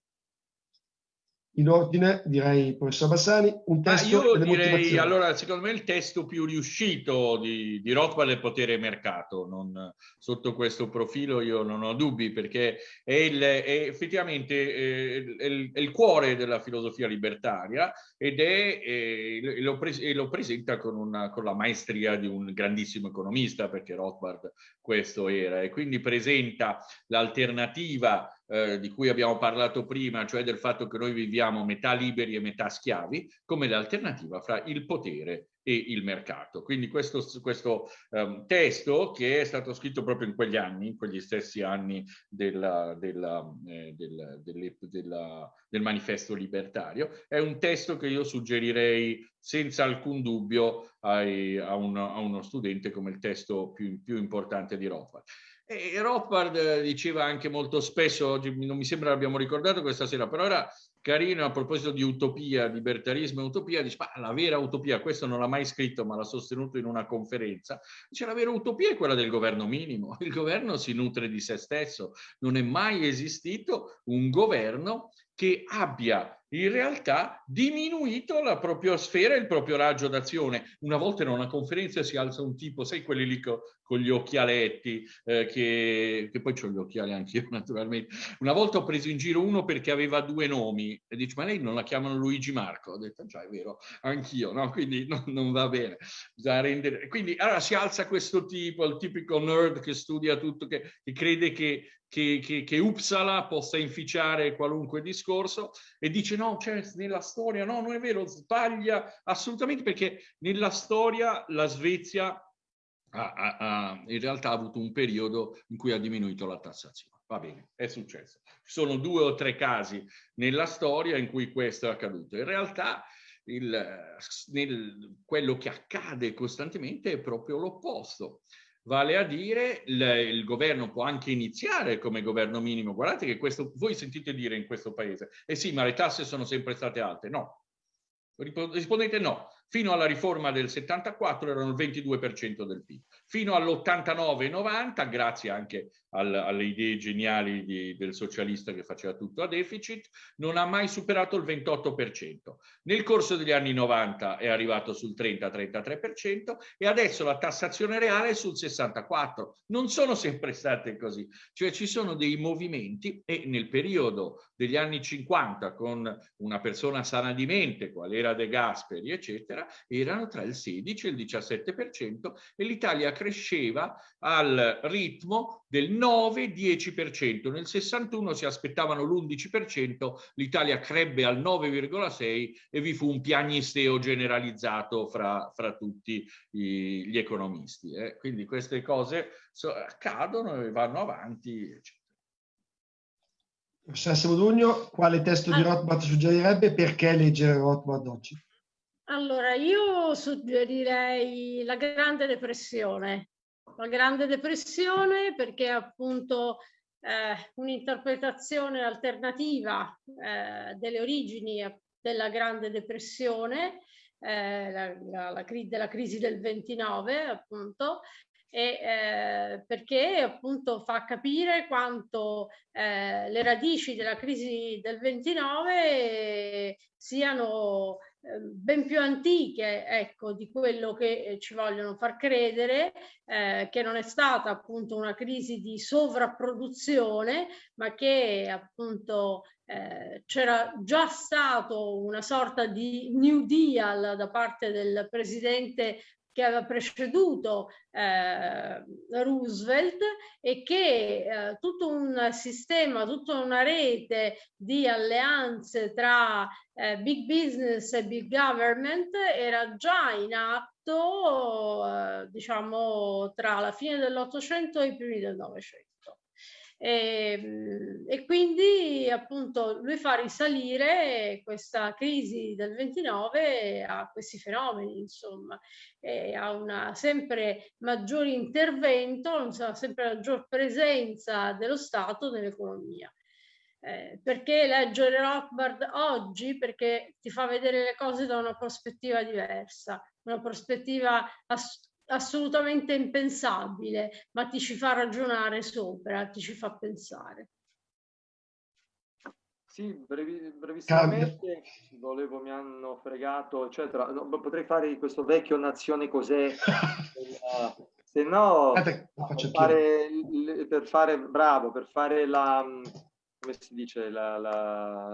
in ordine, direi, professor Bassani, un testo ah, io direi, allora, secondo me il testo più riuscito di, di Rothbard è Potere e Mercato. Non, sotto questo profilo io non ho dubbi, perché è, il, è effettivamente eh, il, è il, cuore della filosofia libertaria ed è, eh, lo, pre, lo, presenta con, una, con la maestria di un grandissimo economista, perché Rothbard questo era, e quindi presenta l'alternativa eh, di cui abbiamo parlato prima, cioè del fatto che noi viviamo metà liberi e metà schiavi, come l'alternativa fra il potere e il mercato. Quindi questo, questo um, testo che è stato scritto proprio in quegli anni, in quegli stessi anni della, della, eh, del, delle, della, del manifesto libertario, è un testo che io suggerirei senza alcun dubbio ai, a, un, a, uno studente come il testo più, più importante di Rothbard. E Rothbard diceva anche molto spesso, oggi non mi sembra l'abbiamo ricordato questa sera, però era carino a proposito di utopia, libertarismo e utopia, dice, ma la vera utopia, questo non l'ha mai scritto, ma l'ha sostenuto in una conferenza, dice la vera utopia è quella del governo minimo, <laughs> il governo si nutre di se stesso, non è mai esistito un governo che abbia in realtà diminuito la propria sfera e il proprio raggio d'azione. Una volta in una conferenza si alza un tipo, sai quelli lì co, con gli occhialetti, eh, che, che, poi ho gli occhiali anch'io <laughs> naturalmente. Una volta ho preso in giro uno perché aveva due nomi e dice ma lei non la chiamano Luigi Marco? Ho detto già è vero, anch'io, no? <laughs> quindi no, non va bene. Rendere... Quindi allora si alza questo tipo, il tipico nerd che studia tutto, che, che crede che che, che, che Uppsala possa inficiare qualunque discorso e dice no, cioè, nella storia, no, non è vero, sbaglia assolutamente perché nella storia la Svezia ha, ha, ha, in realtà ha avuto un periodo in cui ha diminuito la tassazione. Va bene, è successo. Ci sono due o tre casi nella storia in cui questo è accaduto. In realtà il, nel, quello che accade costantemente è proprio l'opposto. Vale a dire, il, il, governo può anche iniziare come governo minimo. Guardate che questo, voi sentite dire in questo paese, eh sì, ma le tasse sono sempre state alte. No. Rispondete no. Fino alla riforma del 74 erano il 22% del PIL. Fino all'89-90, grazie anche al, alle idee geniali di, del socialista che faceva tutto a deficit, non ha mai superato il 28%. Nel corso degli anni 90 è arrivato sul 30-33% e adesso la tassazione reale è sul 64%. Non sono sempre state così, cioè ci sono dei movimenti e nel periodo degli anni 50 con una persona sana di mente, qual era De Gasperi, eccetera, erano tra il 16 e il 17% e l'Italia cresceva al ritmo del 9-10%. Nel 61 si aspettavano l'11%, l'Italia crebbe al 9,6% e vi fu un piagnisteo generalizzato fra, fra tutti i, gli economisti. Eh. Quindi queste cose so, accadono e vanno avanti, eccetera. Professor Modugno, quale testo di Rothbard suggerirebbe perché leggere Rothbard oggi? Allora, io suggerirei la Grande Depressione. La Grande Depressione perché appunto eh, un'interpretazione alternativa eh, delle origini della Grande Depressione, eh, la, la, la, della crisi del 29 appunto, e, eh, perché appunto fa capire quanto eh, le radici della crisi del 29 siano ben più antiche ecco, di quello che ci vogliono far credere, eh, che non è stata appunto una crisi di sovrapproduzione, ma che appunto eh, c'era già stato una sorta di New Deal da parte del presidente che aveva preceduto eh, Roosevelt e che eh, tutto un sistema, tutta una rete di alleanze tra eh, big business e big government era già in atto, eh, diciamo, tra la fine dell'Ottocento e i primi del Novecento. E, ehm, e, quindi appunto lui fa risalire questa crisi del 29 a questi fenomeni, insomma, e a una sempre maggiore intervento, una sempre maggior presenza dello Stato nell'economia. Eh, perché leggere Rothbard oggi? Perché ti fa vedere le cose da una prospettiva diversa, una prospettiva assolutamente impensabile, ma ti ci fa ragionare sopra, ti ci fa pensare. Sì, brevi, brevissimamente, volevo, mi hanno fregato, eccetera. No, potrei fare questo vecchio nazione cos'è, <laughs> se no, per fare, per fare, bravo, per fare la, come si dice,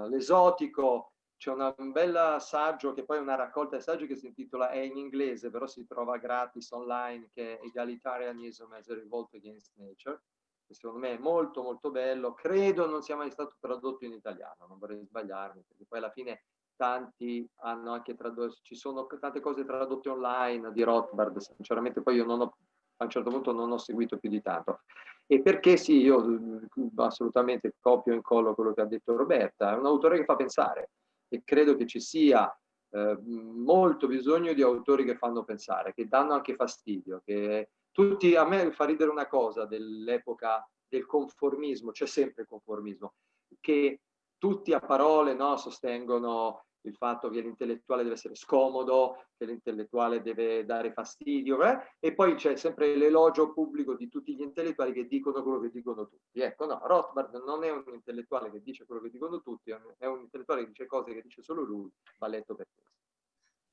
l'esotico, c'è un bel saggio che poi è una raccolta di saggi che si intitola, è in inglese, però si trova gratis online, che è Egalitarianism as a Revolt Against Nature, che secondo me è molto molto bello, credo non sia mai stato tradotto in italiano, non vorrei sbagliarmi, perché poi alla fine tanti hanno anche tradotto, ci sono tante cose tradotte online di Rothbard, sinceramente poi io non ho, a un certo punto non ho seguito più di tanto. E perché sì, io assolutamente copio e incollo quello che ha detto Roberta, è un autore che fa pensare, e credo che ci sia eh, molto bisogno di autori che fanno pensare, che danno anche fastidio, che tutti, a me fa ridere una cosa dell'epoca del conformismo, c'è sempre il conformismo, che tutti a parole no, sostengono il fatto che l'intellettuale deve essere scomodo, che l'intellettuale deve dare fastidio, eh? e poi c'è sempre l'elogio pubblico di tutti gli intellettuali che dicono quello che dicono tutti. Ecco, no, Rothbard non è un intellettuale che dice quello che dicono tutti, è un intellettuale che dice cose che dice solo lui, va letto per questo.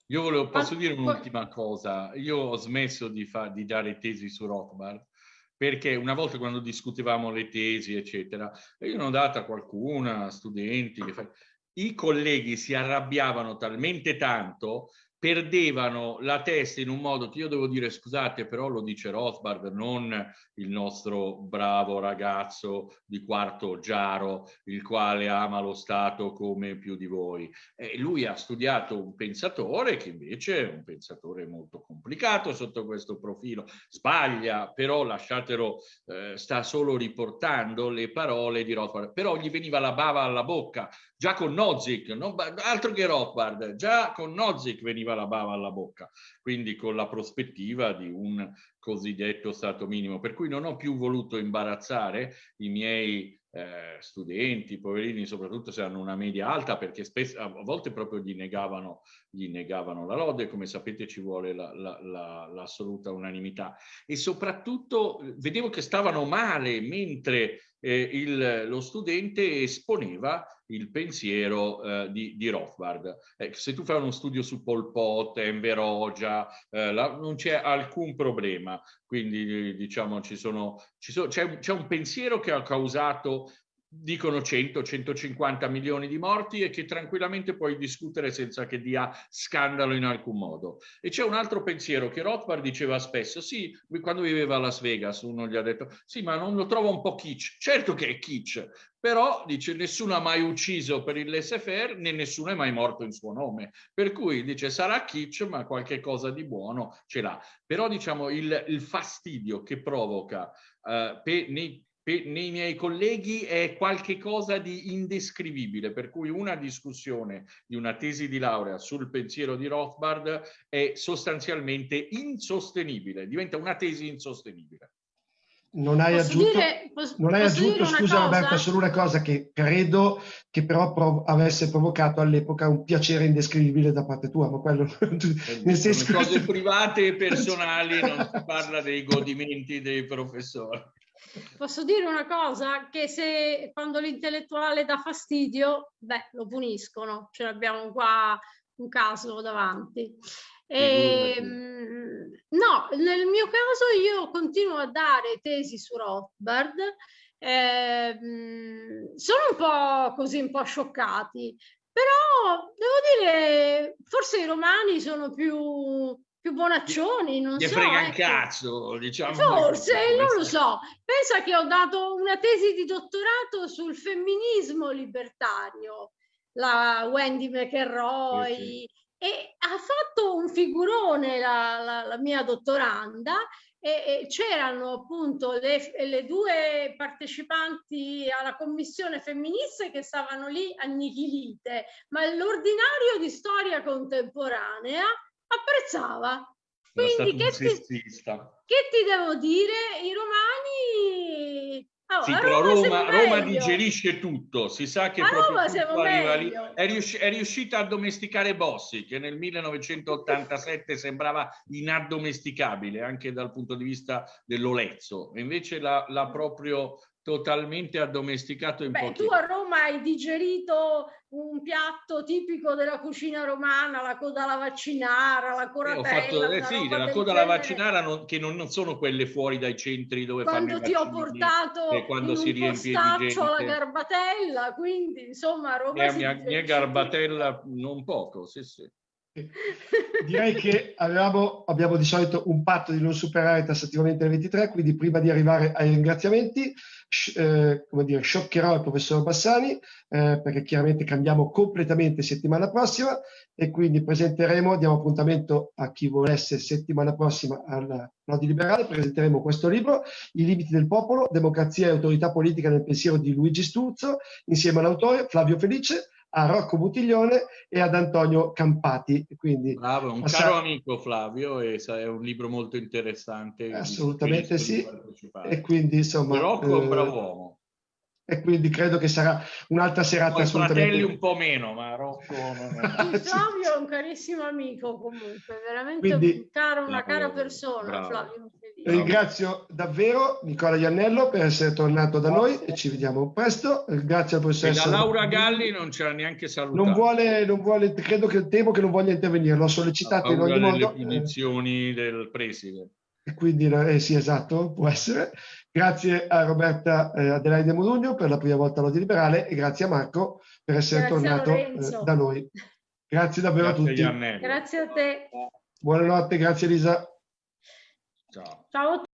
Io volevo, posso dire un'ultima cosa? Io ho smesso di, fa, di dare tesi su Rothbard perché una volta quando discutevamo le tesi, eccetera, io ne ho data qualcuna, studenti, che fa i colleghi si arrabbiavano talmente tanto perdevano la testa in un modo che io devo dire scusate però lo dice Rothbard non il nostro bravo ragazzo di quarto Giaro il quale ama lo Stato come più di voi. E lui ha studiato un pensatore che invece è un pensatore molto complicato sotto questo profilo. Sbaglia però lasciatelo eh, sta solo riportando le parole di Rothbard. Però gli veniva la bava alla bocca già con Nozick non, altro che Rothbard già con Nozick veniva la bava alla bocca, quindi con la prospettiva di un cosiddetto stato minimo. Per cui non ho più voluto imbarazzare i miei eh, studenti, poverini, soprattutto se hanno una media alta, perché spesso, a volte proprio gli negavano, gli negavano la lode, come sapete ci vuole l'assoluta la, la, unanimità. E soprattutto eh, vedevo che stavano male mentre eh, il, lo studente esponeva il pensiero eh, di, di, Rothbard. Eh, se tu fai uno studio su Pol Pot, Enver Hoxha, eh, non c'è alcun problema. Quindi diciamo ci sono, ci sono, c'è, c'è un pensiero che ha causato dicono 100-150 milioni di morti e che tranquillamente puoi discutere senza che dia scandalo in alcun modo. E c'è un altro pensiero che Rothbard diceva spesso, sì, quando viveva a Las Vegas uno gli ha detto, sì, ma non lo trovo un po' kitsch. Certo che è kitsch, però dice nessuno ha mai ucciso per il laissez-faire né nessuno è mai morto in suo nome. Per cui dice sarà kitsch, ma qualche cosa di buono ce l'ha. Però diciamo il, il fastidio che provoca uh, per, nei nei miei colleghi è qualcosa di indescrivibile, per cui una discussione di una tesi di laurea sul pensiero di Rothbard è sostanzialmente insostenibile, diventa una tesi insostenibile. Non hai posso aggiunto, dire, posso, non hai aggiunto scusa cosa? Roberta, solo una cosa che credo che però prov avesse provocato all'epoca un piacere indescrivibile da parte tua, ma quello <laughs> nel senso cose private e personali, non si <laughs> parla dei godimenti dei professori. Posso dire una cosa? Che se quando l'intellettuale dà fastidio, beh, lo puniscono. Ce l'abbiamo qua un caso davanti. E, ehm, no, nel mio caso io continuo a dare tesi su Rothbard. Eh, sono un po' così, un po' scioccati, però devo dire, forse i romani sono più più bonaccioni, non Gli so. frega ecco. un cazzo, diciamo. Forse, non lo so. Pensa che ho dato una tesi di dottorato sul femminismo libertario, la Wendy McElroy, sì, sì. e ha fatto un figurone la, la, la mia dottoranda e, e c'erano appunto le, le, due partecipanti alla commissione femminista che stavano lì annichilite, ma l'ordinario di storia contemporanea apprezzava. Quindi che ti, che ti, devo dire? I romani... Oh, sì, però Roma, Roma digerisce tutto, si sa che a Roma lì. È, riusci è, riuscita a domesticare Bossi, che nel 1987 sembrava inaddomesticabile anche dal punto di vista dell'olezzo, invece l'ha proprio totalmente addomesticato in Beh, pochi. Tu a Roma hai digerito un piatto tipico della cucina romana, la coda alla vaccinara, la coratella. Eh, ho fatto, eh, sì, la coda alla vaccinara non, che non, non, sono quelle fuori dai centri dove quando fanno ti ho portato e quando si riempie di gente. la garbatella, quindi insomma Roma eh, mia, mia garbatella non poco, sì sì. <laughs> Direi che avevamo, abbiamo di solito un patto di non superare tassativamente le 23, quindi prima di arrivare ai ringraziamenti, eh, come dire, scioccherò il professor Bassani, eh, perché chiaramente cambiamo completamente settimana prossima e quindi presenteremo, diamo appuntamento a chi volesse settimana prossima al Nodi Liberale, presenteremo questo libro, I limiti del popolo, democrazia e autorità politica nel pensiero di Luigi Sturzo, insieme all'autore Flavio Felice, a Rocco Butiglione e ad Antonio Campati. Quindi, Bravo, un passare... caro amico Flavio, e è un libro molto interessante. Assolutamente sì. E quindi insomma... Rocco è un bravo eh, uomo. E quindi credo che sarà un'altra serata Poi assolutamente... fratelli un po' meno, ma Rocco non è... <laughs> Flavio è un carissimo amico comunque, veramente quindi, un caro, una cara persona bravo. Flavio. Ringrazio davvero Nicola Iannello per essere tornato da noi e ci vediamo presto. Grazie al professor. E la Laura Galli non c'era neanche salutato. Non vuole, non vuole, credo che temo che non voglia intervenire, l'ho sollecitato in ogni modo. le punizioni del preside. E quindi, eh, sì, esatto, può essere. Grazie a Roberta eh, Adelaide Modugno per la prima volta all'Odi Liberale e grazie a Marco per essere grazie tornato eh, da noi. Grazie davvero grazie a tutti. Grazie a te. Buonanotte, grazie Elisa. Ciao. Ciao.